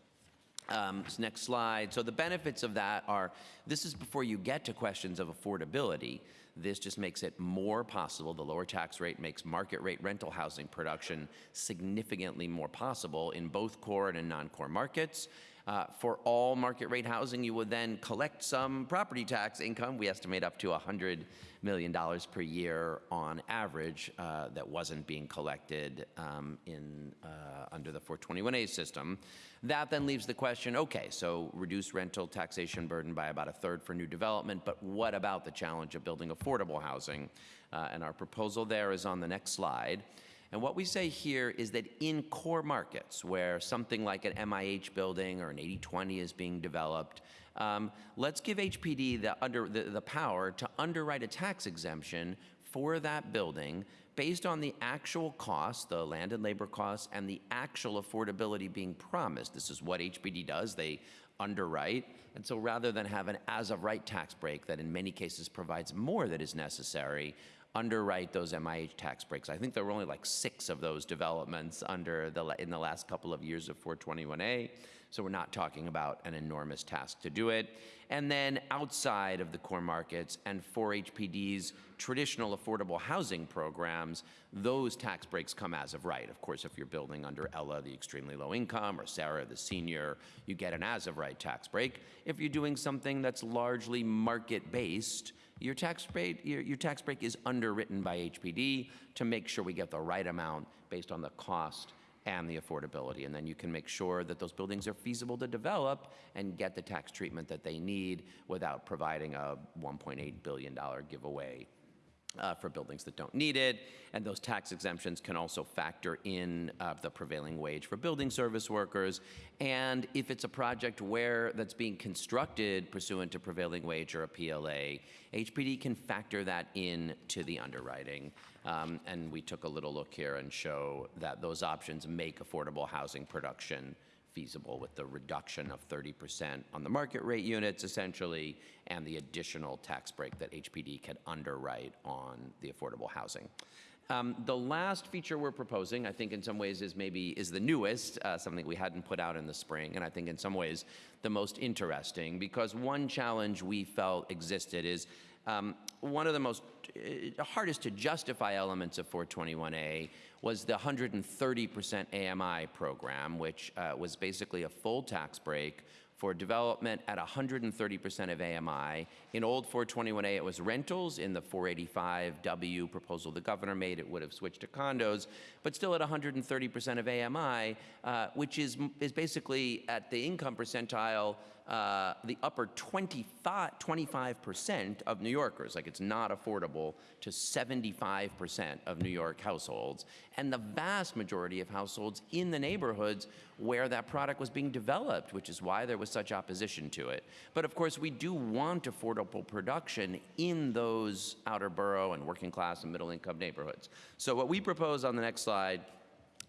Um, s- next slide. So the benefits of that are this is before you get to questions of affordability. This just makes it more possible. The lower tax rate makes market rate rental housing production significantly more possible in both core and non-core markets. Uh, for all market rate housing, you would then collect some property tax income. We estimate up to $100 million per year on average uh, that wasn't being collected um, in, uh, under the 421A system. That then leaves the question okay, so reduce rental taxation burden by about a third for new development, but what about the challenge of building affordable housing? Uh, and our proposal there is on the next slide. And what we say here is that in core markets where something like an MIH building or an 8020 is being developed, um, let's give HPD the, under, the, the power to underwrite a tax exemption for that building based on the actual cost, the land and labor costs, and the actual affordability being promised. This is what HPD does. They underwrite. And so rather than have an as of right tax break that in many cases provides more that is necessary, underwrite those MIH tax breaks. I think there were only like six of those developments under the, in the last couple of years of 421A. So we're not talking about an enormous task to do it. And then outside of the core markets and for HPD's traditional affordable housing programs, those tax breaks come as of right. Of course, if you're building under ELLA, the extremely low income, or SARA, the senior, you get an as of right tax break. If you're doing something that's largely market based, your tax rate, your, your tax break is underwritten by HPD to make sure we get the right amount based on the cost and the affordability. And then you can make sure that those buildings are feasible to develop and get the tax treatment that they need without providing a $1.8 billion giveaway uh, for buildings that don't need it. And those tax exemptions can also factor in uh, the prevailing wage for building service workers. And if it's a project where that's being constructed pursuant to prevailing wage or a PLA, HPD can factor that in to the underwriting. Um, and we took a little look here and show that those options make affordable housing production feasible with the reduction of 30% on the market rate units essentially and the additional tax break that HPD can underwrite on the affordable housing. Um, the last feature we're proposing, I think in some ways is maybe is the newest, uh, something we hadn't put out in the spring, and I think in some ways the most interesting because one challenge we felt existed is um, one of the most uh, hardest to justify elements of 421A was the 130% AMI program, which uh, was basically a full tax break for development at 130% of AMI. In old 421A, it was rentals. In the 485W proposal the governor made, it would have switched to condos, but still at 130% of AMI, uh, which is, is basically at the income percentile uh, the upper 25, 25% of New Yorkers. Like it's not affordable to 75% of New York households. And the vast majority of households in the neighborhoods where that product was being developed, which is why there was such opposition to it. But of course, we do want affordable production in those outer borough and working class and middle income neighborhoods. So what we propose on the next slide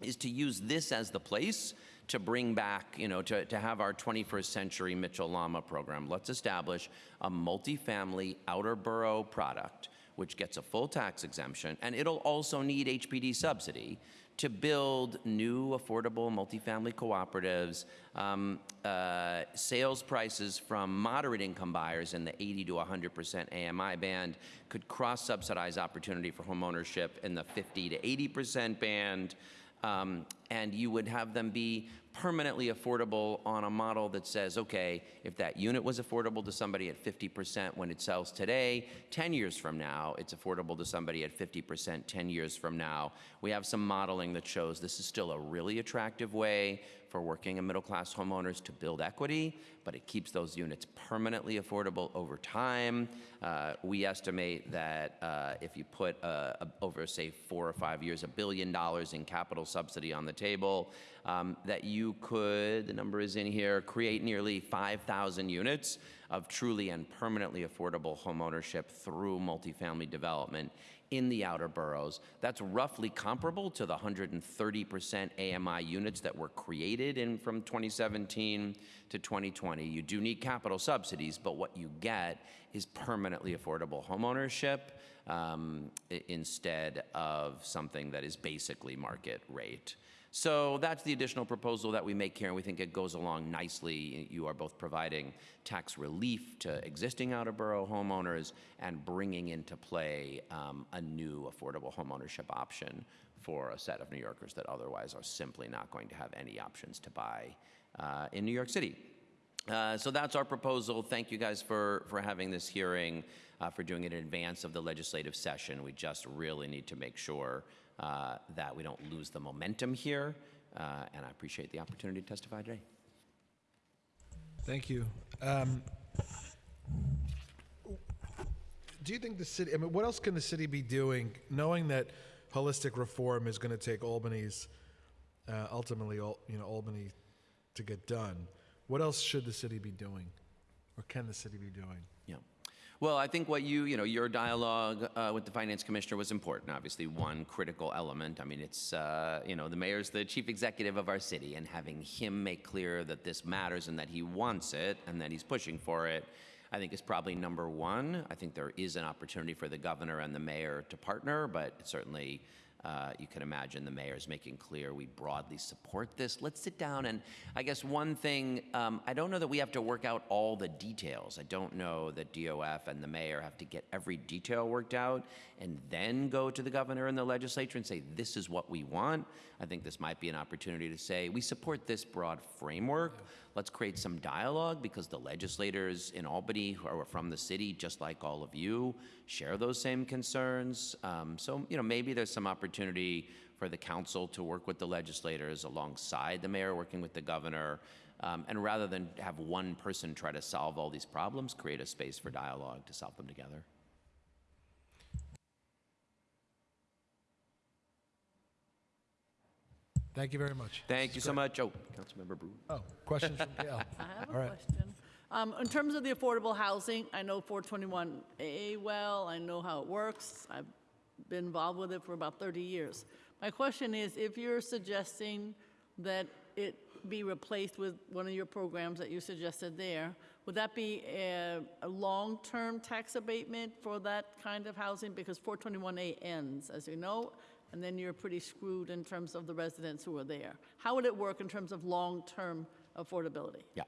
is to use this as the place to bring back, you know, to, to have our 21st century Mitchell Lama program. Let's establish a multifamily outer borough product which gets a full tax exemption, and it'll also need HPD subsidy to build new affordable multifamily cooperatives, um, uh, sales prices from moderate income buyers in the 80 to 100% AMI band could cross-subsidize opportunity for homeownership in the 50 to 80% band, um, and you would have them be permanently affordable on a model that says, okay, if that unit was affordable to somebody at 50% when it sells today, 10 years from now, it's affordable to somebody at 50% 10 years from now. We have some modeling that shows this is still a really attractive way for working and middle class homeowners to build equity, but it keeps those units permanently affordable over time. Uh, we estimate that uh, if you put uh, over, say, four or five years, a billion dollars in capital subsidy on the table, um, that you could, the number is in here, create nearly 5,000 units of truly and permanently affordable homeownership through multifamily development in the outer boroughs. That's roughly comparable to the 130% AMI units that were created in from 2017 to 2020. You do need capital subsidies, but what you get is permanently affordable homeownership um, instead of something that is basically market rate. So that's the additional proposal that we make here, and we think it goes along nicely. You are both providing tax relief to existing outer borough homeowners and bringing into play um, a new affordable homeownership option for a set of New Yorkers that otherwise are simply not going to have any options to buy uh, in New York City. Uh, so that's our proposal. Thank you guys for, for having this hearing, uh, for doing it in advance of the legislative session. We just really need to make sure uh, that we don't lose the momentum here, uh, and I appreciate the opportunity to testify today.
Thank you. Um, do you think the city, I mean, what else can the city be doing, knowing that holistic reform is going to take Albany's, uh, ultimately, you know, Albany to get done? What else should the city be doing? Or can the city be doing?
Well, I think what you, you know, your dialogue uh, with the finance commissioner was important. Obviously, one critical element. I mean, it's, uh, you know, the mayor's the chief executive of our city, and having him make clear that this matters and that he wants it and that he's pushing for it, I think is probably number one. I think there is an opportunity for the governor and the mayor to partner, but certainly uh, you can imagine the mayor's making clear we broadly support this. Let's sit down and I guess one thing, um, I don't know that we have to work out all the details. I don't know that DOF and the mayor have to get every detail worked out and then go to the governor and the legislature and say, this is what we want. I think this might be an opportunity to say, we support this broad framework. Let's create some dialogue because the legislators in Albany who are from the city, just like all of you, share those same concerns. Um, so, you know, maybe there's some opportunity for the council to work with the legislators alongside the mayor, working with the governor. Um, and rather than have one person try to solve all these problems, create a space for dialogue to solve them together.
Thank you very much.
Thank you so much. Oh, Councilmember Brewer.
Oh, questions from Gail?
I have
All
a
right.
question. Um, In terms of the affordable housing, I know 421A well, I know how it works. I've been involved with it for about 30 years. My question is, if you're suggesting that it be replaced with one of your programs that you suggested there, would that be a, a long-term tax abatement for that kind of housing? Because 421A ends, as you know, and then you're pretty screwed in terms of the residents who are there. How would it work in terms of long-term affordability?
Yeah.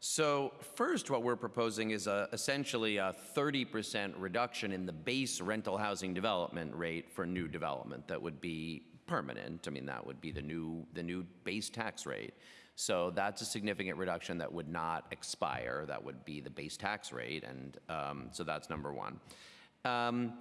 So first, what we're proposing is a, essentially a 30% reduction in the base rental housing development rate for new development that would be permanent. I mean, that would be the new, the new base tax rate. So that's a significant reduction that would not expire. That would be the base tax rate, and um, so that's number one. Um,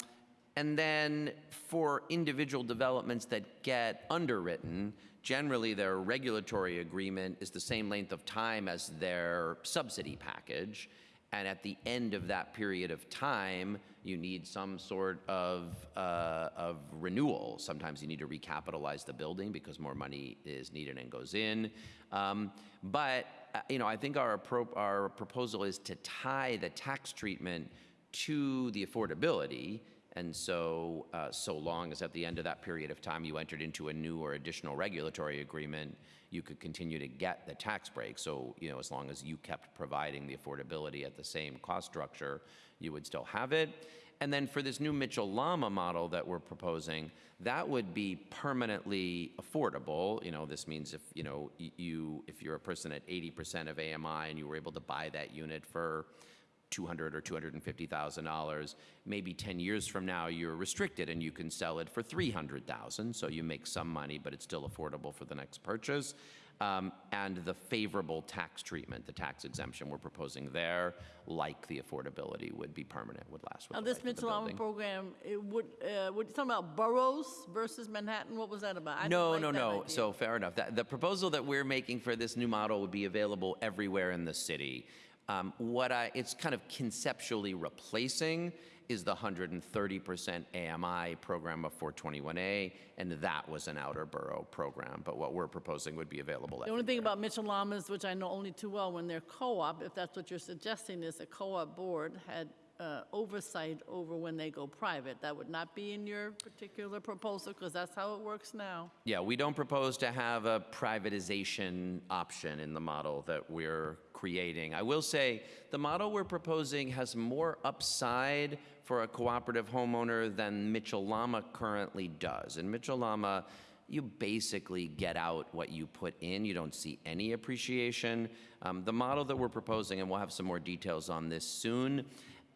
and then for individual developments that get underwritten, generally their regulatory agreement is the same length of time as their subsidy package. And at the end of that period of time, you need some sort of, uh, of renewal. Sometimes you need to recapitalize the building because more money is needed and goes in. Um, but, uh, you know, I think our, our proposal is to tie the tax treatment to the affordability. And so, uh, so long as at the end of that period of time you entered into a new or additional regulatory agreement, you could continue to get the tax break. So, you know, as long as you kept providing the affordability at the same cost structure, you would still have it. And then for this new Mitchell Lama model that we're proposing, that would be permanently affordable. You know, this means if, you know, you, if you're a person at 80% of AMI and you were able to buy that unit for 200 or 250,000 dollars. Maybe 10 years from now, you're restricted and you can sell it for 300,000. So you make some money, but it's still affordable for the next purchase. Um, and the favorable tax treatment, the tax exemption we're proposing there, like the affordability, would be permanent, would last
Now, this Mitchell
Lama
program, it would, uh, would, talking about boroughs versus Manhattan, what was that about? I
No,
like
no, no.
idea.
So fair enough. That, the proposal that we're making for this new model would be available everywhere in the city. Um, what I, it's kind of conceptually replacing is the 130% AMI program of 421A, and that was an outer borough program. But what we're proposing would be available
The only thing about Mitchell Lamas, which I know only too well, when they're co-op, if that's what you're suggesting, is a co-op board had uh, oversight over when they go private. That would not be in your particular proposal, because that's how it works now.
Yeah, we don't propose to have a privatization option in the model that we're creating. I will say the model we're proposing has more upside for a cooperative homeowner than Mitchell Lama currently does. In Mitchell Lama, you basically get out what you put in. You don't see any appreciation. Um, the model that we're proposing, and we'll have some more details on this soon,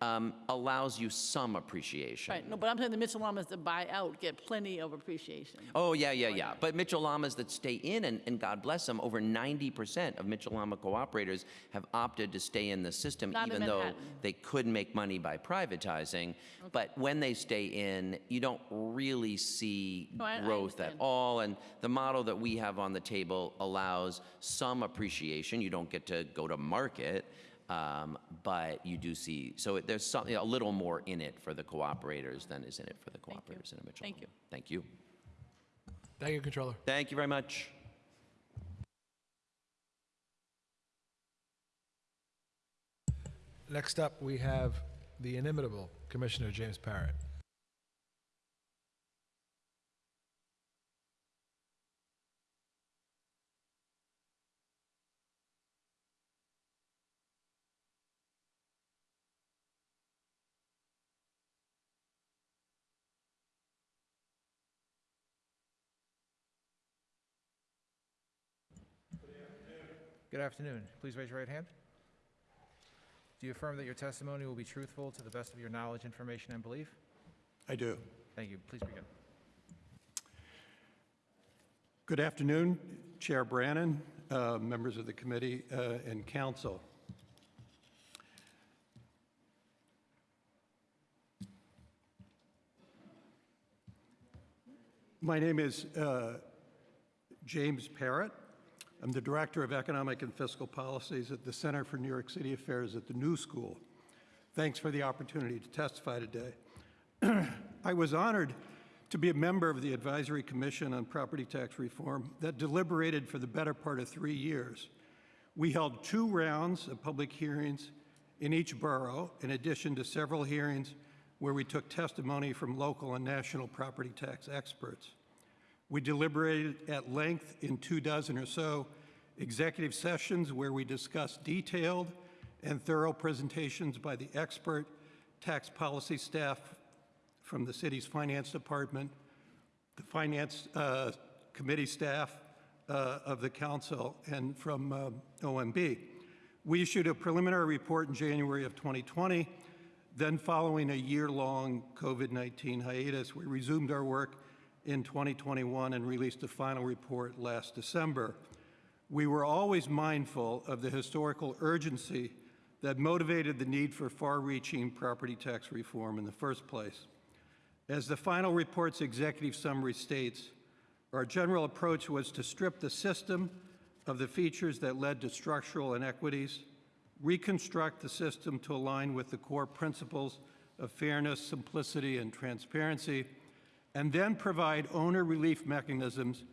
um, allows you some appreciation.
Right, no, but I'm saying the Mitchell Lamas that buy out get plenty of appreciation.
Oh, yeah, yeah, yeah. But Mitchell Lamas that stay in, and, and God bless them, over 90% of Mitchell Lama cooperators have opted to stay in the system,
Not
even though they could make money by privatizing. But when they stay in, you don't really see
No, I- I
growth at all. And the model that we have on the table allows some appreciation. You don't get to go to market. Um, but you do see, so it- there's something, a little more in it for the cooperators than is in it for the cooperators in a Mitchell.
Thank you.
Thank you.
Thank you, Comptroller.
Thank you very much.
Next up, we have the inimitable Commissioner James Parrott.
Good afternoon. Please raise your right hand. Do you affirm that your testimony will be truthful to the best of your knowledge, information, and belief?
I do.
Thank you. Please begin.
Good afternoon, Chair Brannan, uh, members of the committee, uh, and council. My name is uh, James Parrott. I'm the Director of Economic and Fiscal Policies at the Center for New York City Affairs at the New School. Thanks for the opportunity to testify today. I was honored to be a member of the Advisory Commission on Property Tax Reform that deliberated for the better part of three years. We held two rounds of public hearings in each borough, in addition to several hearings where we took testimony from local and national property tax experts. We deliberated at length in two dozen or so executive sessions where we discussed detailed and thorough presentations by the expert tax policy staff from the city's finance department, the finance uh, committee staff uh, of the council, and from uh, OMB. We issued a preliminary report in January of 2020. Then, following a year long COVID 19 hiatus, we resumed our work in 2021 and released a final report last December. We were always mindful of the historical urgency that motivated the need for far reaching property tax reform in the first place. As the final report's executive summary states, our general approach was to strip the system of the features that led to structural inequities, reconstruct the system to align with the core principles of fairness, simplicity, and transparency, and then provide owner relief mechanisms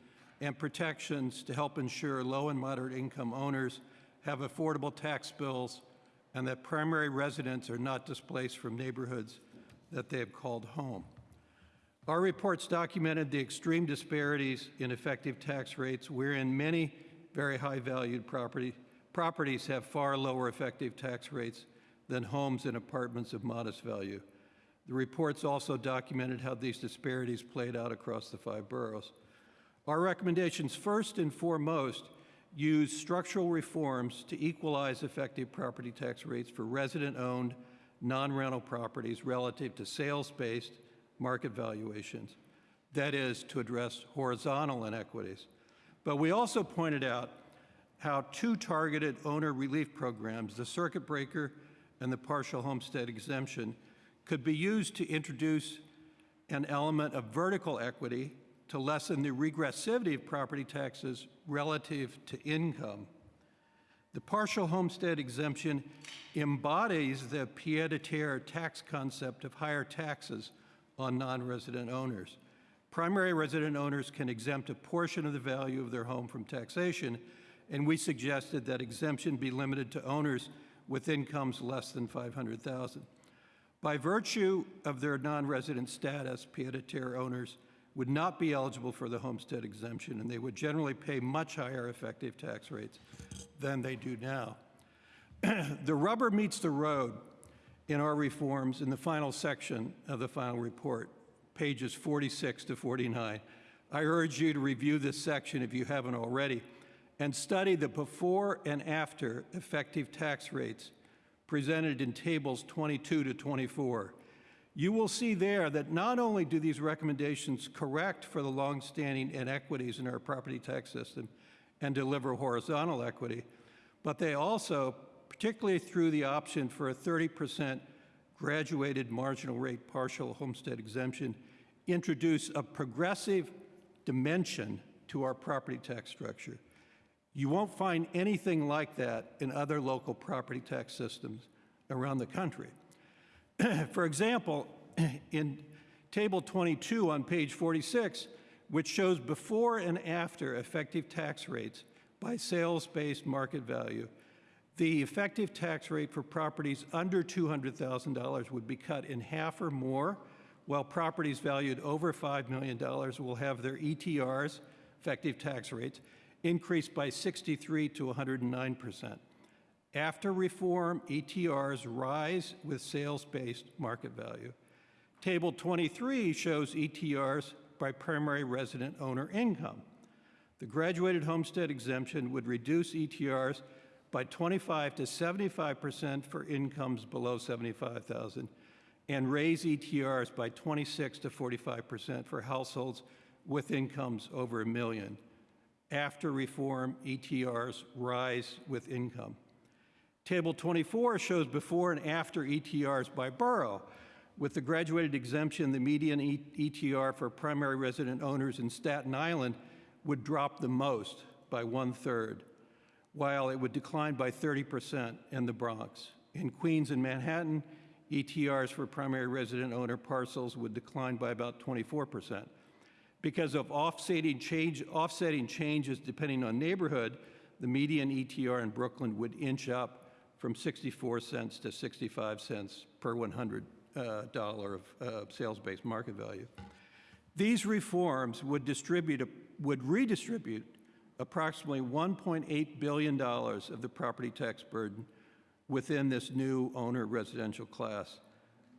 and protections to help ensure low and moderate income owners have affordable tax bills and that primary residents are not displaced from neighborhoods that they have called home. Our reports documented the extreme disparities in effective tax rates, wherein many very high valued property, properties have far lower effective tax rates than homes and apartments of modest value. The reports also documented how these disparities played out across the five boroughs. Our recommendations, first and foremost, use structural reforms to equalize effective property tax rates for resident owned, non rental properties relative to sales based market valuations. That is, to address horizontal inequities. But we also pointed out how two targeted owner relief programs, the circuit breaker and the partial homestead exemption, could be used to introduce an element of vertical equity to lessen the regressivity of property taxes relative to income. The partial homestead exemption embodies the pied-à-terre tax concept of higher taxes on non-resident owners. Primary resident owners can exempt a portion of the value of their home from taxation, and we suggested that exemption be limited to owners with incomes less than 500,000. By virtue of their non-resident status, pied-à-terre owners would not be eligible for the homestead exemption, and they would generally pay much higher effective tax rates than they do now. the rubber meets the road in our reforms in the final section of the final report, pages 46 to 49. I urge you to review this section if you haven't already and study the before and after effective tax rates presented in tables 22 to 24. You will see there that not only do these recommendations correct for the longstanding inequities in our property tax system and deliver horizontal equity, but they also, particularly through the option for a 30% graduated marginal rate partial homestead exemption, introduce a progressive dimension to our property tax structure. You won't find anything like that in other local property tax systems around the country. For example, in Table 22 on page 46, which shows before and after effective tax rates by sales based market value, The effective tax rate for properties under $200,000 would be cut in half or more, while properties valued over $5 million will have their ETRs, effective tax rates, increased by 63 to 109%. After reform, ETRs rise with sales-based market value. Table 23 shows ETRs by primary resident owner income. The graduated homestead exemption would reduce ETRs by 25 to 75% for incomes below 75,000 and raise ETRs by 26 to 45% for households with incomes over a million. After reform, ETRs rise with income. Table 24 shows before and after ETRs by borough. With the graduated exemption, the median ETR for primary resident owners in Staten Island would drop the most by one third, while it would decline by 30% in the Bronx. In Queens and Manhattan, ETRs for primary resident owner parcels would decline by about 24%. Because of offsetting, change, offsetting changes depending on neighborhood, the median ETR in Brooklyn would inch up from 64 cents to 65 cents per 100 uh, dollar of uh, sales-based market value. These reforms would distribute, would redistribute approximately $1.8 billion of the property tax burden within this new owner residential class.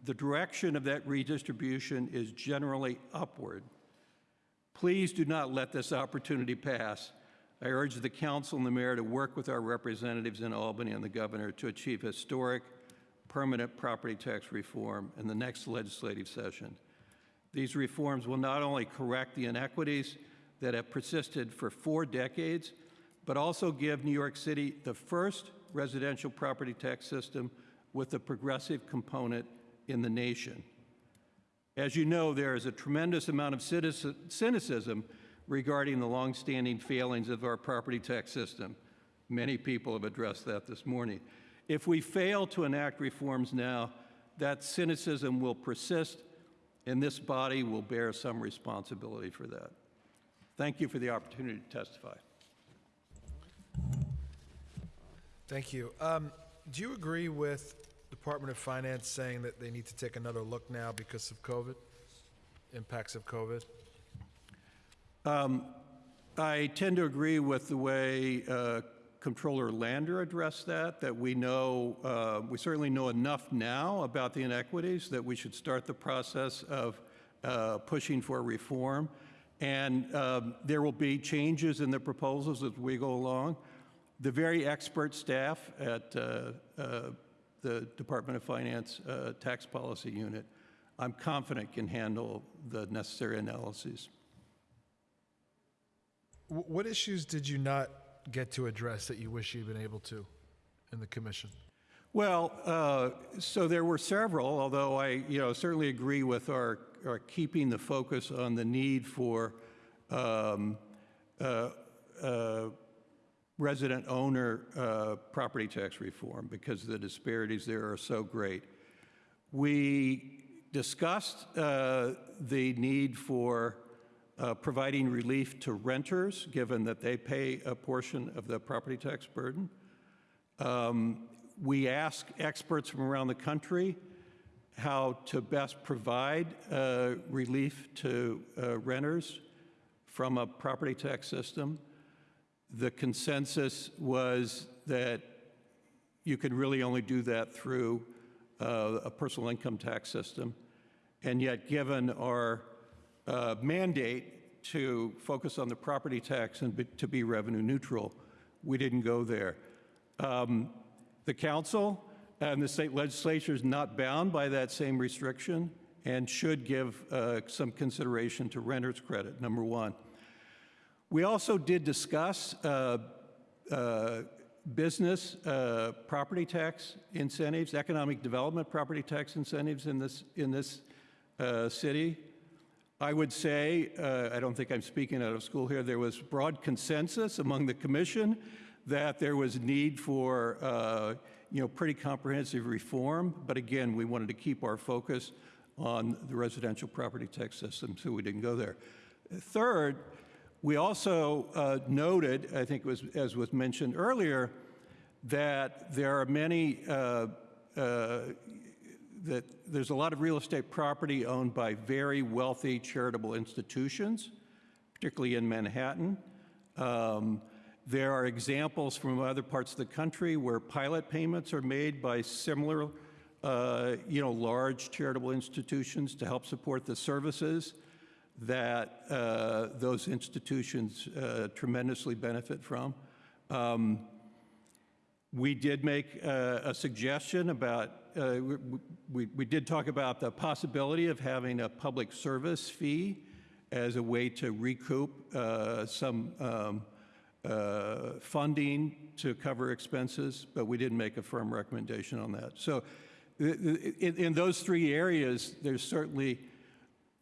The direction of that redistribution is generally upward. Please do not let this opportunity pass. I urge the council and the mayor to work with our representatives in Albany and the governor to achieve historic, permanent property tax reform in the next legislative session. These reforms will not only correct the inequities that have persisted for four decades, but also give New York City the first residential property tax system with a progressive component in the nation. As you know, there is a tremendous amount of cynicism regarding the longstanding failings of our property tax system. Many people have addressed that this morning. If we fail to enact reforms now, that cynicism will persist, and this body will bear some responsibility for that. Thank you for the opportunity to testify.
Thank you. Um, do you agree with Department of Finance saying that they need to take another look now because of COVID, impacts of COVID?
Um, I tend to agree with the way uh, Comptroller Lander addressed that, that we know, uh, we certainly know enough now about the inequities that we should start the process of uh, pushing for reform. And um, there will be changes in the proposals as we go along. The very expert staff at uh, uh, the Department of Finance uh, Tax Policy Unit, I'm confident can handle the necessary analyses.
What issues did you not get to address that you wish you'd been able to in the commission?
Well, uh, so there were several, although I, you know, certainly agree with our, our keeping the focus on the need for um, uh, uh, resident owner uh, property tax reform because the disparities there are so great. We discussed uh, the need for uh, providing relief to renters, given that they pay a portion of the property tax burden. Um, we ask experts from around the country how to best provide uh, relief to uh, renters from a property tax system. The consensus was that you could really only do that through uh, a personal income tax system. And yet, given our uh, mandate to focus on the property tax and be, to be revenue neutral, we didn't go there. Um, the council and the state legislature is not bound by that same restriction and should give uh, some consideration to renter's credit, number one. We also did discuss uh, uh, business uh, property tax incentives, economic development property tax incentives in this, in this uh, city. I would say, uh, I don't think I'm speaking out of school here, there was broad consensus among the commission that there was need for uh, you know, pretty comprehensive reform. But again, we wanted to keep our focus on the residential property tax system, so we didn't go there. Third, we also uh, noted, I think it was, as was mentioned earlier, that there are many, uh, uh, that there's a lot of real estate property owned by very wealthy charitable institutions, particularly in Manhattan. Um, There are examples from other parts of the country where pilot payments are made by similar, uh, you know, large charitable institutions to help support the services that uh, those institutions uh, tremendously benefit from. Um, we did make uh, a suggestion about, uh, we, we did talk about the possibility of having a public service fee as a way to recoup uh, some um, uh, funding to cover expenses, but we didn't make a firm recommendation on that. So in, in those three areas, there's certainly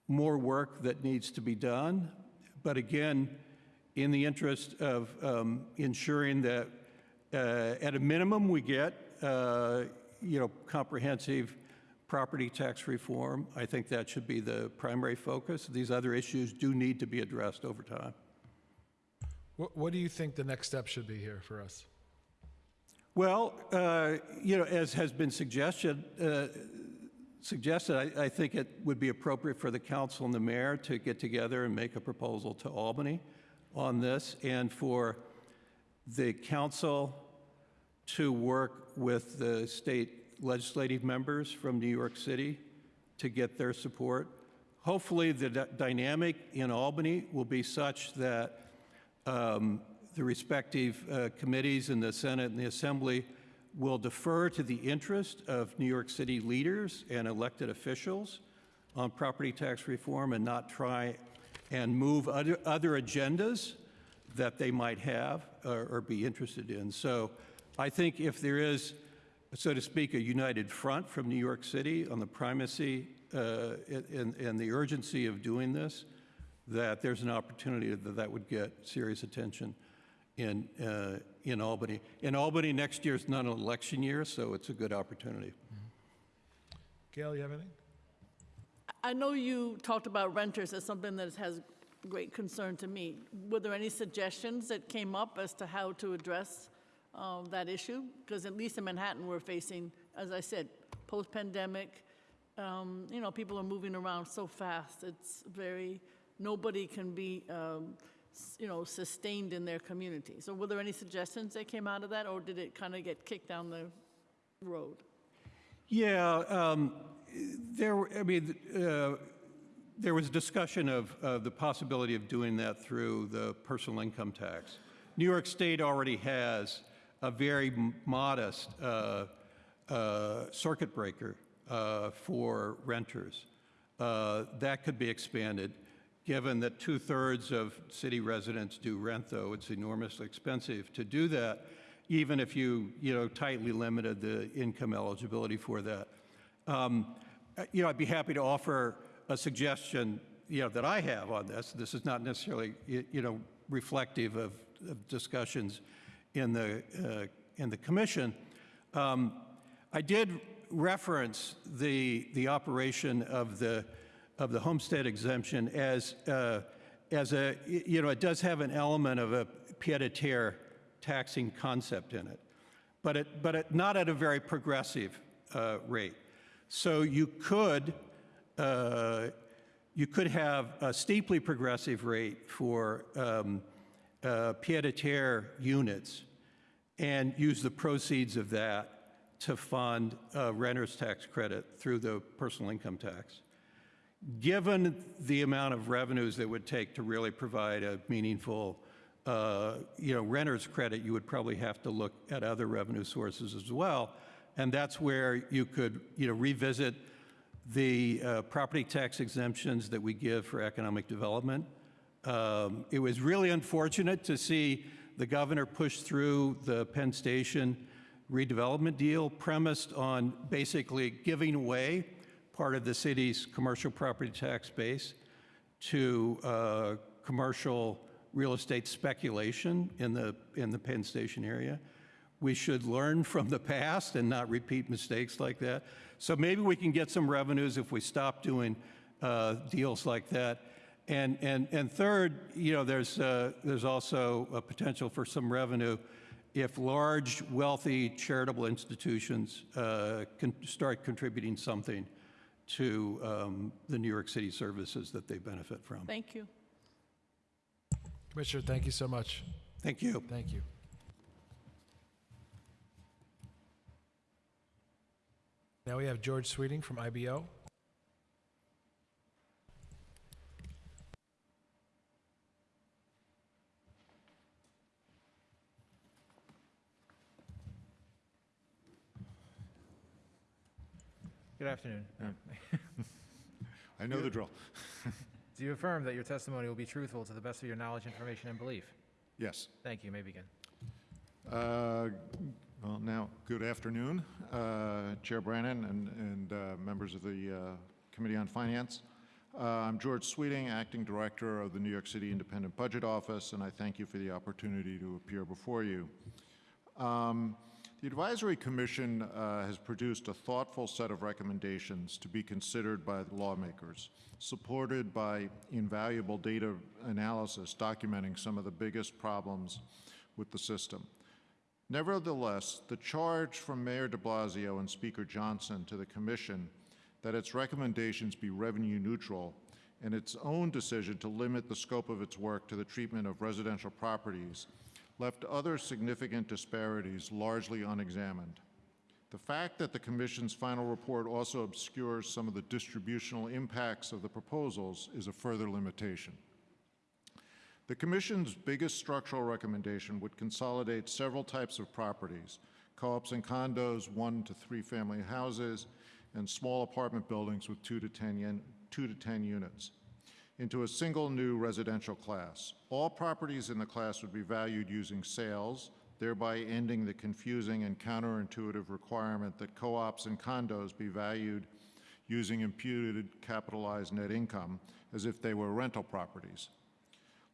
more work that needs to be done. But again, in the interest of um, ensuring that uh, at a minimum, we get, uh, you know, comprehensive property tax reform. I think that should be the primary focus. These other issues do need to be addressed over time.
What, what do you think the next step should be here for us?
Well, uh, you know, as has been suggested, uh, suggested, I, I think it would be appropriate for the council and the mayor to get together and make a proposal to Albany on this, and for the council to work with the state legislative members from New York City to get their support. Hopefully, the dynamic in Albany will be such that um, the respective uh, committees in the Senate and the Assembly will defer to the interest of New York City leaders and elected officials on property tax reform and not try and move other, other agendas that they might have or, or be interested in. So I think if there is, so to speak, a united front from New York City on the primacy uh, and, and the urgency of doing this, that there's an opportunity that that would get serious attention in, uh, in Albany. In Albany, next year is not an election year, so it's a good opportunity.
Gail, you have anything?
I know you talked about renters as something that has great concern to me. Were there any suggestions that came up as to how to address um, that issue? Because at least in Manhattan, we're facing, as I said, post-pandemic, um, you know, people are moving around so fast. It's very, nobody can be, um, s- you know, sustained in their community. So were there any suggestions that came out of that, or did it kind of get kicked down the road?
Yeah, um, there, I mean, uh, there was discussion of the possibility of doing that through the personal income tax. New York State already has a very modest uh, uh, circuit breaker uh, for renters. Uh, That could be expanded, given that two-thirds of city residents do rent, though it's enormously expensive to do that, even if you, you know, tightly limited the income eligibility for that. Um, uh, You know, I'd be happy to offer a suggestion, you know, that I have on this. This is not necessarily, you know, reflective of of discussions in the, uh, in the commission. Um, I did reference the, the operation of the, of the homestead exemption as, uh, as a, you know, it does have an element of a pied-à-terre taxing concept in it, but it, but it, not at a very progressive uh, rate. So you could, uh, you could have a steeply progressive rate for um, uh, pied-à-terre units and use the proceeds of that to fund a renter's tax credit through the personal income tax. Given the amount of revenues that would take to really provide a meaningful, uh, you know, renter's credit, you would probably have to look at other revenue sources as well. And that's where you could, you know, revisit the uh, property tax exemptions that we give for economic development. Um, It was really unfortunate to see the governor push through the Penn Station redevelopment deal premised on basically giving away part of the city's commercial property tax base to uh, commercial real estate speculation in the, in the Penn Station area. We should learn from the past and not repeat mistakes like that. So maybe we can get some revenues if we stop doing uh, deals like that. And, and, and third, you know, there's, uh, there's also a potential for some revenue if large, wealthy charitable institutions uh, can start contributing something to um, the New York City services that they benefit from.
Thank you.
Commissioner, thank you so much.
Thank you.
Thank you. Now we have George Sweeting from IBO.
Good afternoon.
I know the drill.
Do you affirm that your testimony will be truthful to the best of your knowledge, information, and belief?
Yes.
Thank you. You may begin.
Uh, Well, now, good afternoon, uh, Chair Brannan and, and uh, members of the uh, Committee on Finance. Uh, I'm George Sweeting, Acting Director of the New York City Independent Budget Office, and I thank you for the opportunity to appear before you. Um, The Advisory Commission uh, has produced a thoughtful set of recommendations to be considered by lawmakers, supported by invaluable data analysis documenting some of the biggest problems with the system. Nevertheless, the charge from Mayor de Blasio and Speaker Johnson to the Commission that its recommendations be revenue neutral and its own decision to limit the scope of its work to the treatment of residential properties left other significant disparities largely unexamined. The fact that the Commission's final report also obscures some of the distributional impacts of the proposals is a further limitation. The Commission's biggest structural recommendation would consolidate several types of properties, co-ops and condos, one to three family houses, and small apartment buildings with two to 10, two to 10 units, into a single new residential class. All properties in the class would be valued using sales, thereby ending the confusing and counterintuitive requirement that co-ops and condos be valued using imputed capitalized net income as if they were rental properties.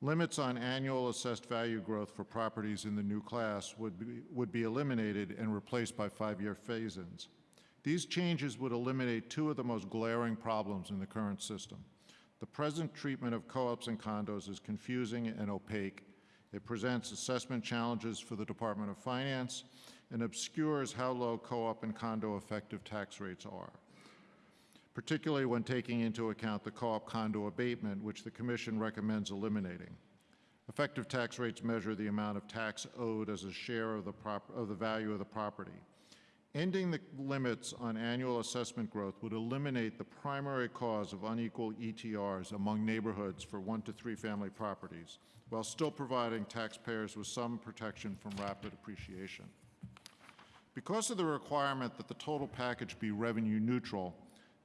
Limits on annual assessed value growth for properties in the new class would be, would be eliminated and replaced by five-year phase-ins. These changes would eliminate two of the most glaring problems in the current system. The present treatment of co-ops and condos is confusing and opaque. It presents assessment challenges for the Department of Finance and obscures how low co-op and condo effective tax rates are particularly when taking into account the co-op condo abatement, which the Commission recommends eliminating. Effective tax rates measure the amount of tax owed as a share of the, of the value of the property. Ending the limits on annual assessment growth would eliminate the primary cause of unequal ETRs among neighborhoods for one to three family properties, while still providing taxpayers with some protection from rapid appreciation. Because of the requirement that the total package be revenue neutral,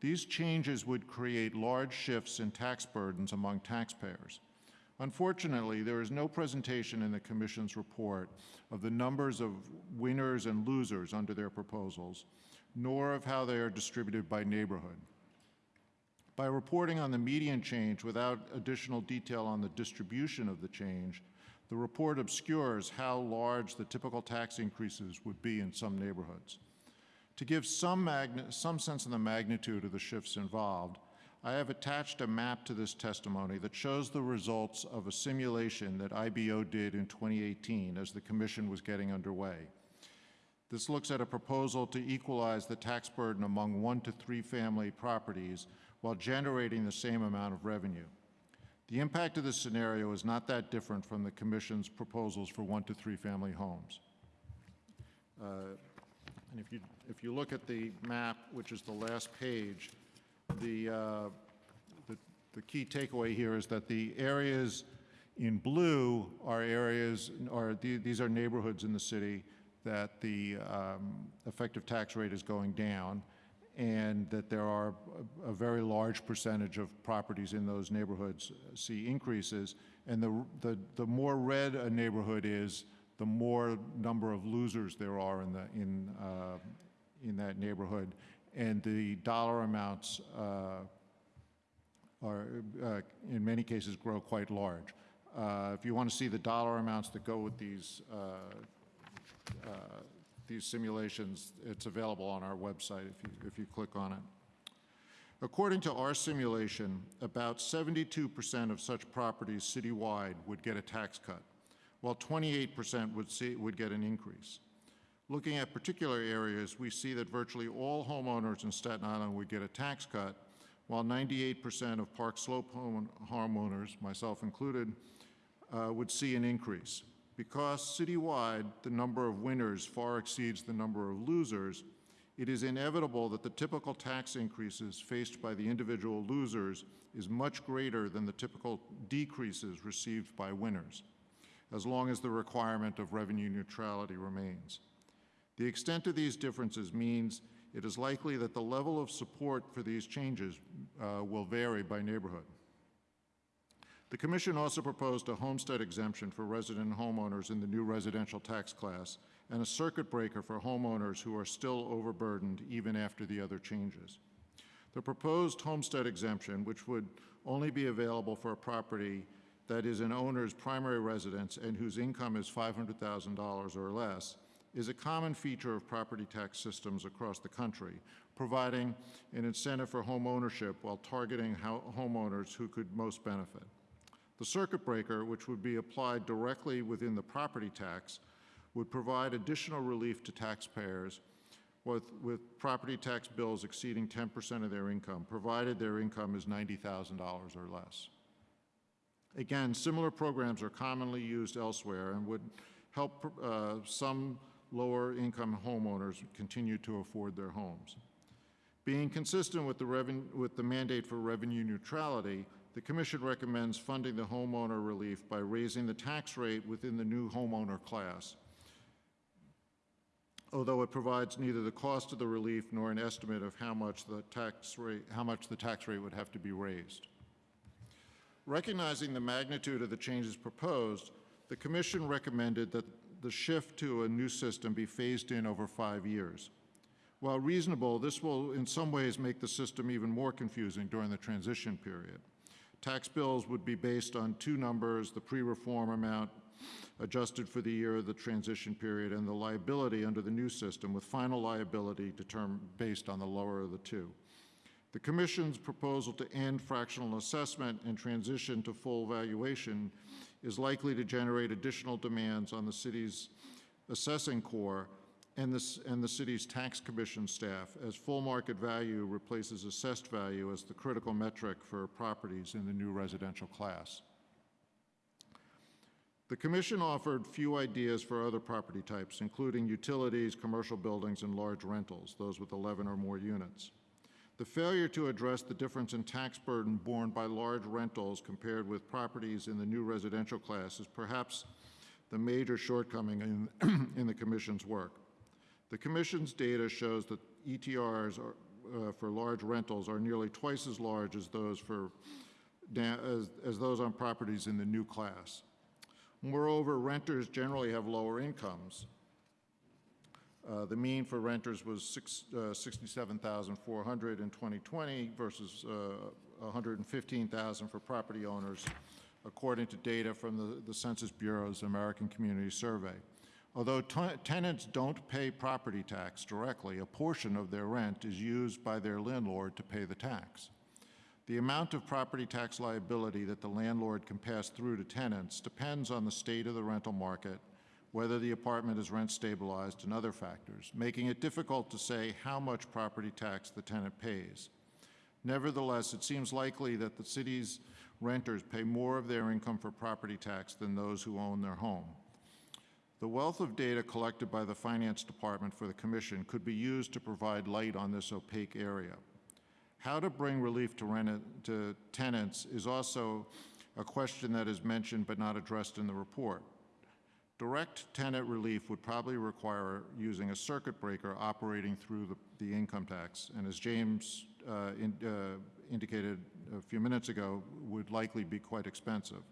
these changes would create large shifts in tax burdens among taxpayers. Unfortunately, there is no presentation in the Commission's report of the numbers of winners and losers under their proposals, nor of how they are distributed by neighborhood. By reporting on the median change without additional detail on the distribution of the change, the report obscures how large the typical tax increases would be in some neighborhoods. To give some, some sense of the magnitude of the shifts involved, I have attached a map to this testimony that shows the results of a simulation that IBO did in 2018 as the Commission was getting underway. This looks at a proposal to equalize the tax burden among one to three family properties while generating the same amount of revenue. The impact of this scenario is not that different from the Commission's proposals for one to three family homes. Uh, and if you, if you look at the map, which is the last page, the, uh, the, the key takeaway here is that the areas in blue are areas, are, the- these are neighborhoods in the city that the um, effective tax rate is going down, and that there are a a very large percentage of properties in those neighborhoods see increases. And the, the, the more red a neighborhood is, the more number of losers there are in the, in, uh, in that neighborhood. And the dollar amounts uh, are, uh, in many cases, grow quite large. Uh, If you want to see the dollar amounts that go with these, these simulations, it's available on our website if you, if you click on it. According to our simulation, about 72% of such properties citywide would get a tax cut, while 28% would, see, would get an increase. Looking at particular areas, we see that virtually all homeowners in Staten Island would get a tax cut, while 98% of Park Slope homeowners, myself included, uh, would see an increase. Because citywide, the number of winners far exceeds the number of losers, it is inevitable that the typical tax increases faced by the individual losers is much greater than the typical decreases received by winners, as long as the requirement of revenue neutrality remains. The extent of these differences means it is likely that the level of support for these changes uh, will vary by neighborhood. The Commission also proposed a homestead exemption for resident homeowners in the new residential tax class and a circuit breaker for homeowners who are still overburdened even after the other changes. The proposed homestead exemption, which would only be available for a property that is an owner's primary residence and whose income is $500,000 or less, is a common feature of property tax systems across the country, providing an incentive for home ownership while targeting homeowners who could most benefit. The circuit breaker, which would be applied directly within the property tax, would provide additional relief to taxpayers with, with property tax bills exceeding 10% of their income, provided their income is $90,000 or less. Again, similar programs are commonly used elsewhere and would help uh, some lower income homeowners continue to afford their homes. Being consistent with the, with the mandate for revenue neutrality, the Commission recommends funding the homeowner relief by raising the tax rate within the new homeowner class, although it provides neither the cost of the relief nor an estimate of how much the tax rate, how much the tax rate would have to be raised. Recognizing the magnitude of the changes proposed, the Commission recommended that the shift to a new system be phased in over five years. While reasonable, this will in some ways make the system even more confusing during the transition period. Tax bills would be based on two numbers, the pre-reform amount adjusted for the year of the transition period and the liability under the new system with final liability determined based on the lower of the two. The Commission's proposal to end fractional assessment and transition to full valuation is likely to generate additional demands on the city's assessing corps and, this, and the city's tax commission staff as full market value replaces assessed value as the critical metric for properties in the new residential class. The Commission offered few ideas for other property types, including utilities, commercial buildings, and large rentals, those with 11 or more units. The failure to address the difference in tax burden borne by large rentals compared with properties in the new residential class is perhaps the major shortcoming in, in the Commission's work. The Commission's data shows that ETRs are, uh, for large rentals are nearly twice as large as those, for, as, as those on properties in the new class. Moreover, renters generally have lower incomes. Uh, the mean for renters was six, uh, 67,400 in 2020 versus uh, 115,000 for property owners, according to data from the, the Census Bureau's American Community Survey. Although tenants don't pay property tax directly, a portion of their rent is used by their landlord to pay the tax. The amount of property tax liability that the landlord can pass through to tenants depends on the state of the rental market, whether the apartment is rent stabilized, and other factors, making it difficult to say how much property tax the tenant pays. Nevertheless, it seems likely that the city's renters pay more of their income for property tax than those who own their home. The wealth of data collected by the Finance Department for the Commission could be used to provide light on this opaque area. How to bring relief to, rent, to tenants is also a question that is mentioned but not addressed in the report. Direct tenant relief would probably require using a circuit breaker operating through the, the income tax, and as James uh, in, uh, indicated a few minutes ago, would likely be quite expensive.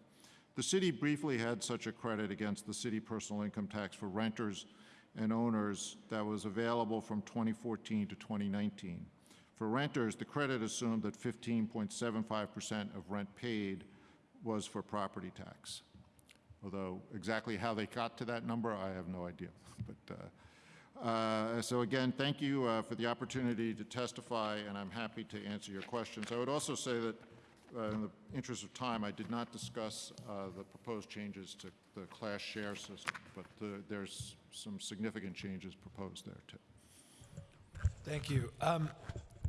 The city briefly had such a credit against the city personal income tax for renters and owners that was available from 2014 to 2019. For renters, the credit assumed that 15.75% of rent paid was for property tax. Although exactly how they got to that number, I have no idea. But uh, uh, so again, thank you uh, for the opportunity to testify, and I'm happy to answer your questions. I would also say that uh, in the interest of time, I did not discuss uh, the proposed changes to the class share system, but the- there's some significant changes proposed there, too.
Thank you. Um,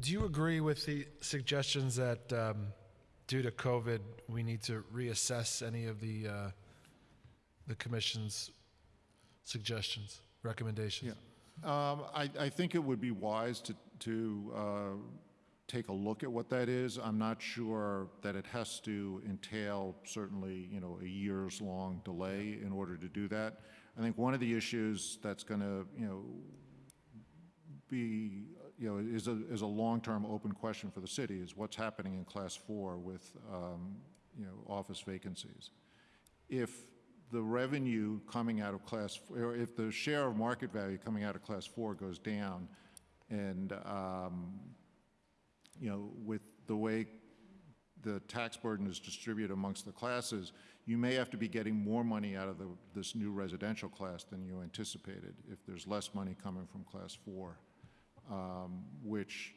do you agree with the suggestions that um, due to COVID, we need to reassess any of the uh, the commission's suggestions, recommendations?
Um, I, I think it would be wise to, to uh, take a look at what that is. I'm not sure that it has to entail certainly, you know, a years-long delay in order to do that. I think one of the issues that's going to, you know, be, you know, is a, is a long-term open question for the city, is what's happening in Class 4 with, um, you know, office vacancies. If the revenue coming out of Class, or if the share of market value coming out of Class 4 goes down, and, um, you know, with the way the tax burden is distributed amongst the classes, you may have to be getting more money out of the, this new residential class than you anticipated if there's less money coming from Class 4 um, which,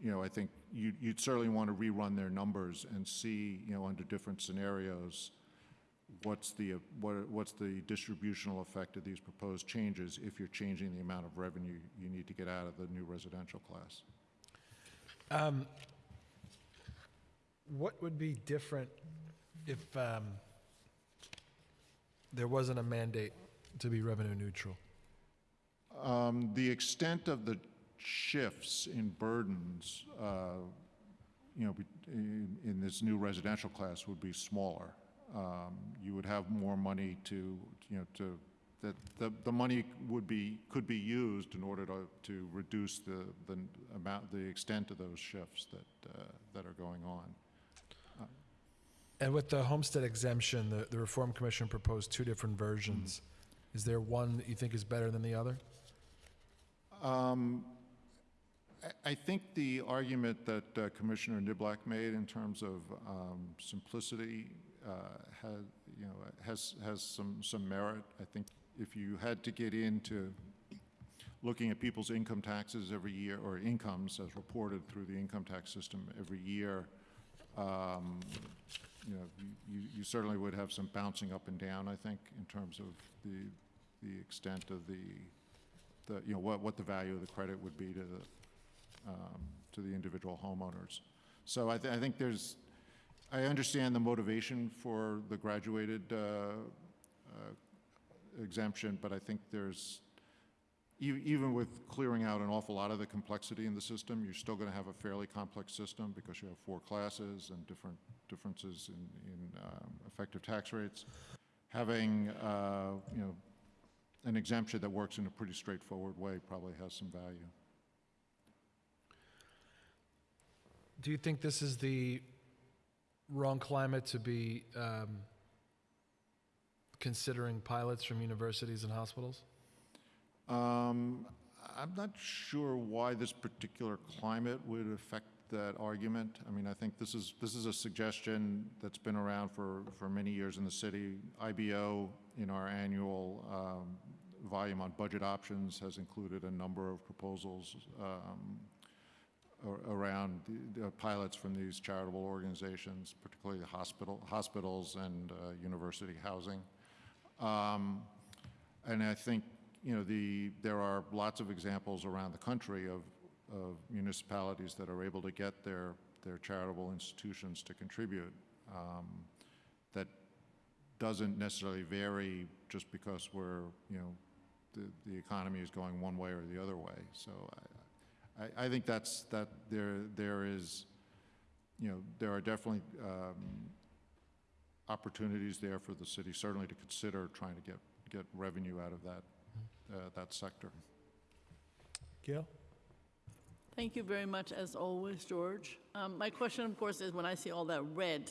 you know, I think you- you'd certainly want to rerun their numbers and see, you know, under different scenarios, what's the, uh, what- what's the distributional effect of these proposed changes if you're changing the amount of revenue you need to get out of the new residential class.
Um, what would be different if um, there wasn't a mandate to be revenue neutral?
Um, The extent of the shifts in burdens, uh, you know, in in this new residential class would be smaller. Um, You would have more money to, you know, to, that, the, the money would be, could be used in order to, to reduce the, the amount, the extent of those shifts that, uh, that are going on.
And with the homestead exemption, the, the Reform Commission proposed two different versions. Is there one that you think is better than the other?
Um, I- I think the argument that uh, Commissioner Niblack made in terms of um, simplicity uh, has, you know, has, has some, some merit. I think if you had to get into looking at people's income taxes every year, or incomes as reported through the income tax system every year, um, you know, you, you certainly would have some bouncing up and down, I think, in terms of the, the extent of the, the, you know, what, what the value of the credit would be to the, um, to the individual homeowners. So I, th- I think there's, I understand the motivation for the graduated uh, uh, exemption, but I think there's, even with clearing out an awful lot of the complexity in the system, you're still going to have a fairly complex system because you have four classes and different differences in, in um, effective tax rates. Having, uh, you know, an exemption that works in a pretty straightforward way probably has some value.
Do you think this is the wrong climate to be um, considering pilots from universities and hospitals?
Um, I'm not sure why this particular climate would affect that argument. I mean, I think this is, this is a suggestion that's been around for, for many years in the city. IBO, in our annual um, volume on budget options, has included a number of proposals um, around the- pilots from these charitable organizations, particularly the hospital, hospitals and uh, university housing. Um, And I think, you know, the, there are lots of examples around the country of, of municipalities that are able to get their, their charitable institutions to contribute. um, That doesn't necessarily vary just because we're, you know, the, the economy is going one way or the other way. So I, I, I think that's, that there, there is, you know, there are definitely um, opportunities there for the city certainly to consider trying to get, get revenue out of that, uh, that sector.
Gale?
Thank you very much, as always, George. Um, My question, of course, is when I see all that red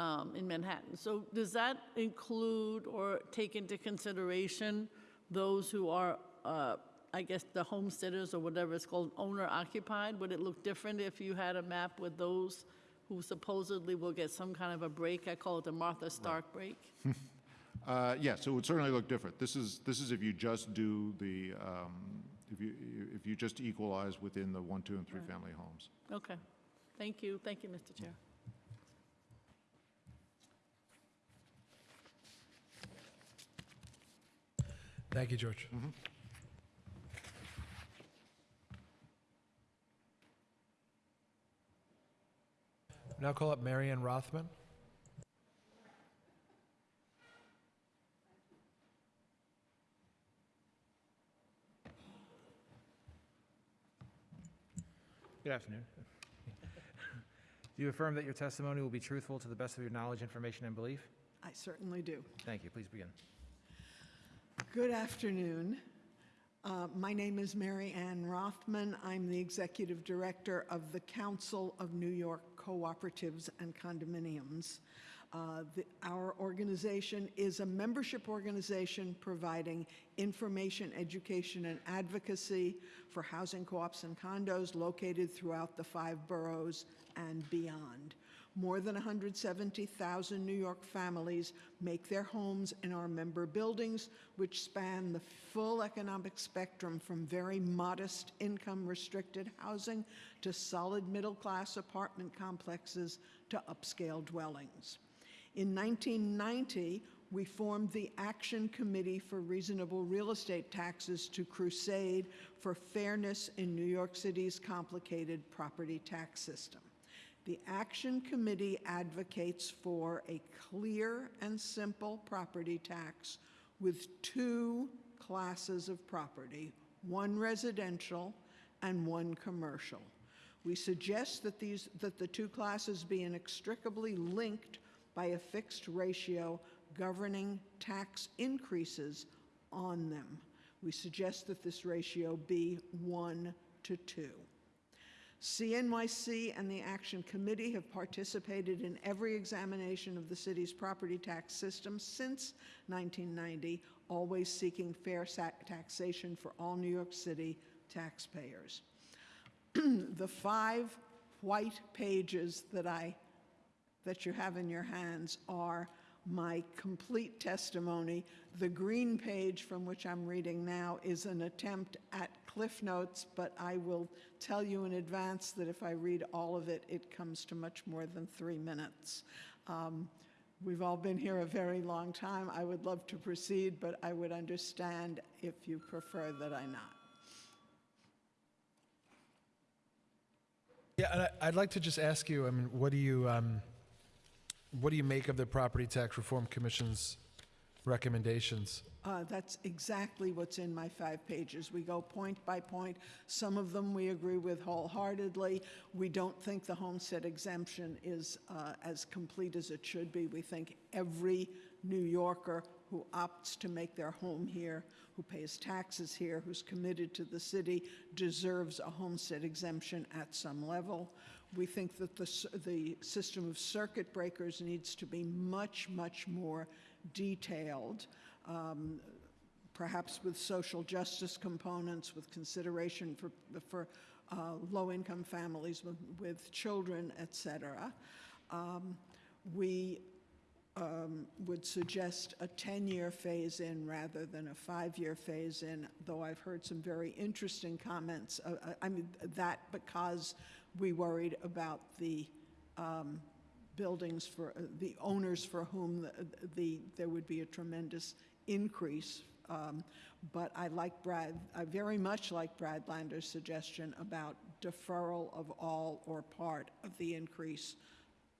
um, in Manhattan, so does that include or take into consideration those who are, uh, I guess, the homesteaders or whatever it's called, owner occupied? Would it look different if you had a map with those who supposedly will get some kind of a break? I call it the Martha Stark break.
uh, yes, it would certainly look different. This is, this is if you just do the, um, if, you, if you just equalize within the one, two, and three right. family homes.
Okay. Thank you. Thank you, Mr. Chair.
Thank you, George. Mm -hmm. Now call up Mary Ann Rothman.
Good afternoon. Do you affirm that your testimony will be truthful to the best of your knowledge, information, and belief?
I certainly do.
Thank you. Please begin.
Good afternoon. Uh, My name is Mary Ann Rothman. I'm the Executive Director of the Council of New York Cooperatives and Condominiums. Uh, the- Our organization is a membership organization providing information, education, and advocacy for housing co-ops and condos located throughout the five boroughs and beyond. More than 170,000 New York families make their homes in our member buildings, which span the full economic spectrum from very modest income restricted housing to solid middle class apartment complexes to upscale dwellings. In 1990, we formed the Action Committee for Reasonable Real Estate Taxes to crusade for fairness in New York City's complicated property tax system. The Action Committee advocates for a clear and simple property tax with two classes of property, one residential and one commercial. We suggest that these, that the two classes be inextricably linked by a fixed ratio governing tax increases on them. We suggest that this ratio be one to two. CNYC and the Action Committee have participated in every examination of the city's property tax system since 1990, always seeking fair taxation for all New York City taxpayers. the five white pages that I that you have in your hands are my complete testimony. The green page from which I'm reading now is an attempt at Cliff Notes, but I will tell you in advance that if I read all of it, it comes to much more than three minutes. Um, We've all been here a very long time. I would love to proceed, but I would understand if you prefer that I not.
Yeah, and I- I'd like to just ask you, I mean, what do you, um, what do you make of the Property Tax Reform Commission's recommendations?
Uh, That's exactly what's in my five pages. We go point by point. Some of them we agree with wholeheartedly. We don't think the homestead exemption is uh, as complete as it should be. We think every New Yorker who opts to make their home here, who pays taxes here, who's committed to the city, deserves a homestead exemption at some level. We think that the, the system of circuit breakers needs to be much, much more detailed, um, perhaps with social justice components, with consideration for, for uh, low-income families with, with children, et cetera. Um, We um, would suggest a 10-year phase-in rather than a five-year phase-in, though I've heard some very interesting comments. uh, uh, I mean, that because we worried about the um, buildings for, uh, the owners for whom the, the, there would be a tremendous increase. Um, But I like Brad, I very much like Brad Lander's suggestion about deferral of all or part of the increase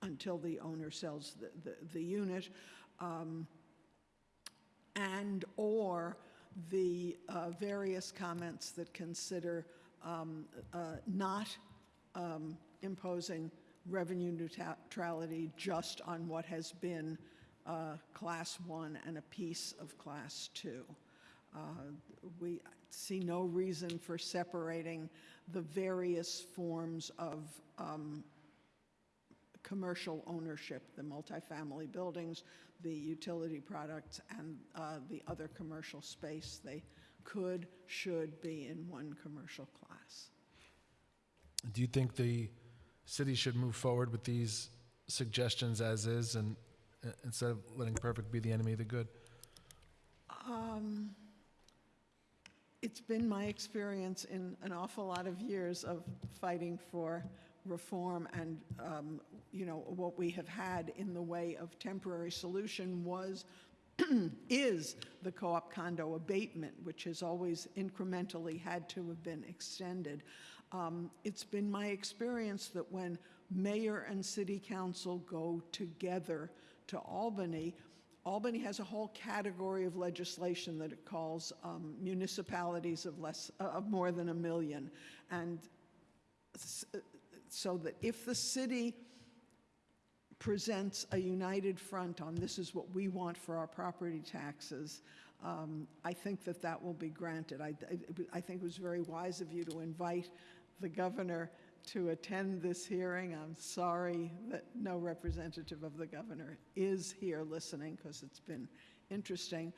until the owner sells the, the, the unit. um, And/or the uh, various comments that consider um, uh, not um, imposing revenue neutrality just on what has been uh, Class 1 and a piece of Class 2. Uh, We see no reason for separating the various forms of um, commercial ownership, the multifamily buildings, the utility products, and uh, the other commercial space. They could, should be in one commercial class.
Do you think the city should move forward with these suggestions as is and uh, instead of letting perfect be the enemy of the good?
Um, It's been my experience in an awful lot of years of fighting for reform and, um, you know, what we have had in the way of temporary solution was is the co-op condo abatement, which has always incrementally had to have been extended. Um, It's been my experience that when mayor and city council go together to Albany, Albany has a whole category of legislation that it calls um, municipalities of less, uh, of more than a million. And so that if the city presents a united front on this is what we want for our property taxes, um, I think that that will be granted. I, I- I think it was very wise of you to invite the governor to attend this hearing. I'm sorry that no representative of the governor is here listening because it's been interesting.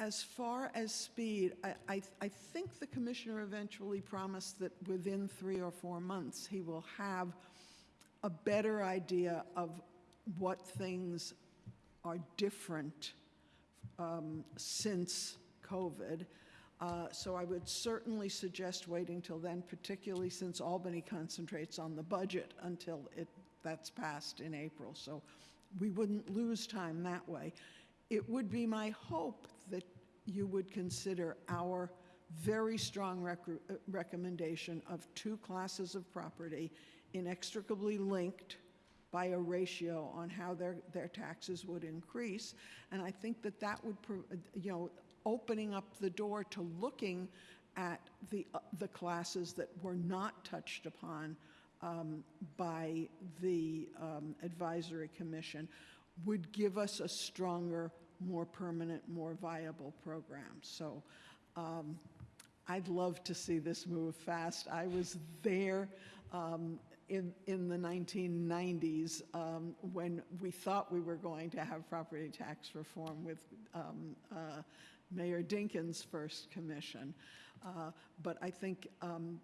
As far as speed, I, I, I think the commissioner eventually promised that within three or four months, he will have a better idea of what things are different um, since COVID. Uh, So I would certainly suggest waiting till then, particularly since Albany concentrates on the budget until it, that's passed in April. So we wouldn't lose time that way. It would be my hope you would consider our very strong rec- uh, recommendation of two classes of property inextricably linked by a ratio on how their, their taxes would increase. And I think that that would, uh, you know, opening up the door to looking at the, uh, the classes that were not touched upon um, by the um, advisory commission would give us a stronger, more permanent, more viable programs. So um, I'd love to see this move fast. I was there um, in, in the 1990s um, when we thought we were going to have property tax reform with um, uh, Mayor Dinkins' first commission. Uh, But I think um,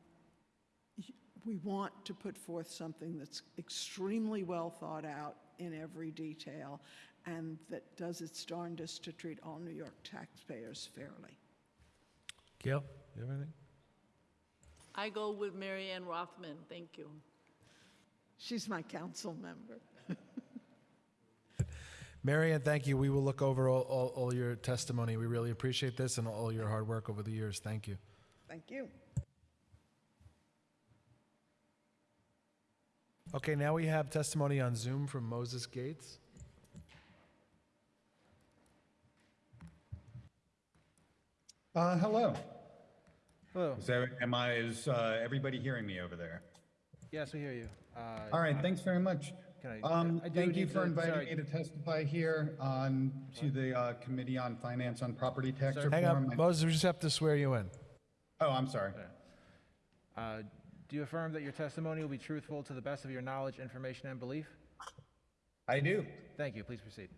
we want to put forth something that's extremely well thought out in every detail and that does its darndest to treat all New York taxpayers fairly.
Gale, you have anything?
I go with Mary Ann Rothman, thank you.
She's my council member.
Mary Ann, thank you. We will look over all, all, all your testimony. We really appreciate this and all your hard work over the years. Thank you.
Thank you.
Okay, now we have testimony on Zoom from Moses Gates.
Uh, hello.
Hello.
Is there, am I, is, uh, everybody hearing me over there?
Yes, we hear you. Uh,
All right, thanks very much.
Can I-
Um,
I do
thank you
need
for
to-
inviting
sorry.
me to testify here on, to the, uh, Committee on Finance on Property Tax Reform.
Hang on,
I-
Moses, we just have to swear you in.
Oh, I'm sorry.
Uh, Do you affirm that your testimony will be truthful to the best of your knowledge, information, and belief?
I do.
Thank you. Please proceed.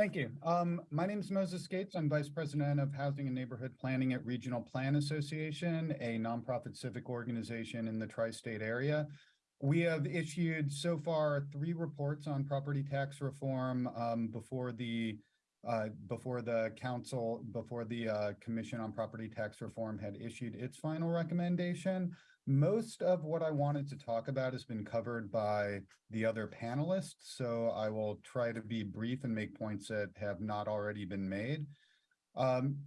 Thank you. Um, my name is Moses Gates. I'm Vice President of Housing and Neighborhood Planning at Regional Plan Association, a nonprofit civic organization in the tri-state area. We have issued so far three reports on property tax reform um, before the uh, before the council, before the uh, Commission on Property Tax Reform had issued its final recommendation. Most of what I wanted to talk about has been covered by the other panelists, so I will try to be brief and make points that have not already been made. Um,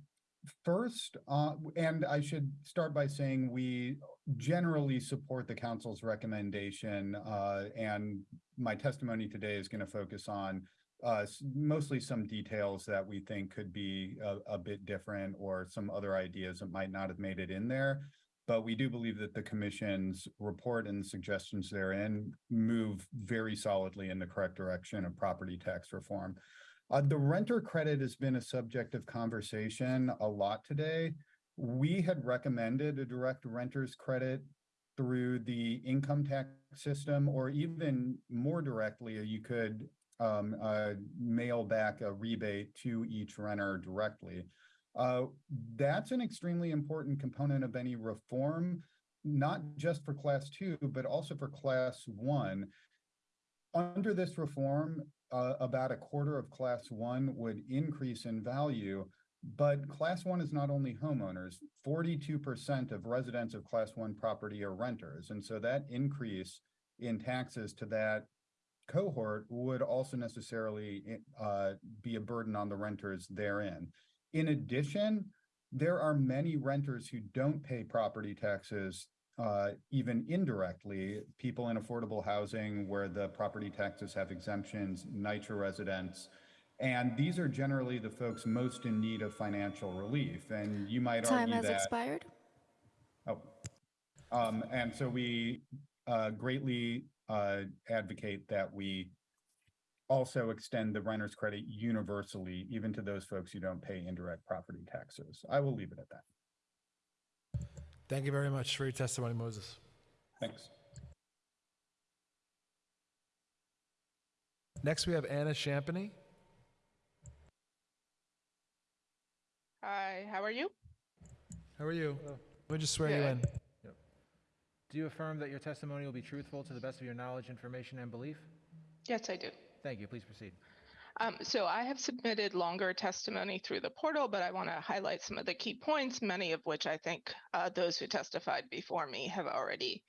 First, uh, and I should start by saying we generally support the council's recommendation, uh, and my testimony today is going to focus on uh, mostly some details that we think could be a, a bit different or some other ideas that might not have made it in there. But we do believe that the commission's report and suggestions therein move very solidly in the correct direction of property tax reform. Uh, the renter credit has been a subject of conversation a lot today. We had recommended a direct renter's credit through the income tax system, or even more directly, you could um, uh, mail back a rebate to each renter directly. Uh, that's an extremely important component of any reform, not just for class two, but also for class one. Under this reform, uh, about a quarter of class one would increase in value, but class one is not only homeowners, forty-two percent of residents of class one property are renters. And so that increase in taxes to that cohort would also necessarily uh, be a burden on the renters therein. In addition, there are many renters who don't pay property taxes uh, even indirectly, people in affordable housing where the property taxes have exemptions, NYCHA residents. And these are generally the folks most in need of financial relief. And you might
Time
argue
has expired.
Oh, um, and so we, uh, greatly, uh, advocate that we also extend the renter's credit universally, even to those folks who don't pay indirect property taxes. I will leave it at that.
Thank you very much for your testimony, Moses.
Thanks.
Next, we have Ana Champeny.
Hi, how are you?
How are you? Let me just swear you
Good.
in.
Do you affirm that your testimony will be truthful to the best of your knowledge, information, and belief?
Yes, I do.
Thank you. Please proceed.
Um, so I have submitted longer testimony through the portal, but I want to highlight some of the key points, many of which I think uh, those who testified before me have already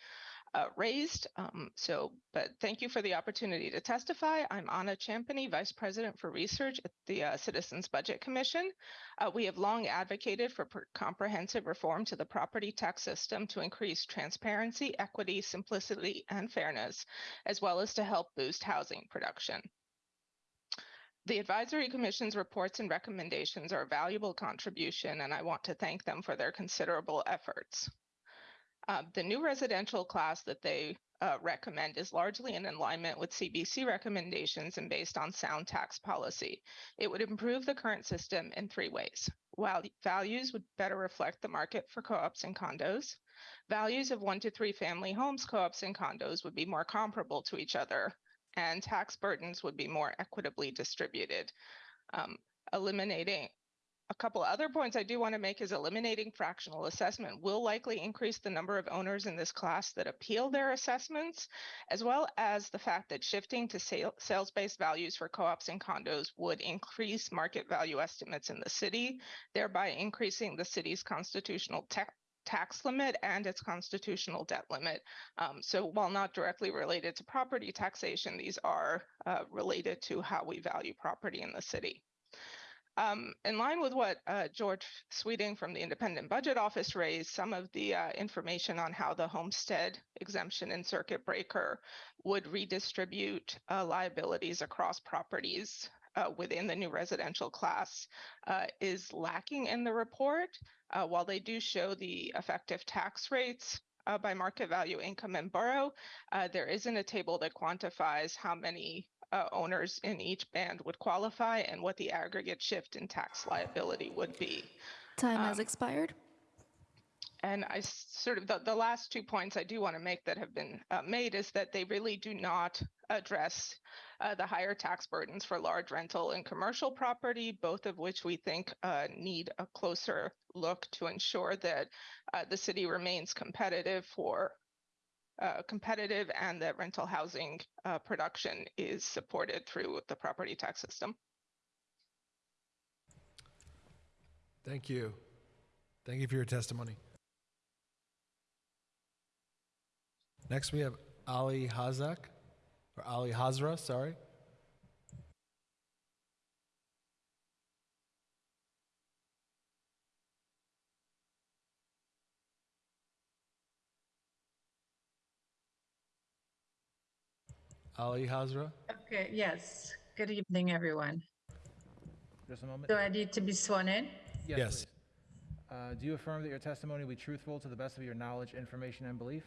uh, raised. Um, so, but thank you for the opportunity to testify. I'm Ana Champeny, Vice President for Research at the uh, Citizens Budget Commission. Uh, we have long advocated for pr- comprehensive reform to the property tax system to increase transparency, equity, simplicity, and fairness, as well as to help boost housing production. The Advisory Commission's reports and recommendations are a valuable contribution, and I want to thank them for their considerable efforts. Uh, the new residential class that they uh, recommend is largely in alignment with CBC recommendations and based on sound tax policy. It would improve the current system in three ways. While values would better reflect the market for co-ops and condos, values of one to three family homes, co-ops and condos would be more comparable to each other, and tax burdens would be more equitably distributed. Um, eliminating a couple other points I do want to make is eliminating fractional assessment will likely increase the number of owners in this class that appeal their assessments, as well as the fact that shifting to sale, sales-based values for co-ops and condos would increase market value estimates in the city, thereby increasing the city's constitutional tax limit and its constitutional debt limit. Um, so while not directly related to property taxation, these are uh, related to how we value property in the city. Um, in line with what uh, George Sweeting from the Independent Budget Office raised, some of the uh, information on how the homestead exemption and circuit breaker would redistribute uh, liabilities across properties uh, within the new residential class uh, is lacking in the report. Uh, while they do show the effective tax rates uh, by market value, income, and borough, uh, there isn't a table that quantifies how many uh, owners in each band would qualify and what the aggregate shift in tax liability would be.
Time has
Um,
expired.
And I sort of, the, the last two points I do want to make that have been uh, made is that they really do not address uh, the higher tax burdens for large rental and commercial property, both of which we think uh, need a closer look to ensure that uh, the city remains competitive for uh, competitive and that rental housing uh, production is supported through the property tax system.
Thank you. Thank you for your testimony. Next, we have Ali Hazak, or Ali Hazra, sorry. Ali Hazra.
Okay, yes. Good evening, everyone.
Just a moment.
Do I need to be sworn in?
Yes.
please. Uh, do you affirm that your testimony will be truthful to the best of your knowledge, information, and belief?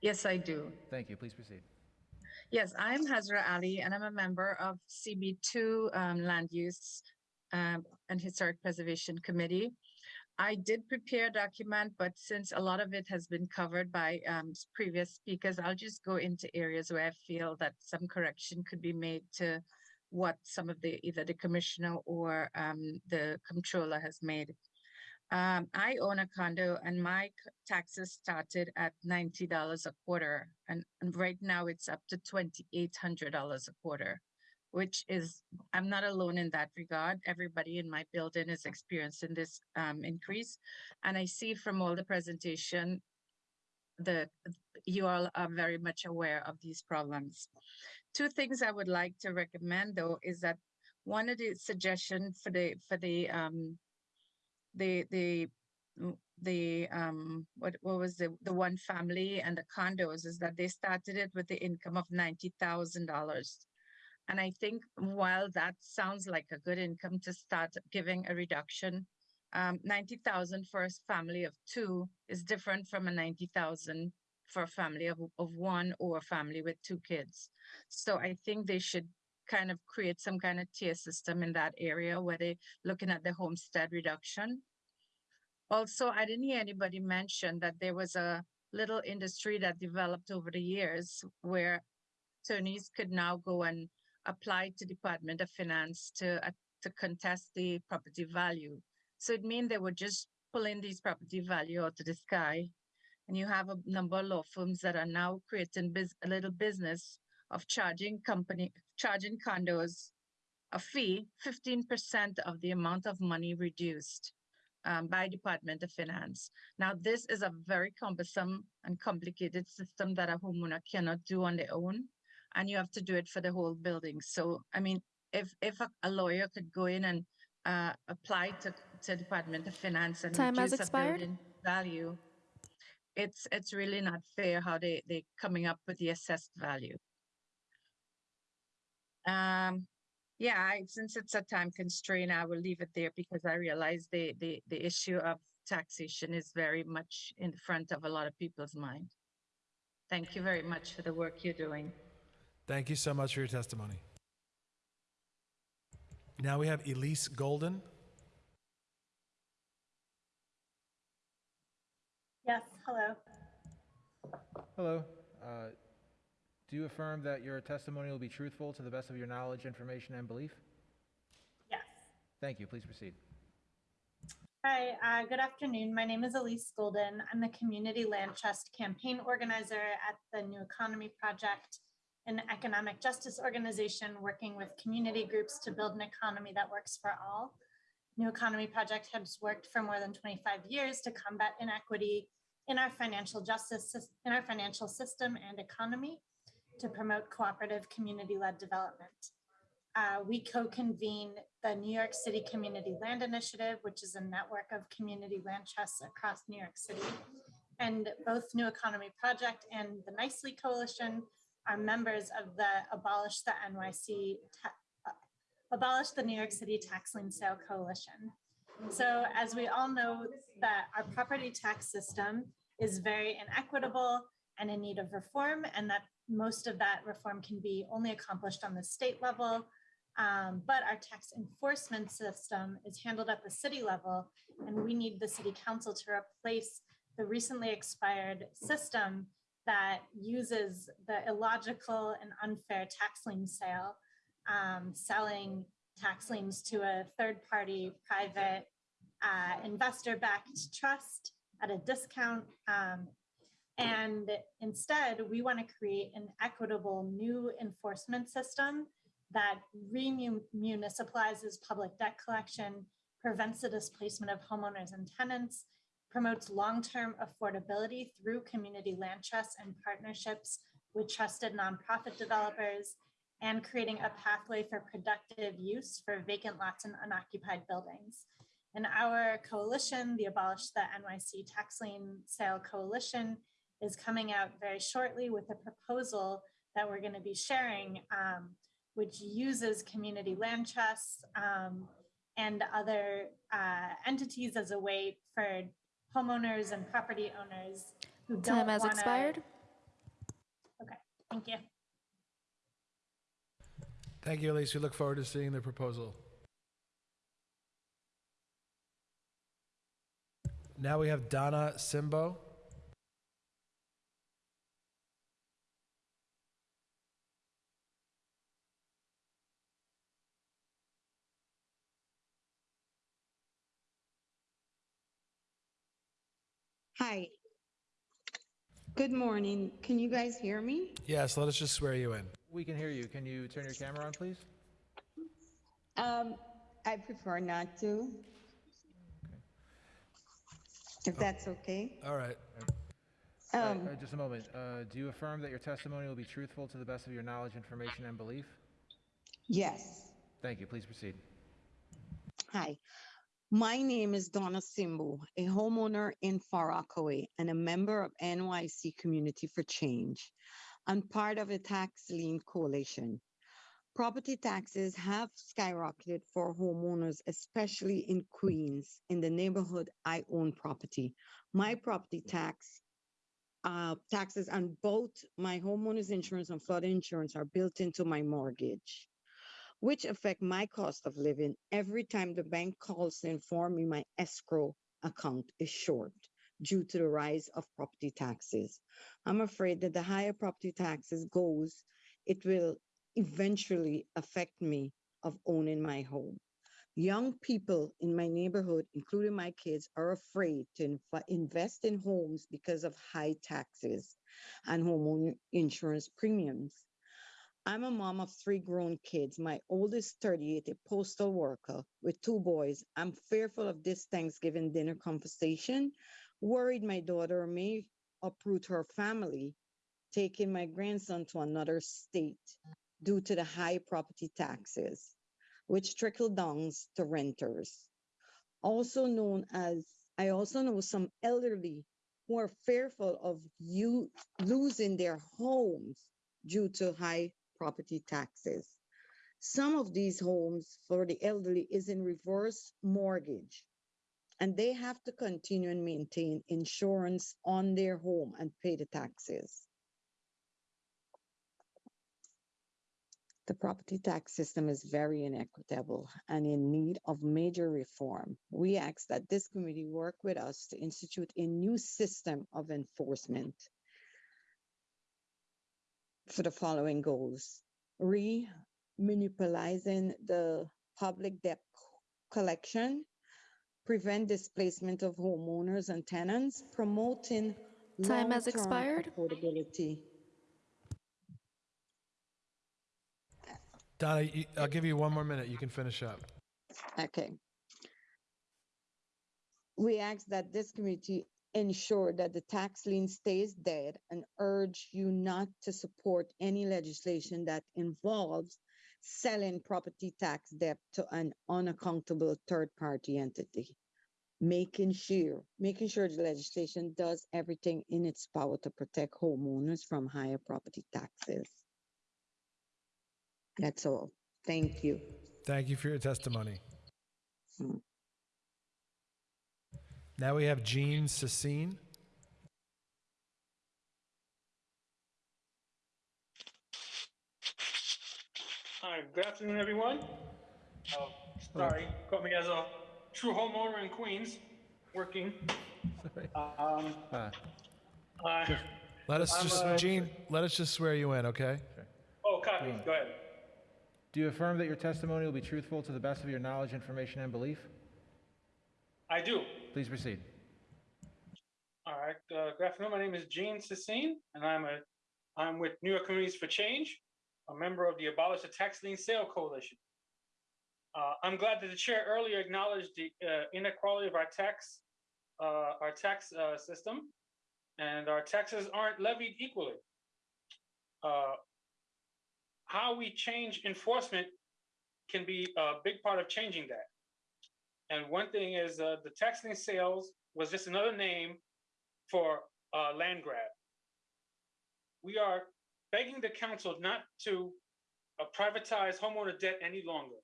Yes, I do.
Thank you. Please proceed.
Yes, I'm Hazra Ali, and I'm a member of CB2 um, Land Use um, and Historic Preservation Committee. I did prepare a document, but since a lot of it has been covered by um, previous speakers, I'll just go into areas where I feel that some correction could be made to what some of the, either the commissioner or um, the comptroller has made. Um, I own a condo and my taxes started at ninety dollars a quarter and, and right now it's up to twenty-eight hundred dollars a quarter. Which is, I'm not alone in that regard. Everybody in my building is experiencing this um increase. And I see from all the presentation that you all are very much aware of these problems. Two things I would like to recommend though is that one of the suggestions for the for the um the the mm, the um what what was the the one family and the condos is that they started it with the income of ninety thousand dollars. And I think while that sounds like a good income to start giving a reduction, um, ninety thousand for a family of two is different from a ninety thousand for a family of, of one or a family with two kids. So I think they should kind of create some kind of tier system in that area where they're looking at the homestead reduction. Also, I didn't hear anybody mention that there was a little industry that developed over the years where attorneys could now go and apply to Department of Finance to, uh, to contest the property value. So it means they were just pulling these property value out of the sky. And you have a number of law firms that are now creating a little business of charging company, charging condos a fee, fifteen percent of the amount of money reduced um, by Department of Finance. Now, this is a very cumbersome and complicated system that a homeowner cannot do on their own. And you have to do it for the whole building. So, I mean, if, if a, a lawyer could go in and uh, apply to, to Department of Finance and
Time has
reduce a
expired.
building value, it's, it's really not fair how they, they coming up with the assessed value. Um, yeah, I, since it's a time constraint, I will leave it there because I realize the, the, the issue of taxation is very much in front of a lot of people's mind. Thank you very much for the work you're doing.
Thank you so much for your testimony. Now we have Elise Golden.
Yes, hello.
Hello. Uh, Do you affirm that your testimony will be truthful to the best of your knowledge, information, and belief?
Yes.
Thank you. Please proceed.
Hi, uh, good afternoon. My name is Elise Golden. I'm the Community Land Trust Campaign Organizer at the New Economy Project, an economic justice organization working with community groups to build an economy that works for all. New Economy Project has worked for more than 25 years to combat inequity in our financial justice, in our financial system and economy to promote cooperative community-led development. Uh, we co-convene the New York City Community Land Initiative, which is a network of community land trusts across New York City. And both New Economy Project and the NYCCLI Coalition are members of the Abolish the NYC, uh, Abolish the New York City Tax Lien Sale Coalition. So as we all know, that our property tax system is very inequitable and in need of reform, and that most of that reform can be only accomplished on the state level. Um, but our tax enforcement system is handled at the city level, and we need the city council to replace the recently expired system that uses the illogical and unfair tax lien sale, um, selling tax liens to a third-party private uh, investor-backed trust at a discount. um, and instead, we want to create an equitable new enforcement system that remunicipalizes public debt collection, prevents the displacement of homeowners and tenants, promotes long-term affordability through community land trusts and partnerships with trusted nonprofit developers, and creating a pathway for productive use for vacant lots and unoccupied buildings. And our coalition, the Abolish the NYC Tax Lien Sale Coalition, is coming out very shortly with a proposal that we're going to be sharing, um, which uses community land trusts um, and other uh, entities as a way for homeowners and property owners who don't
Time has
wanna-
expired.
Okay, thank you.
Thank you, Elise. We look forward to seeing the proposal. Now we have Donna Simbo.
Hi. Good morning. Can you guys hear me?
Yes, let us just swear you in.
We can hear you. Can you turn your camera on, please?
Um, I prefer not to. If that's okay.
All right.
All right,
Um,
uh, Just a moment. Uh, Do you affirm that your testimony will be truthful to the best of your knowledge, information, and belief?
Yes.
Thank you. Please proceed.
Hi. My name is Donna Simbu, a homeowner in Far Rockaway and a member of NYC Community for Change. I'm part of a tax lien coalition. Property taxes have skyrocketed for homeowners, especially in Queens, in the neighborhood I own property. My property tax uh, taxes on both my homeowner's insurance and flood insurance are built into my mortgage which affect my cost of living every time the bank calls to inform me my escrow account is short due to the rise of property taxes. I'm afraid that the higher property taxes goes, it will eventually affect me of owning my home. Young people in my neighborhood, including my kids, are afraid to inv- invest in homes because of high taxes and homeowner insurance premiums. I'm a mom of three grown kids. My oldest 38, a postal worker with two boys. I'm fearful of this Thanksgiving dinner conversation, worried my daughter may uproot her family, taking my grandson to another state due to the high property taxes, which trickle down to renters. Also known as, I also know some elderly who are fearful of you losing their homes due to high property taxes. Some of these homes for the elderly is in reverse mortgage, and they have to continue and maintain insurance on their home and pay the taxes. The property tax system is very inequitable and in need of major reform. We ask that this committee work with us to institute a new system of enforcement for the following goals. Re-municipalizing the public debt collection, prevent displacement of homeowners and tenants, promoting
Time has
long-term
expired.
affordability.
Donna, you- I'll give you one more minute. You can finish up.
Okay. We ask that this committee ensure that the tax lien stays dead and urge you not to support any legislation that involves selling property tax debt to an unaccountable third-party entity. Making sure, making sure the legislation does everything in its power to protect homeowners from higher property taxes. That's all. Thank you.
Thank you for your testimony.
Hmm.
Now we have Jean Sassine.
Hi, good afternoon, everyone. Uh, Sorry, caught me as a true homeowner in Queens, working. Um,
Uh,
uh,
Let us
I'm,
just,
uh,
Jean, let us just swear you in, okay?
Oh, copy, go ahead.
Do you affirm that your testimony will be truthful to the best of your knowledge, information, and belief?
I do.
Please proceed.
All right, uh, good afternoon, my name is Gene Sassine, and I'm a, I'm with New York Communities for Change, a member of the Abolish the Tax Lien Sale Coalition. Uh, I'm glad that the chair earlier acknowledged the uh, inequality of our tax, uh, our tax uh, system, and our taxes aren't levied equally. Uh, how we change enforcement can be a big part of changing that. And one thing is uh, the lien sales was just another name for uh, land grab. We are begging the council not to uh, privatize homeowner debt any longer.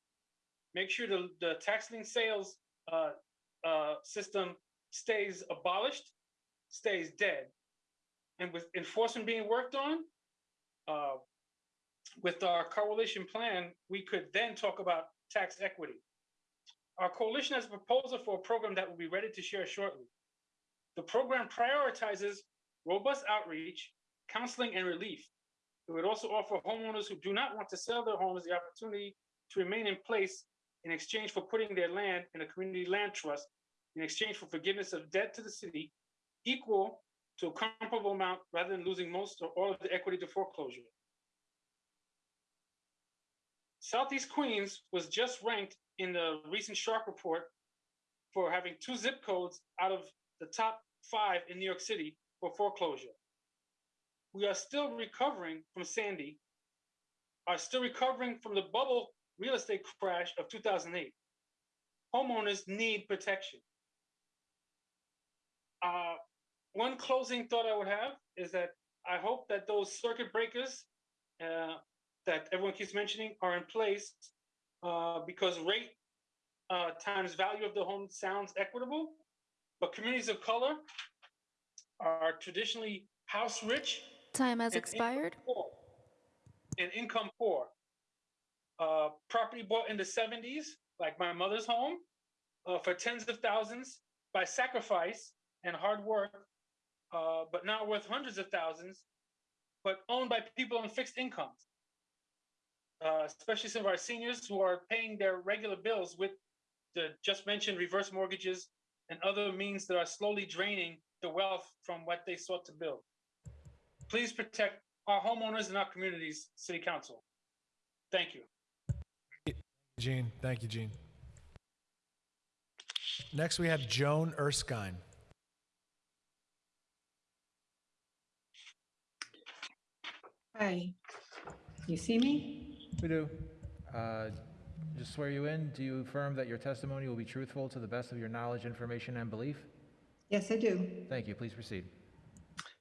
Make sure the, the sales uh, uh, system stays abolished, stays dead. And with enforcement being worked on, uh, with our coalition plan, we could then talk about tax equity. Our coalition has a proposal for a program that will be ready to share shortly. The program prioritizes robust outreach, counseling, and relief. It would also offer homeowners who do not want to sell their homes the opportunity to remain in place in exchange for putting their land in a community land trust in exchange for forgiveness of debt to the city equal to a comparable amount rather than losing most or all of the equity to foreclosure. Southeast Queens was just ranked in the recent Shark report for having two zip codes out of the top five in New York City for foreclosure. We are still recovering from Sandy, are still recovering from the bubble real estate crash of 2008. Homeowners need protection. Uh, one closing thought I would have is that I hope that those circuit breakers uh, that everyone keeps mentioning are in place uh, because rate uh, times value of the home sounds equitable, but communities of color are traditionally house rich.
Time has
and income
expired.
poor. And income poor. Uh, property bought in the 70s, like my mother's home, uh, for tens of thousands by sacrifice and hard work, uh, but now worth hundreds of thousands, but owned by people on fixed incomes. Uh, especially some of our seniors who are paying their regular bills with the just mentioned reverse mortgages and other means that are slowly draining the wealth from what they sought to build. Please protect our homeowners and our communities, City Council. Thank you.
Gene. Thank you, Gene. Next, we have Joan Erskine.
Hi, you see me?
We do. Uh, Just swear you in, do you affirm that your testimony will be truthful to the best of your knowledge, information, and belief?
Yes, I do.
Thank you. Please proceed.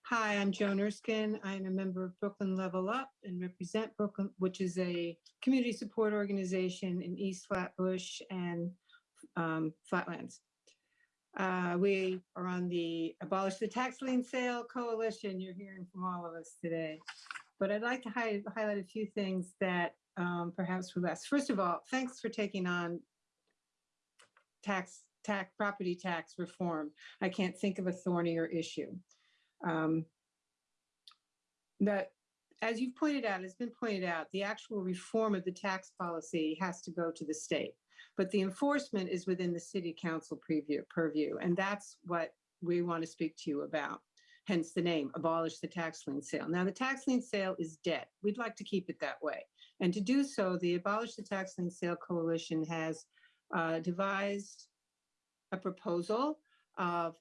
Hi, I'm Joan Erskine. I'm a member of Brooklyn Level Up and represent Brooklyn, which is a community support organization in East Flatbush and um, Flatlands. Uh, We are on the Abolish the Tax Lien Sale Coalition. You're hearing from all of us today. But I'd like to hi- highlight a few things that um, perhaps were less. First of all, thanks for taking on tax, tax, property tax reform. I can't think of a thornier issue. Um, That, as you've pointed out, has been pointed out, the actual reform of the tax policy has to go to the state. But the enforcement is within the city council preview, purview, and that's what we want to speak to you about. Hence the name, abolish the tax lien sale. Now, the tax lien sale is dead. We'd like to keep it that way. And to do so, the Abolish the Tax Lien Sale Coalition has uh, devised a proposal of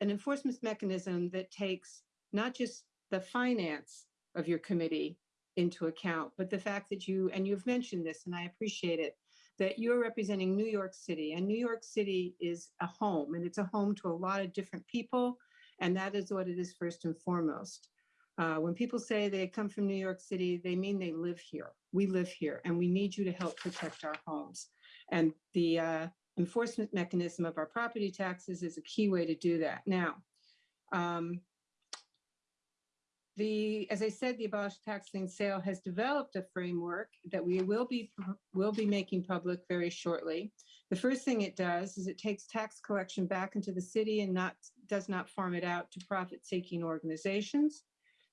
an enforcement mechanism that takes not just the finance of your committee into account, but the fact that you, and you've mentioned this, and I appreciate it, that you're representing New York City, and New York City is a home, and it's a home to a lot of different people, and that is what it is first and foremost. Uh, when people say they come from New York City, they mean they live here. We live here, and we need you to help protect our homes. And the uh, enforcement mechanism of our property taxes is a key way to do that. Now, um, the, as I said, the abolished Tax Lien Sale has developed a framework that we will be, will be making public very shortly. The first thing it does is it takes tax collection back into the city and not, does not farm it out to profit-seeking organizations.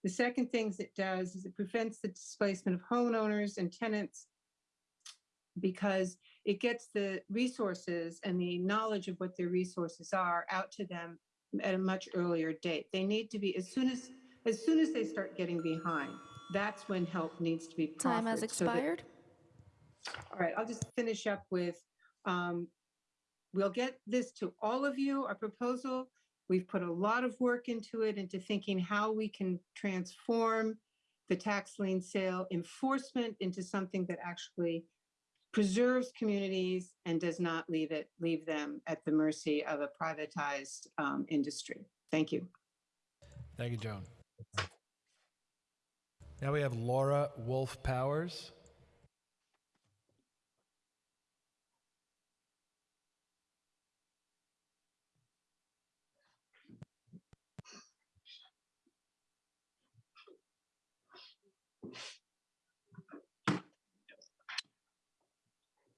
The second things it does is it prevents the displacement of homeowners and tenants because it gets the resources and the knowledge of what their resources are out to them at a much earlier date. They need to be, as soon as, as soon as they start getting behind, that's when help needs to be
Time has
proffered so that-
expired.
all right, I'll just finish up with, um, we'll get this to all of you, our proposal. We've put a lot of work into it, into thinking how we can transform the tax lien sale enforcement into something that actually preserves communities and does not leave it, leave them at the mercy of a privatized, um, industry. Thank you.
Thank you, Joan. Now we have Laura Wolf Powers.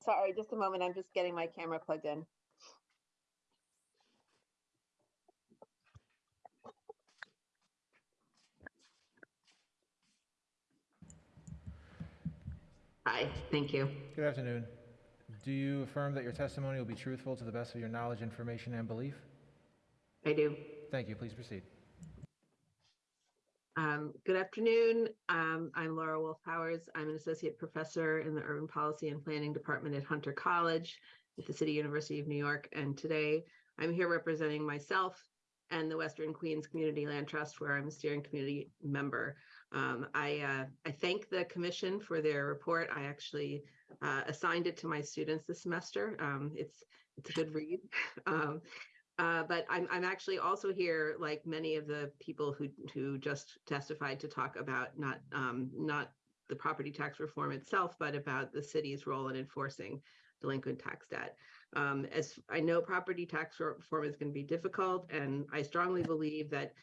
Sorry, just a moment. I'm just getting my camera plugged in. Hi, thank you.
Good afternoon. Do you affirm that your testimony will be truthful to the best of your knowledge, information, and belief?
I do.
Thank you. Please proceed.
Um, Good afternoon. Um, I'm Laura Wolf Powers. I'm an associate professor in the Urban Policy and Planning Department at Hunter College at the City University of New York. And today I'm here representing myself and the Western Queens Community Land Trust, where I'm a steering committee member. Um, I, uh, I thank the commission for their report. I actually uh, assigned it to my students this semester. Um, it's it's a good read. Uh, but I'm I'm actually also here, like many of the people who who just testified, to talk about not um, not the property tax reform itself, but about the city's role in enforcing delinquent tax debt. Um, as I know, property tax reform is going to be difficult, and I strongly believe that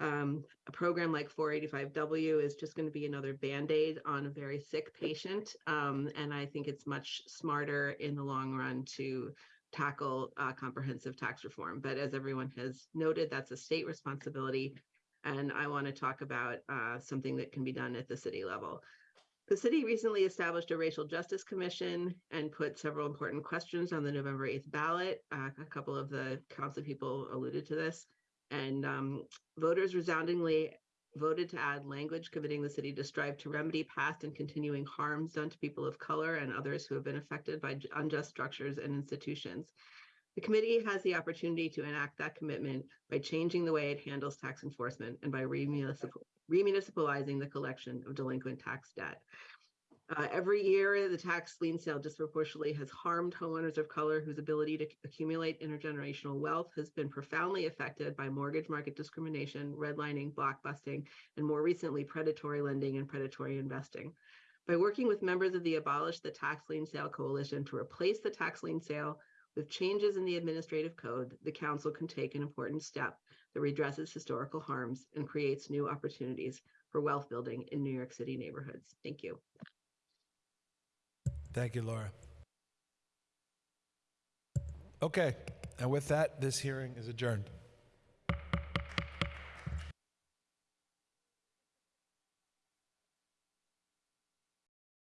um, a program like 485W is just going to be another band-aid on a very sick patient. Um, and I think it's much smarter in the long run to tackle uh, comprehensive tax reform. But as everyone has noted, that's a state responsibility. And I want to talk about uh, something that can be done at the city level. The city recently established a racial justice commission and put several important questions on the November 8th ballot. Uh, a couple of the council people alluded to this. And um, voters resoundingly voted to add language committing the city to strive to remedy past and continuing harms done to people of color and others who have been affected by unjust structures and institutions. The committee has the opportunity to enact that commitment by changing the way it handles tax enforcement and by remunicipalizing the collection of delinquent tax debt. Uh, every year, the tax lien sale disproportionately has harmed homeowners of color whose ability to accumulate intergenerational wealth has been profoundly affected by mortgage market discrimination, redlining, blockbusting, and more recently, predatory lending and predatory investing. By working with members of the Abolish the Tax Lien Sale Coalition to replace the tax lien sale with changes in the administrative code, the council can take an important step that redresses historical harms and creates new opportunities for wealth building in New York City neighborhoods. Thank you.
Thank you, Laura. Okay, and with that, this hearing is adjourned.